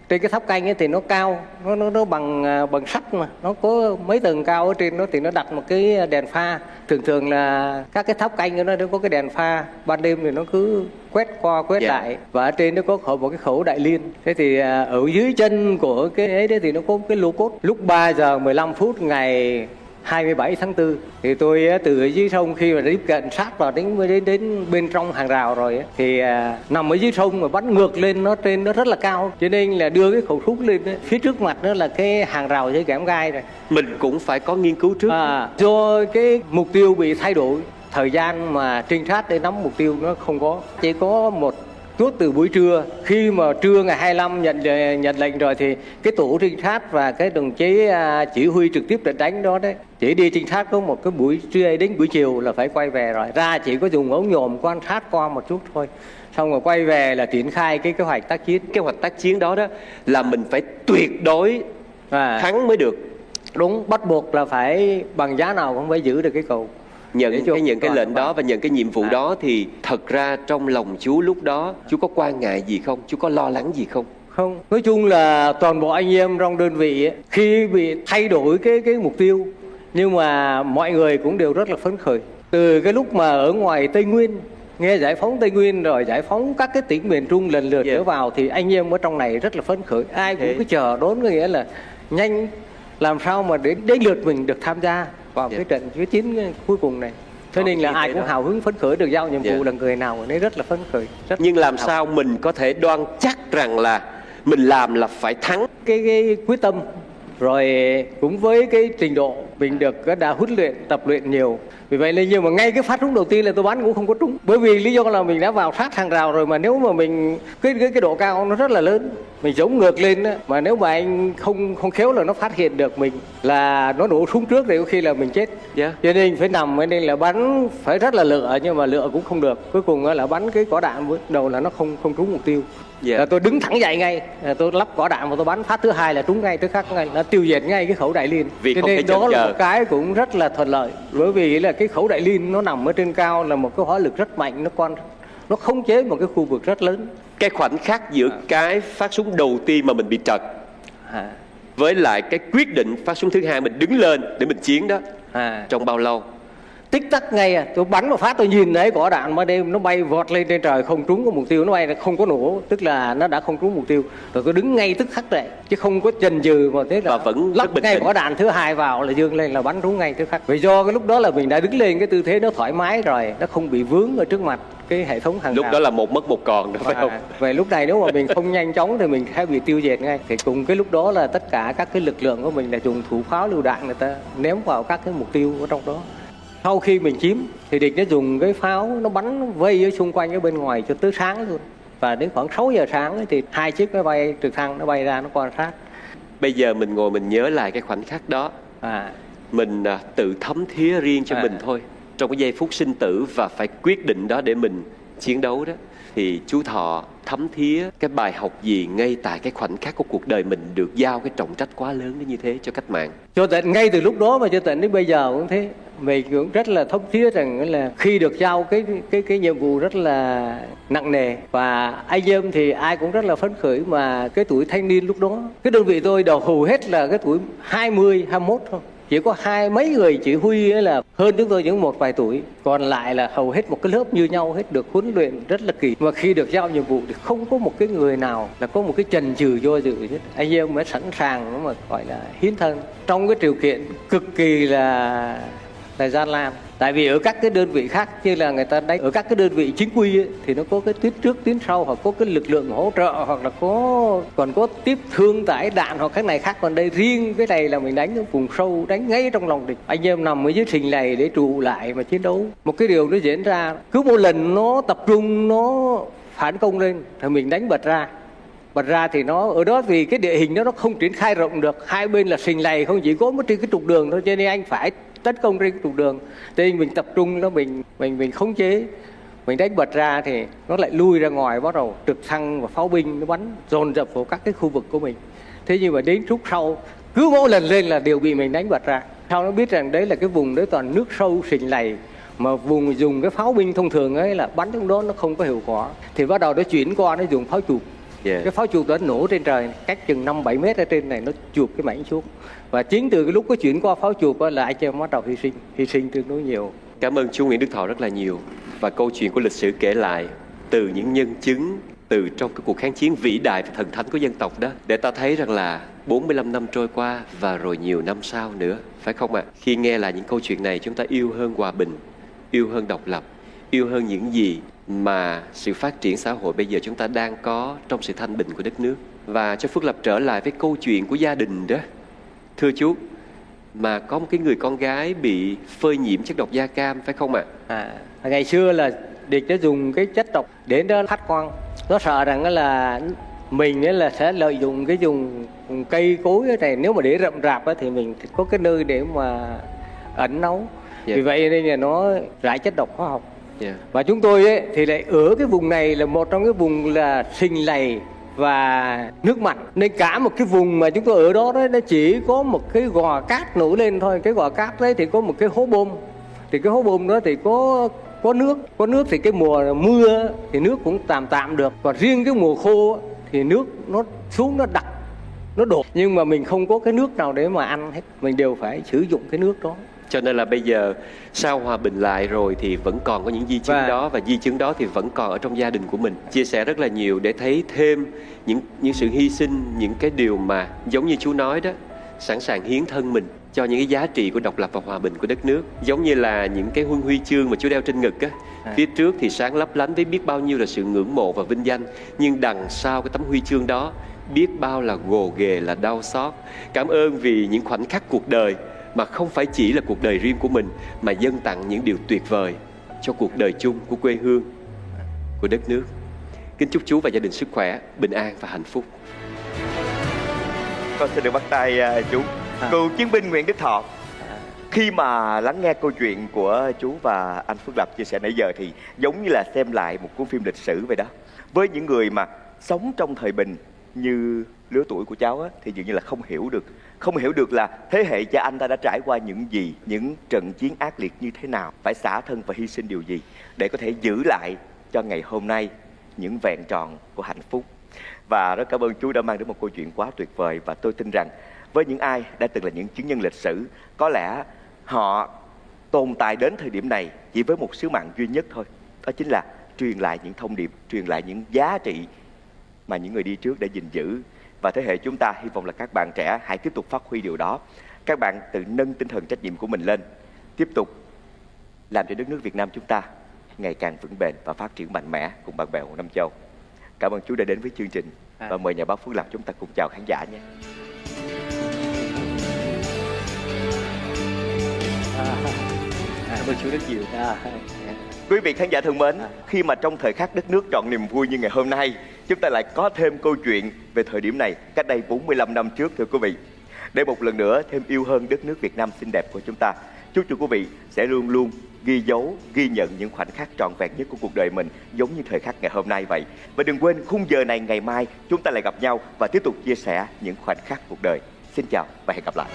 [SPEAKER 7] trên cái tháp canh ấy thì nó cao nó nó nó bằng à, bằng sắt mà nó có mấy tầng cao ở trên nó thì nó đặt một cái đèn pha. Thường thường là các cái tháp canh nó nó có cái đèn pha ban đêm thì nó cứ quét qua quét
[SPEAKER 8] Dạ.
[SPEAKER 7] lại. Và ở trên nó có khẩu một cái khẩu đại liên. Thế thì à, ở dưới chân của cái ấy đấy thì nó có cái lô cốt. Lúc 3 giờ 15 phút ngày 27 tháng 4 thì tôi từ dưới sông khi mà tiếp cận sát vào đến đến đến bên trong hàng rào rồi thì à, nằm ở dưới sông mà bắn ngược lên nó trên nó rất là cao. Cho nên là đưa cái khẩu súng lên phía trước mặt nó là cái hàng rào dây kẽm gai rồi.
[SPEAKER 8] Mình cũng phải có nghiên cứu trước.
[SPEAKER 7] À, do cái mục tiêu bị thay đổi thời gian mà trinh sát để nắm mục tiêu nó không có chỉ có một chút từ buổi trưa khi mà trưa ngày 25 nhận nhận lệnh rồi thì cái tổ trinh sát và cái đồng chí à, chỉ huy trực tiếp trận đánh đó đấy. Chỉ đi trinh sát có một cái buổi trưa đến buổi chiều là phải quay về rồi. Ra chỉ có dùng ống nhòm quan sát qua một chút thôi. Xong rồi quay về là triển khai cái kế hoạch tác chiến.
[SPEAKER 8] Kế hoạch tác chiến đó đó là mình phải tuyệt đối
[SPEAKER 7] à,
[SPEAKER 8] thắng mới được.
[SPEAKER 7] Đúng bắt buộc là phải bằng giá nào cũng phải giữ được cái cầu
[SPEAKER 8] nhận cái nhận cái lệnh đó và nhận cái nhiệm vụ
[SPEAKER 7] À.
[SPEAKER 8] đó thì thật ra trong lòng chú lúc đó chú có quan ngại gì không? Chú có lo lắng gì không?
[SPEAKER 7] Không. Nói chung là toàn bộ anh em trong đơn vị ấy, khi bị thay đổi cái cái mục tiêu nhưng mà mọi người cũng đều rất là phấn khởi. Từ cái lúc mà ở ngoài tây nguyên nghe giải phóng tây nguyên rồi giải phóng các cái tỉnh miền trung lần lượt
[SPEAKER 8] Yeah.
[SPEAKER 7] trở vào thì anh em ở trong này rất là phấn khởi. Ai cũng
[SPEAKER 8] Thế.
[SPEAKER 7] cứ chờ đón có nghĩa là nhanh làm sao mà đến đến lượt mình được tham gia vào
[SPEAKER 8] Yeah.
[SPEAKER 7] cái trận cái chiến cuối cùng này
[SPEAKER 8] Có
[SPEAKER 7] nên là ai
[SPEAKER 8] thế
[SPEAKER 7] cũng
[SPEAKER 8] đó.
[SPEAKER 7] hào hứng phấn khởi được giao nhiệm vụ
[SPEAKER 8] Yeah.
[SPEAKER 7] là người nào ở đấy rất là phấn khởi rất
[SPEAKER 8] nhưng làm
[SPEAKER 7] hào
[SPEAKER 8] sao mình có thể đoan chắc rằng là mình làm là phải thắng
[SPEAKER 7] cái, cái quyết tâm rồi cũng với cái trình độ mình được đã huấn luyện tập luyện nhiều vì vậy nên nhưng mà ngay cái phát súng đầu tiên là tôi bắn cũng không có trúng bởi vì lý do là mình đã vào sát hàng rào rồi mà nếu mà mình cái cái, cái độ cao nó rất là lớn mình giống ngược lên á mà nếu mà anh không không khéo là nó phát hiện được mình là nó nổ súng trước thì có khi là mình chết.
[SPEAKER 8] Dạ.
[SPEAKER 7] cho nên phải nằm cho nên là bắn phải rất là lựa nhưng mà lựa cũng không được. Cuối cùng là bắn cái quả đạn đầu là nó không không trúng mục tiêu.
[SPEAKER 8] Dạ.
[SPEAKER 7] là tôi đứng thẳng dậy ngay là tôi lắp quả đạn và tôi bắn. Phát thứ hai là trúng ngay tức khắc ngay là tiêu diệt ngay cái khẩu đại liên.
[SPEAKER 8] Vì
[SPEAKER 7] cho nên đó là một cái cũng rất là thuận lợi bởi vì là cái khẩu đại liên nó nằm ở trên cao là một cái hỏa lực rất mạnh nó quan nó khống chế một cái khu vực rất lớn
[SPEAKER 8] cái khoảnh khắc giữa cái phát súng đầu tiên mà mình bị trật
[SPEAKER 7] à,
[SPEAKER 8] với lại cái quyết định phát súng thứ hai mình đứng lên để mình chiến đó.
[SPEAKER 7] À.
[SPEAKER 8] trong bao lâu
[SPEAKER 7] tích tắc ngay à. Tôi bắn một phát tôi nhìn thấy quả đạn mà đêm nó bay vọt lên trên trời không trúng cái mục tiêu nó bay không có nổ tức là nó đã không trúng mục tiêu. Rồi tôi đứng ngay tức khắc dậy chứ không có chần chừ mà thế là
[SPEAKER 8] Và vẫn
[SPEAKER 7] lắp
[SPEAKER 8] bình
[SPEAKER 7] ngay quả đạn thứ hai vào là dương lên là bắn trúng ngay tức khắc. Vì do cái lúc đó là mình đã đứng lên cái tư thế nó thoải mái rồi nó không bị vướng ở trước mặt cái hệ thống hàng
[SPEAKER 8] lúc
[SPEAKER 7] rào.
[SPEAKER 8] đó là một mất một còn đó phải không?
[SPEAKER 7] về lúc này nếu mà mình không nhanh chóng thì mình sẽ bị tiêu diệt ngay. Thì cùng cái lúc đó là tất cả các cái lực lượng của mình là dùng thủ pháo lưu đạn người ta ném vào các cái mục tiêu ở trong đó sau khi mình chiếm thì địch nó dùng cái pháo nó bắn nó vây ở xung quanh ở bên ngoài cho tới sáng luôn. Và đến khoảng 6 giờ sáng ấy thì hai chiếc máy bay trực thăng nó bay ra nó quan sát.
[SPEAKER 8] Bây giờ mình ngồi mình nhớ lại cái khoảnh khắc đó.
[SPEAKER 7] À.
[SPEAKER 8] Mình à, tự thấm thía riêng cho
[SPEAKER 7] À.
[SPEAKER 8] mình thôi. Trong cái giây phút sinh tử và phải quyết định đó để mình chiến đấu đó thì chú thọ thấm thía cái bài học gì ngay tại cái khoảnh khắc của cuộc đời mình được giao cái trọng trách quá lớn đến như thế cho cách mạng.
[SPEAKER 7] Cho tịnh ngay từ lúc đó mà cho tịnh đến bây giờ cũng thế. Mình cũng rất là thấm thía rằng là khi được giao cái cái cái nhiệm vụ rất là nặng nề. Và ai dơm thì ai cũng rất là phấn khởi mà cái tuổi thanh niên lúc đó, cái đơn vị tôi đầu hầu hết là cái tuổi 20 21 thôi chỉ có hai mấy người chỉ huy ấy là hơn chúng tôi những một vài tuổi, còn lại là hầu hết một cái lớp như nhau, hết được huấn luyện rất là kỳ. Và khi được giao nhiệm vụ thì không có một cái người nào là có một cái chần chừ do dự hết. Anh em mới sẵn sàng mà gọi là hiến thân. Trong cái điều kiện cực kỳ là là gian nan tại vì ở các cái đơn vị khác như là người ta đánh ở các cái đơn vị chính quy ấy, thì nó có cái tuyến trước tuyến sau hoặc có cái lực lượng hỗ trợ hoặc là có còn có tiếp thương tải đạn hoặc cái này khác. Còn đây riêng cái này là mình đánh ở vùng sâu đánh ngay trong lòng địch. Anh em nằm ở dưới trình này để trụ lại mà chiến đấu. Một cái điều nó diễn ra cứ một lần nó tập trung nó phản công lên thì mình đánh bật ra. Bật ra thì nó ở đó vì cái địa hình đó nó không triển khai rộng được. Hai bên là sình lầy không chỉ có một trên cái trục đường thôi cho nên anh phải tấn công trên trục đường. Nên mình tập trung nó mình mình mình khống chế. Mình đánh bật ra thì nó lại lui ra ngoài bắt đầu trực thăng và pháo binh nó bắn dồn dập vào các cái khu vực của mình. Thế nhưng mà đến lúc sau cứ mỗi lần lên là đều bị mình đánh bật ra. Sau nó biết rằng đấy là cái vùng đấy toàn nước sâu sình lầy mà vùng dùng cái pháo binh thông thường ấy là bắn trong đó nó không có hiệu quả. Thì bắt đầu nó chuyển qua nó dùng pháo chụp
[SPEAKER 8] Dạ.
[SPEAKER 7] cái pháo chuột đó nổ trên trời cách chừng 5 7 mét ở trên này nó chuột cái mảnh xuống và chính từ cái lúc có chuyển qua pháo chuột là anh em bắt đầu hy sinh hy sinh tương đối nhiều
[SPEAKER 8] Cảm ơn chú Nguyễn Đức Thọ rất là nhiều và câu chuyện của lịch sử kể lại từ những nhân chứng từ trong cái cuộc kháng chiến vĩ đại và thần thánh của dân tộc đó để ta thấy rằng là 45 năm trôi qua và rồi nhiều năm sau nữa phải không ạ? Khi nghe lại những câu chuyện này chúng ta yêu hơn hòa bình, yêu hơn độc lập, yêu hơn những gì mà sự phát triển xã hội bây giờ chúng ta đang có trong sự thanh bình của đất nước. Và cho Phước Lập trở lại với câu chuyện của gia đình đó. Thưa chú, mà có một cái người con gái bị phơi nhiễm chất độc da cam phải không ạ?
[SPEAKER 7] À, ngày xưa là địch đã dùng cái chất độc đến đó phát quang nó sợ rằng là mình là sẽ lợi dụng cái dùng cây cối này nếu mà để rậm rạp thì mình có cái nơi để mà ẩn nấu
[SPEAKER 8] Dạ.
[SPEAKER 7] vì vậy nên là nó rải chất độc hóa học
[SPEAKER 8] Dạ.
[SPEAKER 7] và chúng tôi ấy, thì lại ở cái vùng này là một trong cái vùng là sinh lầy và nước mặn nên cả một cái vùng mà chúng tôi ở đó đấy, nó chỉ có một cái gò cát nổi lên thôi. Cái gò cát đấy thì có một cái hố bơm thì cái hố bơm đó thì có có nước. Có nước thì cái mùa mưa thì nước cũng tạm tạm được. Còn riêng cái mùa khô thì nước nó xuống, nó đặc, nó đổ nhưng mà mình không có cái nước nào để mà ăn hết. Mình đều phải sử dụng cái nước đó.
[SPEAKER 8] Cho nên là bây giờ sau hòa bình lại rồi thì vẫn còn có những di chứng
[SPEAKER 7] Và-
[SPEAKER 8] đó và di chứng đó thì vẫn còn ở trong gia đình của mình. Chia sẻ rất là nhiều để thấy thêm những những sự hy sinh, những cái điều mà giống như chú nói đó, sẵn sàng hiến thân mình cho những cái giá trị của độc lập và hòa bình của đất nước. Giống như là những cái huân huy chương mà chú đeo trên ngực á,
[SPEAKER 7] À.
[SPEAKER 8] phía trước thì sáng lấp lánh với biết bao nhiêu là sự ngưỡng mộ và vinh danh, nhưng đằng sau cái tấm huy chương đó biết bao là gồ ghề là đau xót. Cảm ơn vì những khoảnh khắc cuộc đời mà không phải chỉ là cuộc đời riêng của mình mà dâng tặng những điều tuyệt vời cho cuộc đời chung của quê hương, của đất nước. Kính chúc chú và gia đình sức khỏe, bình an và hạnh phúc.
[SPEAKER 9] Con xin được bắt tay à, chú
[SPEAKER 7] À.
[SPEAKER 9] Cựu chiến binh Nguyễn Đức Thọ
[SPEAKER 7] À.
[SPEAKER 9] Khi mà lắng nghe câu chuyện của chú và anh Phước Lập chia sẻ nãy giờ Thì giống như là xem lại một cuốn phim lịch sử vậy đó Với những người mà sống trong thời bình như lứa tuổi của cháu á, Thì dường như là không hiểu được không hiểu được là thế hệ cha anh ta đã trải qua những gì, Những trận chiến ác liệt như thế nào. Phải xả thân và hy sinh điều gì Để có thể giữ lại cho ngày hôm nay những vẹn tròn của hạnh phúc? Và rất cảm ơn chú đã mang đến một câu chuyện quá tuyệt vời và tôi tin rằng với những ai đã từng là những chứng nhân lịch sử, có lẽ họ tồn tại đến thời điểm này chỉ với một sứ mạng duy nhất thôi. Đó chính là truyền lại những thông điệp, truyền lại những giá trị mà những người đi trước đã gìn giữ và thế hệ chúng ta hy vọng là các bạn trẻ hãy tiếp tục phát huy điều đó các bạn tự nâng tinh thần trách nhiệm của mình lên tiếp tục làm cho đất nước Việt Nam chúng ta ngày càng vững bền và phát triển mạnh mẽ cùng bạn bè của Nam Châu. Cảm ơn chú đã đến với chương trình
[SPEAKER 7] À.
[SPEAKER 9] và mời nhà báo Phước Lập chúng ta cùng chào khán giả nhé.
[SPEAKER 8] Cảm ơn chú rất nhiều.
[SPEAKER 7] à,
[SPEAKER 9] Quý vị khán giả thân mến, khi mà trong thời khắc đất nước trọn niềm vui như ngày hôm nay, chúng ta lại có thêm câu chuyện về thời điểm này cách đây 45 năm trước thưa quý vị. Để một lần nữa thêm yêu hơn đất nước Việt Nam xinh đẹp của chúng ta, chúc cho quý vị sẽ luôn luôn ghi dấu, ghi nhận những khoảnh khắc trọn vẹn nhất của cuộc đời mình giống như thời khắc ngày hôm nay vậy. Và đừng quên khung giờ này ngày mai chúng ta lại gặp nhau và tiếp tục chia sẻ những khoảnh khắc cuộc đời. Xin chào và hẹn gặp lại.